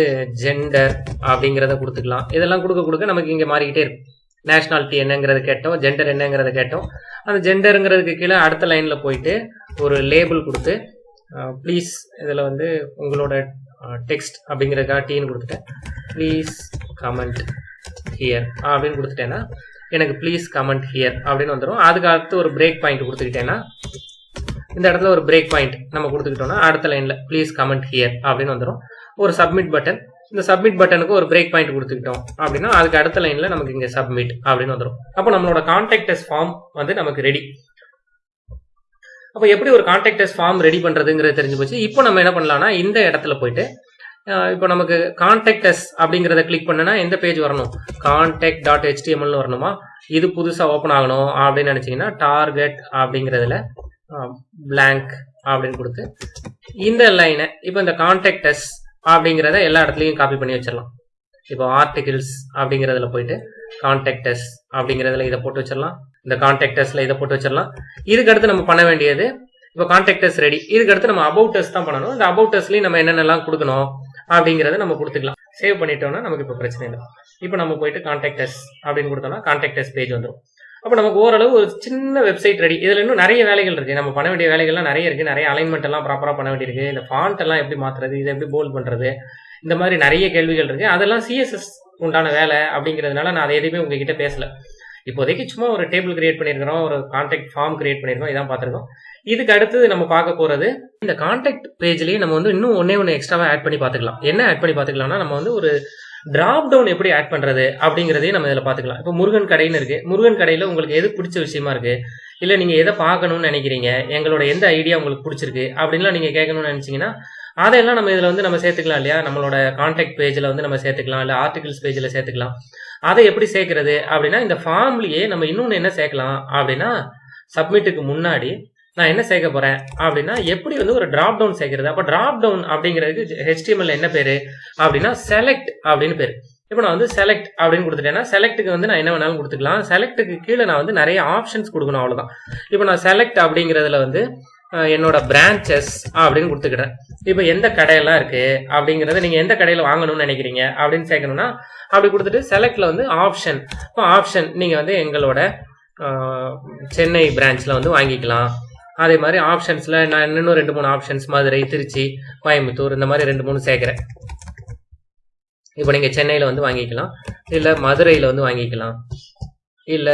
ஜெண்டர் அப்படிங்கிறத கொடுத்துக்கலாம். இதெல்லாம் கொடுக்க கொடுக்க நமக்கு இங்கே மாறிக்கிட்டே இருக்கும். நேஷ்னாலிட்டி என்னங்கிறது கேட்டோம் ஜெண்டர் என்னங்கிறத கேட்டோம். அந்த ஜெண்டருங்கிறதுக்கு கீழே அடுத்த லைனில் போயிட்டு ஒரு லேபிள் கொடுத்து ப்ளீஸ் இதில் வந்து உங்களோட டெக்ஸ்ட் அப்படிங்கிறதுக்காக டீன்னு கொடுத்துட்டேன். ப்ளீஸ் கமெண்ட் ஹியர் அப்படின்னு கொடுத்துட்டேன்னா எனக்கு ப்ளீஸ் கமெண்ட் ஹியர் அப்படின்னு வந்துடும் அதுக்கு அடுத்து ஒரு பிரேக் பாயிண்ட் கொடுத்துக்கிட்டேன்னா இந்த இடத்துல ஒரு பிரேக் பாயிண்ட் நம்ம கொடுத்துக்கிட்டோம்னா அடுத்த லைனில் ப்ளீஸ் கமெண்ட் ஹியர் அப்படின்னு வந்துடும் ஒரு சப்மிட் பட்டன் இந்த சப்மிட் பட்டனுக்கு ஒரு பிரேக் பாயிண்ட் கொடுத்துக்கிட்டோம் அப்படின்னா அதுக்கு அடுத்த லைனில் நமக்கு இங்கே சப்மிட் அப்படின்னு வந்துடும் அப்போ நம்மளோட கான்டாக்டஸ் ஃபார்ம் வந்து நமக்கு ரெடி அப்போ எப்படி ஒரு கான்டாக்டஸ் ஃபார்ம் ரெடி பண்ணுறதுங்கிறது தெரிஞ்சு போச்சு. இப்போ நம்ம என்ன பண்ணலாம்னா இந்த இடத்துல போயிட்டு இப்போ நமக்கு கான்டாக்டஸ் அப்படிங்கிறத கிளிக் பண்ணனா எந்த பேஜ் வரணும்? கான்டாக்ட் டாட் ஹெச்டிஎம்எல்னு வரணுமா? இது புதுசாக ஓப்பன் ஆகணும் அப்படின்னு நினச்சிங்கன்னா டார்கெட் அப்படிங்கிறதுல பிளாங்க் அப்படின்னு கொடுத்து இந்த லைனை இப்போ இந்த கான்டாக்டஸ் அப்படிங்கிறத எல்லா இடத்துலையும் காப்பி பண்ணி வச்சிடலாம். இப்போ ஆர்டிகிள்ஸ் அப்படிங்கிறதுல போயிட்டு கான்டாக்டஸ் அப்படிங்கிறதுல இதை போட்டு வச்சிடலாம். இந்த கான்டாக்டஸ்ல இதை போட்டு வச்சிடலாம். இதுக்கு அடுத்து நம்ம பண்ண வேண்டியது இப்போ கான்டாக்டஸ் ரெடி இதுக்கு அடுத்து நம்ம அபவுட்டஸ் தான் பண்ணணும். இந்த அபவுட்டஸ்லையும் நம்ம என்னென்னலாம் கொடுக்கணும் அப்படிங்கிறத நம்ம கொடுத்துக்கலாம். சேவ் பண்ணிட்டோம்னா நமக்கு இப்போ பிரச்சனை இல்லை. இப்போ நம்ம போயிட்டு கான்டாக்டஸ் அப்படின்னு கொடுத்தோம்னா கான்டாக்டஸ் பேஜ் வந்துடும் அப்போ நமக்கு ஓரளவு ஒரு சின்ன வெப்சைட் ரெடி இதில் இன்னும் நிறைய வேலைகள் இருக்குது நம்ம பண்ண வேண்டிய வேலைகள்லாம் நிறைய இருக்குது நிறைய அலைன்மெண்ட் எல்லாம் ப்ராப்பராக பண்ண வேண்டியிருக்கு. இந்த ஃபாண்ட் எல்லாம் எப்படி மாத்துறது? இதை எப்படி போல்ட் பண்ணுறது இந்த மாதிரி நிறைய கேள்விகள் இருக்குது அதெல்லாம் சிஎஸ்எஸ் உண்டான வேலை அப்படிங்கிறதுனால நான் அதை எதுவுமே உங்ககிட்ட பேசல. இப்போதைக்கு சும்மா ஒரு டேபிள் கிரியேட் பண்ணியிருக்கிறோம். ஒரு கான்டாக்ட் ஃபார்ம் கிரியேட் பண்ணியிருக்கோம். இதான் பார்த்துருக்கோம். இதுக்கு அடுத்தது நம்ம பார்க்க போகிறது இந்த கான்டாக்ட் பேஜ்லேயே நம்ம வந்து இன்னும் ஒன்னே ஒன்று எக்ஸ்ட்ராவாக ஆட் பண்ணி பார்த்துக்கலாம். என்ன ஆட் பண்ணி பார்த்துக்கலாம்னா நம்ம வந்து ஒரு டிராப் டவுன் எப்படி ஆட் பண்றது அப்படிங்கிறதையும் நம்ம இதில் பார்த்துக்கலாம். இப்போ முருகன் கடைன்னு இருக்கு. முருகன் கடையில் உங்களுக்கு எது பிடிச்ச விஷயமா இருக்கு? இல்லை நீங்க எதை பார்க்கணும்னு நினைக்கிறீங்க? எங்களோட எந்த ஐடியா உங்களுக்கு பிடிச்சிருக்கு? அப்படின்லாம் நீங்க கேட்கணும்னு நினைச்சீங்கன்னா அதையெல்லாம் நம்ம இதில் வந்து நம்ம சேர்த்துக்கலாம் இல்லையா? நம்மளோட கான்டாக்ட் பேஜில் வந்து நம்ம சேர்த்துக்கலாம். இல்லை ஆர்டிகல்ஸ் பேஜில் சேர்த்துக்கலாம். அதை எப்படி சேர்க்கறது அப்படின்னா இந்த ஃபார்ம்லயே நம்ம இன்னொன்று என்ன சேர்க்கலாம் அப்படின்னா சப்மிட்டுக்கு முன்னாடி நான் என்ன சேர்க்க போறேன்? அப்படின்னா எப்படி வந்து ஒரு டிராப் டவுன் சேர்க்கறது? அப்போ டிராப் டவுன் அப்படிங்கிறதுக்கு ஹெச்டிஎம்எல் என்ன பேரு? அப்படின்னா செலக்ட் அப்படின்னு பேரு. இப்போ நான் வந்து செலக்ட் அப்படின்னு கொடுத்துட்டேன்னா செலக்ட்டுக்கு வந்து நான் என்ன வேணாலும் கொடுத்துக்கலாம். செலக்ட்டுக்கு கீழே நான் வந்து நிறைய ஆப்ஷன்ஸ் கொடுக்கணும் அவ்வளவுதான். இப்போ நான் செலக்ட் அப்படிங்கிறதுல வந்து என்னோட பிரான்ச்சஸ் அப்படின்னு கொடுத்துக்கிறேன். இப்போ எந்த கடையெல்லாம் இருக்கு? அப்படிங்கிறத நீங்க எந்த கடையில வாங்கணும்னு நினைக்கிறீங்க? அப்படின்னு சேர்க்கணும்னா அப்படி கொடுத்துட்டு செலக்ட்ல வந்து ஆப்ஷன் இப்போ ஆப்ஷன் நீங்க வந்து எங்களோட சென்னை பிரான்ச்ல வந்து வாங்கிக்கலாம். அதே மாதிரி ஆப்ஷன்ஸ்ல நான் இன்னும் ரெண்டு மூணு ஆப்ஷன்ஸ் மதுரை திருச்சி கோயம்புத்தூர் இந்த மாதிரி ரெண்டு மூணு சேர்க்கிறேன். இப்போ நீங்க சென்னையில வந்து வாங்கிக்கலாம். இல்ல மதுரையில வந்து வாங்கிக்கலாம். இல்ல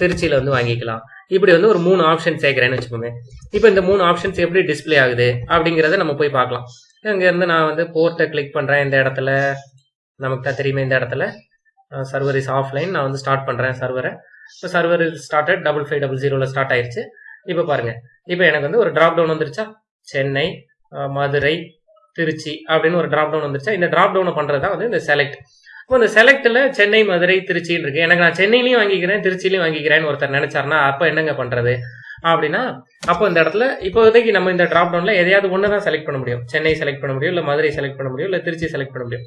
திருச்சியில வந்து வாங்கிக்கலாம். இப்படி வந்து ஒரு மூணு ஆப்ஷன் சேர்க்கிறேன்னு வச்சுக்கோங்க இப்போ இந்த மூணு ஆப்ஷன்ஸ் எப்படி டிஸ்ப்ளே ஆகுது அப்படிங்கிறத நம்ம போய் பார்க்கலாம். இங்கேருந்து நான் வந்து போர்ட்டை கிளிக் பண்ணுறேன் இந்த இடத்துல. நமக்கு தான் தெரியுமே இந்த இடத்துல. சர்வர் இஸ் ஆஃப்லைன் நான் வந்து ஸ்டார்ட் பண்ணுறேன் சர்வரை இப்போ server started double five double ஜீரோவில் ஸ்டார்ட் ஆயிடுச்சு இப்போ பாருங்க. இப்போ எனக்கு வந்து ஒரு டிராப் டவுன் வந்துருச்சா? சென்னை மதுரை திருச்சி அப்படின்னு ஒரு டிராப் டவுன் வந்துருச்சா? இந்த டிராப் டவுனை பண்றது தான் வந்து இந்த செலக்ட் இப்போ இந்த செலக்ட்ல சென்னை மதுரை திருச்சின்னு இருக்கு. எனக்கு நான் சென்னையிலையும் வாங்கிக்கிறேன் திருச்சிலையும் வாங்கிக்கிறேன்னு ஒருத்தர் நினைச்சாருன்னா அப்போ என்னங்க பண்றது? அப்படின்னா அப்போ இந்த இடத்துல இப்போதைக்கு நம்ம இந்த டிராப் டவுன்ல எதையாவது ஒன்று தான் செலக்ட் பண்ண முடியும். சென்னை செலக்ட் பண்ண முடியும் இல்லை மதுரை செலக்ட் பண்ண முடியும் இல்லை திருச்சி செலக்ட் பண்ண முடியும்.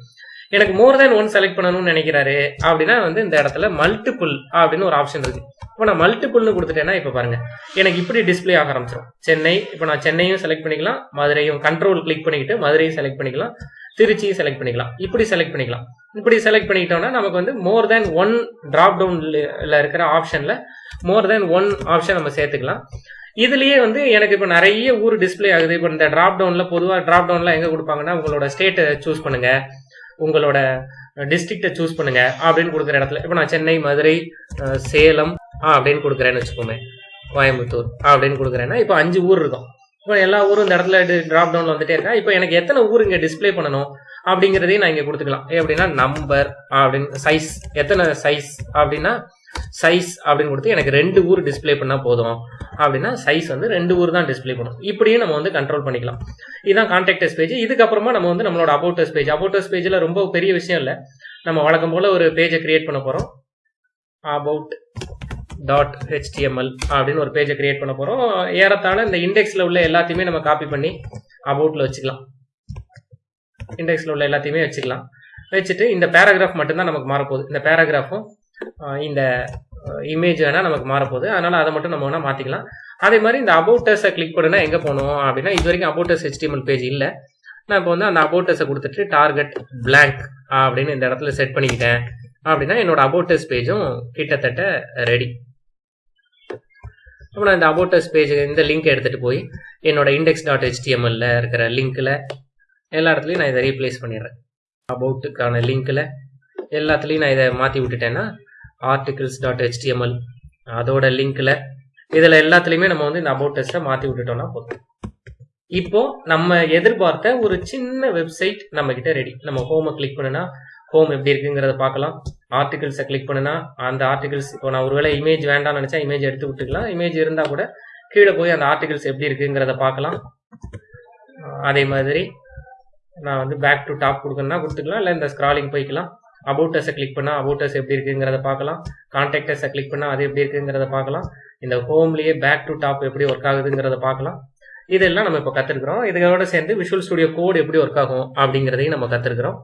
எனக்கு மோர் தேன் ஒன் செலக்ட் பண்ணணும்னு நினைக்கிறாரு அப்படின்னா வந்து இந்த இடத்துல மல்டிபிள் அப்படின்னு ஒரு ஆப்ஷன் இருக்கு. இப்போ நான் மல்டிபிள்னு கொடுத்துட்டேன்னா இப்போ பாருங்க. எனக்கு இப்படி டிஸ்ப்ளே ஆக ஆரம்பிச்சிடும் சென்னை இப்போ நான் சென்னையும் செலக்ட் பண்ணிக்கலாம். மதுரையும் கண்ட்ரோல் கிளிக் பண்ணிக்கிட்டு மதுரையும் செலக்ட் பண்ணிக்கலாம். திருச்சியும் செலக்ட் பண்ணிக்கலாம். இப்படி செலக்ட் பண்ணிக்கலாம். இப்படி செலக்ட் பண்ணிக்கிட்டோம்னா நமக்கு வந்து மோர் தேன் ஒன் டிராப் டவுன்ல இருக்கிற ஆப்ஷன்ல மோர் தேன் ஒன் ஆப்ஷன் நம்ம சேர்த்துக்கலாம். இதுலயே வந்து எனக்கு இப்போ நிறைய ஊர் டிஸ்ப்ளே ஆகுது. இப்போ இந்த டிராப் டவுன்ல பொதுவாக டிராப் டவுன்ல எங்க கொடுப்பாங்கன்னா உங்களோட ஸ்டேட்டை சூஸ் பண்ணுங்க. உங்களோட டிஸ்ட்ரிக்டை சூஸ் பண்ணுங்க அப்படின்னு கொடுக்குற இடத்துல. இப்போ நான் சென்னை மதுரை சேலம் அப்படின்னு கொடுக்குறேன்னு வச்சுக்கோமே. கோயம்புத்தூர் அப்படின்னு கொடுக்குறேன்னா இப்போ அஞ்சு ஊர் இருக்கும். இப்போ எல்லா ஊரும் இந்த இடத்துல டிராப் டவுன்ல வந்துட்டே இருக்கா? இப்போ எனக்கு எத்தனை ஊர் இங்கே டிஸ்ப்ளே பண்ணணும் அப்படிங்கிறதையும் நான் இங்கே கொடுத்துக்கலாம். எப்படின்னா நம்பர் அப்படின்னு சைஸ் எத்தனை சைஸ் அப்படின்னா சைஸ் அப்படின்னு கொடுத்து எனக்கு ரெண்டு ஊர் டிஸ்ப்ளே பண்ணால் போதும். அப்படின்னா சைஸ் வந்து ரெண்டு ஊர் தான் டிஸ்பிளே பண்ணும். இப்படியும் நம்ம வந்து கண்ட்ரோல் பண்ணிக்கலாம். இதுதான் கான்டாக்டர்ஸ் பேஜ் இதுக்கப்புறமா நம்ம வந்து நம்மளோட அபவுட்டஸ் பேஜ் அபவுட்டஸ் பேஜில் ரொம்ப பெரிய விஷயம் இல்லை. நம்ம வழக்கம் போல் ஒரு பேஜை கிரியேட் பண்ண போகிறோம் அபவுட் டாட் ஹெச்டிஎம்எல் அப்படின்னு ஒரு பேஜை கிரியேட் பண்ண போகிறோம் ஏறத்தாழ இந்த இண்டெக்ஸில் உள்ள எல்லாத்தையுமே நம்ம காப்பி பண்ணி அபவுட்டில் வச்சுக்கலாம். இண்டெக்ஸில் உள்ள எல்லாத்தையுமே வச்சுக்கலாம். வச்சுட்டு இந்த பேராகிராஃப் மட்டும்தான் நமக்கு மாறப்போகுது. இந்த பேராகிராஃபும் இந்த இமேஜ் வேணால் நமக்கு மாறப்போகுது. அதனால் அதை மட்டும் நம்ம வேணால் மாற்றிக்கலாம் அதே மாதிரி இந்த அபவுட்டஸை கிளிக் பண்ணுனா எங்கே போகணும் அப்படின்னா இது வரைக்கும் அபோட்டர்ஸ் ஹெச்டிஎம்எல் பேஜ் இல்லை. நான் இப்போ வந்து அந்த அபவுட்டஸை கொடுத்துட்டு டார்கெட் பிளாங்க் அப்படின்னு இந்த இடத்துல செட் பண்ணிக்கிட்டேன். அப்படின்னா என்னோட அபோட்டர்ஸ் பேஜும் கிட்டத்தட்ட ரெடி அப்புறம் நான் இந்த அபோட்டர்ஸ் பேஜ் இந்த லிங்க் எடுத்துகிட்டு போய் என்னோட இண்டெக்ஸ் டாட் ஹெச்டிஎம்எல்ல இருக்கிற லிங்க்கில் எல்லா இடத்துலையும் நான் இதை ரீப்ளேஸ் பண்ணிடுறேன். அபவுட்டுக்கான லிங்க்கில் எல்லாத்துலேயும் நான் இதை மாற்றி விட்டுட்டேன்னா ஆர்டிகிள்ஸ் டாட் ஹெச்டிஎம்எல் அதோட லிங்க்ல இதில் எல்லாத்துலேயுமே நம்ம வந்து இந்த அபவுட்டஸை மாற்றி விட்டுட்டோம்னா போதும். இப்போ நம்ம எதிர்பார்த்த ஒரு சின்ன வெப்சைட் நம்ம கிட்ட ரெடி நம்ம ஹோமை கிளிக் பண்ணுனா ஹோம் எப்படி இருக்குங்கிறத பார்க்கலாம். ஆர்டிகிள்ஸை கிளிக் பண்ணுனா அந்த ஆர்டிகிள்ஸ் இப்போ நான் ஒருவேளை இமேஜ் வேண்டாம்னு நினச்சா இமேஜ் எடுத்து விட்டுக்கலாம். இமேஜ் இருந்தால் கூட கீழே போய் அந்த ஆர்டிகிள்ஸ் எப்படி இருக்குங்கிறத பார்க்கலாம். அதே மாதிரி நான் வந்து பேக் டு டாப் கொடுக்கணும்னா கொடுத்துக்கலாம். இல்லை இந்த ஸ்க்ராலிங் போய்க்கலாம். அபவுட்டஸை கிளிக் பண்ணால் அபவுட்டஸ் எப்படி இருக்குங்கிறத பார்க்கலாம். கான்டாக்டர்ஸை கிளிக் பண்ணால் அது எப்படி இருக்குங்கிறத பார்க்கலாம். இந்த ஹோம்லேயே பேக் டு டாப் எப்படி ஒர்க் ஆகுதுங்கிறத பார்க்கலாம். இதெல்லாம் நம்ம இப்போ கற்றுருக்குறோம் இதோட சேர்ந்து விஷுவல் ஸ்டுடியோ கோடு எப்படி ஒர்க் ஆகும் அப்படிங்கிறதையும் நம்ம கற்றுருக்குறோம்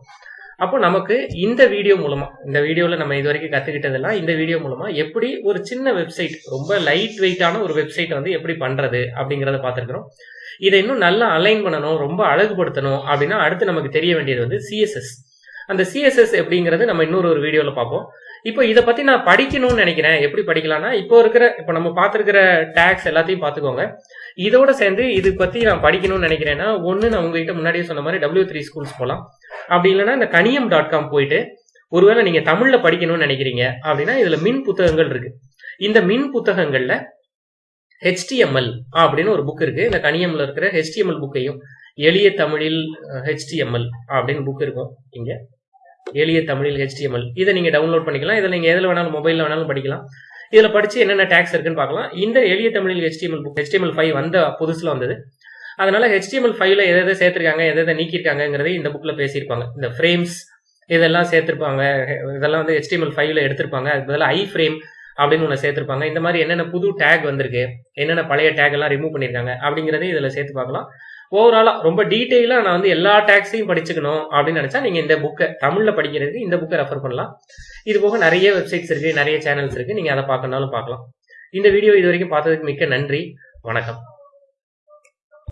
அப்போ நமக்கு இந்த வீடியோ மூலமா இந்த வீடியோவில் நம்ம இது வரைக்கும் கற்றுக்கிட்டதெல்லாம் இந்த வீடியோ மூலமா எப்படி ஒரு சின்ன வெப்சைட் ரொம்ப லைட் வெயிட்டான ஒரு வெப்சைட் வந்து எப்படி பண்ணுறது அப்படிங்கிறத பார்த்துருக்குறோம். இதை இன்னும் நல்லா அலைன் பண்ணணும் ரொம்ப அழகுபடுத்தணும் அப்படின்னா அடுத்து நமக்கு தெரிய வேண்டியது வந்து சிஎஸ்எஸ் அந்த சிஎஸ்எஸ் எப்படிங்கிறது நம்ம இன்னொரு ஒரு வீடியோவில் பார்ப்போம். இப்போ இதை பற்றி நான் படிக்கணும்னு நினைக்கிறேன். எப்படி படிக்கலாம்னா இப்போ இருக்கிற இப்போ நம்ம பார்த்துருக்கிற டேக்ஸ் எல்லாத்தையும் பார்த்துக்கோங்க. இதோட சேர்ந்து இது பற்றி நான் படிக்கணும்னு நினைக்கிறேன்னா ஒன்று நான் உங்ககிட்ட முன்னாடியே சொன்ன மாதிரி டபிள்யூ த்ரீ ஸ்கூல்ஸ் போகலாம் அப்படி இல்லைன்னா இந்த கனியம் டாட் காம் போயிட்டு ஒருவேளை நீங்கள் தமிழில் படிக்கணும்னு நினைக்கிறீங்க அப்படின்னா இதில் மின் புத்தகங்கள் இருக்கு. இந்த மின் புத்தகங்களில் ஹெச்டிஎம்எல் அப்படின்னு ஒரு புக் இருக்கு. இந்த கனியம்ல இருக்கிற ஹெச்டிஎம்எல் புக்கையும் எளிய தமிழில் ஹெச்டிஎம்எல் அப்படின்னு புக் இருக்கும். இங்கே. எளிய தமிழில் ஹெச்டிஎம்எல் இதை நீங்க டவுன்லோட் பண்ணிக்கலாம். இதில் நீங்க எதில் வேணாலும் மொபைலில் வேணாலும் படிக்கலாம். இதில் படிச்சு என்னென்ன டேக்ஸ் இருக்குன்னு பார்க்கலாம். இந்த எளிய தமிழில் ஹெச்டிஎம்எல் புக் ஹெச்டிஎம்எல் ஃபைவ் வந்த புதுசில் வந்தது. அதனால ஹெச்டிஎம்எல் ஃபைவ்ல எதை எதை சேர்த்திருக்காங்க எதை எதை நீக்கியிருக்காங்கிறதை இந்த புக்கில் பேசியிருப்பாங்க. இந்த ஃப்ரேம்ஸ் இதெல்லாம் சேர்த்திருப்பாங்க. இதெல்லாம் வந்து ஹெச்டிஎம்எல் ஃபைவ்ல எடுத்திருப்பாங்க. அது பதிலாக ஐ ஃப்ரேம் அப்படின்னு ஒன்று சேர்த்திருப்பாங்க. இந்த மாதிரி என்னென்ன புது டேக் வந்திருக்கு என்னென்ன பழைய டேக் எல்லாம் ரிமூவ் பண்ணியிருக்காங்க அப்படிங்கிறதையும் இதில் சேர்த்து பார்க்கலாம். ஓவராலாக ரொம்ப டீட்டெயிலாக நான் வந்து எல்லா டேக்ஸையும் படிச்சுக்கணும் அப்படின்னு நினச்சா நீங்கள் இந்த புக்கை தமிழில் படிக்கிறதுக்கு இந்த புக்கை ரெஃபர் பண்ணலாம். இது போக நிறைய வெப்சைட்ஸ் இருக்குது நிறைய சேனல்ஸ் இருக்குது நீங்கள் அதை பார்க்கணாலும் பார்க்கலாம். இந்த வீடியோ இது வரைக்கும் பார்த்ததுக்கு மிக்க நன்றி. வணக்கம்.